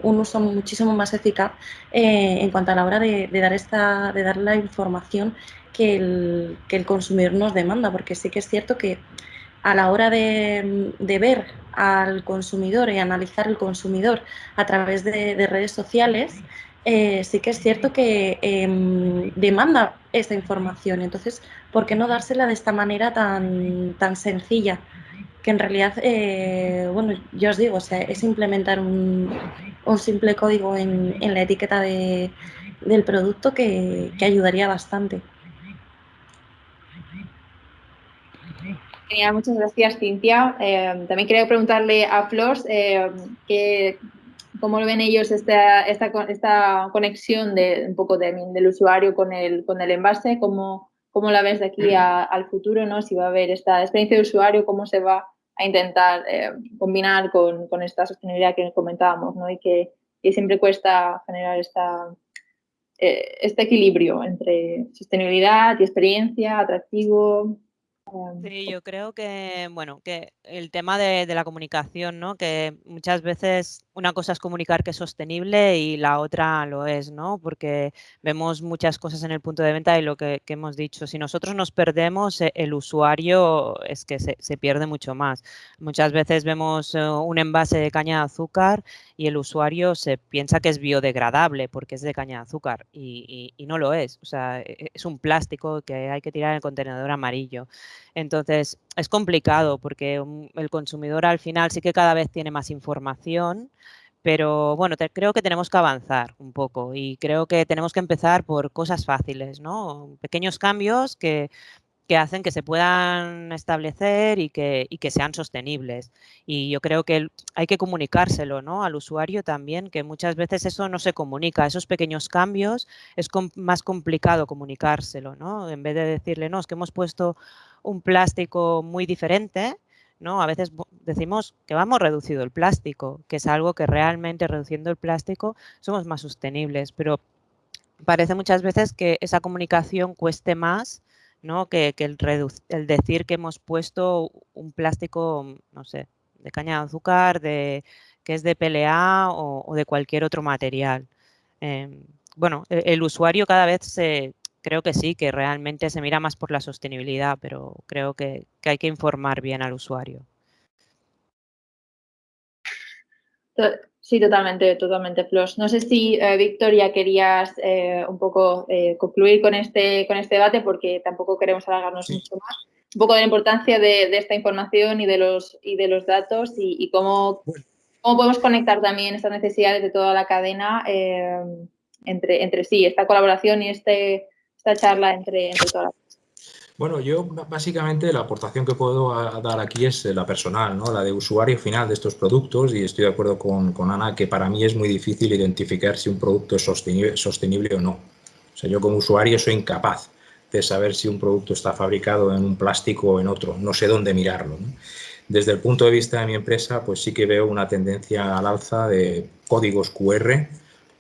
uso muchísimo más eficaz eh, en cuanto a la hora de, dar esta, de dar la información que el, que el consumidor nos demanda, porque sí que es cierto que a la hora de, ver al consumidor y analizar el consumidor a través de, redes sociales, eh, sí que es cierto que em, demanda esta información. Entonces, ¿por qué no dársela de esta manera tan, tan sencilla? Que en realidad, eh, bueno, yo os digo, o sea, es implementar un, un simple código en, en la etiqueta de, del producto que, que, ayudaría bastante. Muchas gracias, Cintia. Eh, también quería preguntarle a Flors eh, que ¿Cómo ven ellos esta, esta, esta conexión de un poco del usuario con el, con el envase? ¿Cómo, cómo la ves de aquí al futuro, ¿no? Si va a haber esta experiencia de usuario, cómo se va a intentar eh, combinar con, esta sostenibilidad que comentábamos, ¿no? Y que, siempre cuesta generar esta, eh, este equilibrio entre sostenibilidad y experiencia, atractivo, Sí, yo creo que, bueno, que el tema de, la comunicación, ¿no? Que muchas veces una cosa es comunicar que es sostenible y la otra lo es, ¿no? Porque vemos muchas cosas en el punto de venta y lo que, hemos dicho. Si nosotros nos perdemos, e, el usuario es que se, pierde mucho más. Muchas veces vemos eh, un envase de caña de azúcar y el usuario se piensa que es biodegradable porque es de caña de azúcar y, y no lo es. O sea, e, es un plástico que hay que tirar en el contenedor amarillo. Entonces, es complicado porque el consumidor al final sí que cada vez tiene más información, pero bueno, creo que tenemos que avanzar un poco y creo que tenemos que empezar por cosas fáciles, ¿no? Pequeños cambios que que hacen que se puedan establecer y que, que sean sostenibles. Y yo creo que hay que comunicárselo ¿no? al usuario también, que muchas veces eso no se comunica. Esos pequeños cambios es más complicado comunicárselo. ¿no? En vez de decirle, no, es que hemos puesto un plástico muy diferente, ¿no? A veces decimos que vamos reducido el plástico, que es algo que realmente reduciendo el plástico somos más sostenibles, pero parece muchas veces que esa comunicación cueste más ¿no? Que, el, el, decir que hemos puesto un plástico, no sé, de caña de azúcar, de, que es de PLA o, de cualquier otro material. Em, bueno, e, el, usuario cada vez se, creo que sí, que realmente se mira más por la sostenibilidad, pero creo que hay que informar bien al usuario. Sí, totalmente, totalmente, Flos. No sé si, eh, Víctor, ya querías eh, un poco eh, concluir con este, con este debate porque tampoco queremos alargarnos mucho más. Un poco de la importancia de, esta información y de los, y de los datos y, cómo, cómo, podemos conectar también estas necesidades de toda la cadena entre, entre sí, esta colaboración y este, esta charla entre, entre bueno, yo básicamente la aportación que puedo dar aquí es la personal, ¿no? la de usuario final de estos productos y estoy de acuerdo con, Ana que para mí es muy difícil identificar si un producto es sostenible, o no. O sea, yo como usuario soy incapaz de saber si un producto está fabricado en un plástico o en otro, no sé dónde mirarlo. Desde el punto de vista de mi empresa, pues sí que veo una tendencia al alza de códigos QR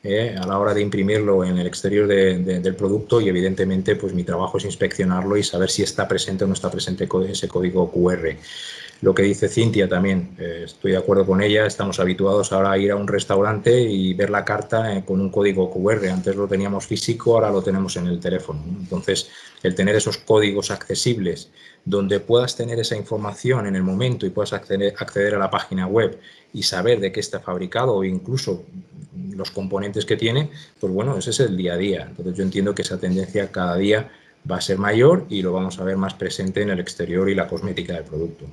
eh, a la hora de imprimirlo en el exterior del producto y evidentemente pues mi trabajo es inspeccionarlo y saber si está presente o no está presente ese código QR. Lo que dice Cintia también, eh, estoy de acuerdo con ella, estamos habituados ahora a ir a un restaurante y ver la carta eh, con un código QR. Antes lo teníamos físico, ahora lo tenemos en el teléfono. Entonces, el tener esos códigos accesibles donde puedas tener esa información en el momento y puedas acceder, acceder a la página web y saber de qué está fabricado o incluso los componentes que tiene, pues bueno, ese es el día a día. Entonces yo entiendo que esa tendencia cada día va a ser mayor y lo vamos a ver más presente en el exterior y la cosmética del producto.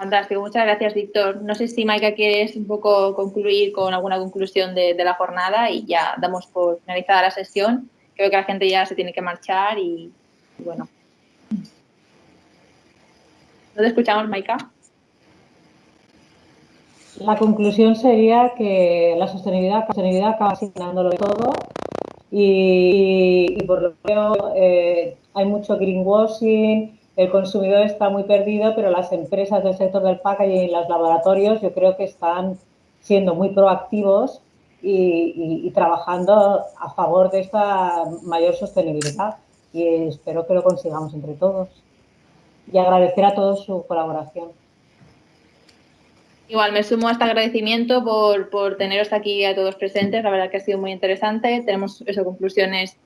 Fantástico, muchas gracias Víctor. No sé si Maika quieres un poco concluir con alguna conclusión de, la jornada y ya damos por finalizada la sesión. Creo que la gente ya se tiene que marchar y, bueno. ¿No escuchamos, Maika? La conclusión sería que la sostenibilidad, sostenibilidad acaba asignándolo todo y, por lo que veo eh, hay mucho greenwashing, el consumidor está muy perdido, pero las empresas del sector del packaging y los laboratorios yo creo que están siendo muy proactivos y, y, trabajando a favor de esta mayor sostenibilidad y espero que lo consigamos entre todos. Y agradecer a todos su colaboración. Igual me sumo a este agradecimiento por, por teneros aquí a todos presentes. La verdad que ha sido muy interesante. Tenemos eso, conclusiones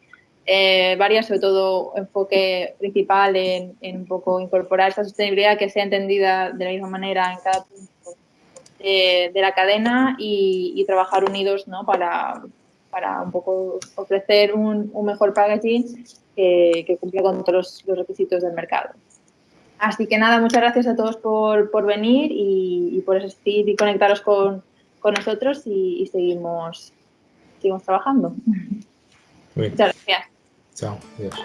eh, varias, sobre todo enfoque principal en, un poco incorporar esta sostenibilidad que sea entendida de la misma manera en cada punto de, la cadena y, trabajar unidos ¿no? para, para un poco ofrecer un, mejor packaging que, que cumpla con todos los requisitos del mercado. Así que nada, muchas gracias a todos por, venir y, por asistir y conectaros con, nosotros y, seguimos, seguimos trabajamos. Muchas gracias. 这样也是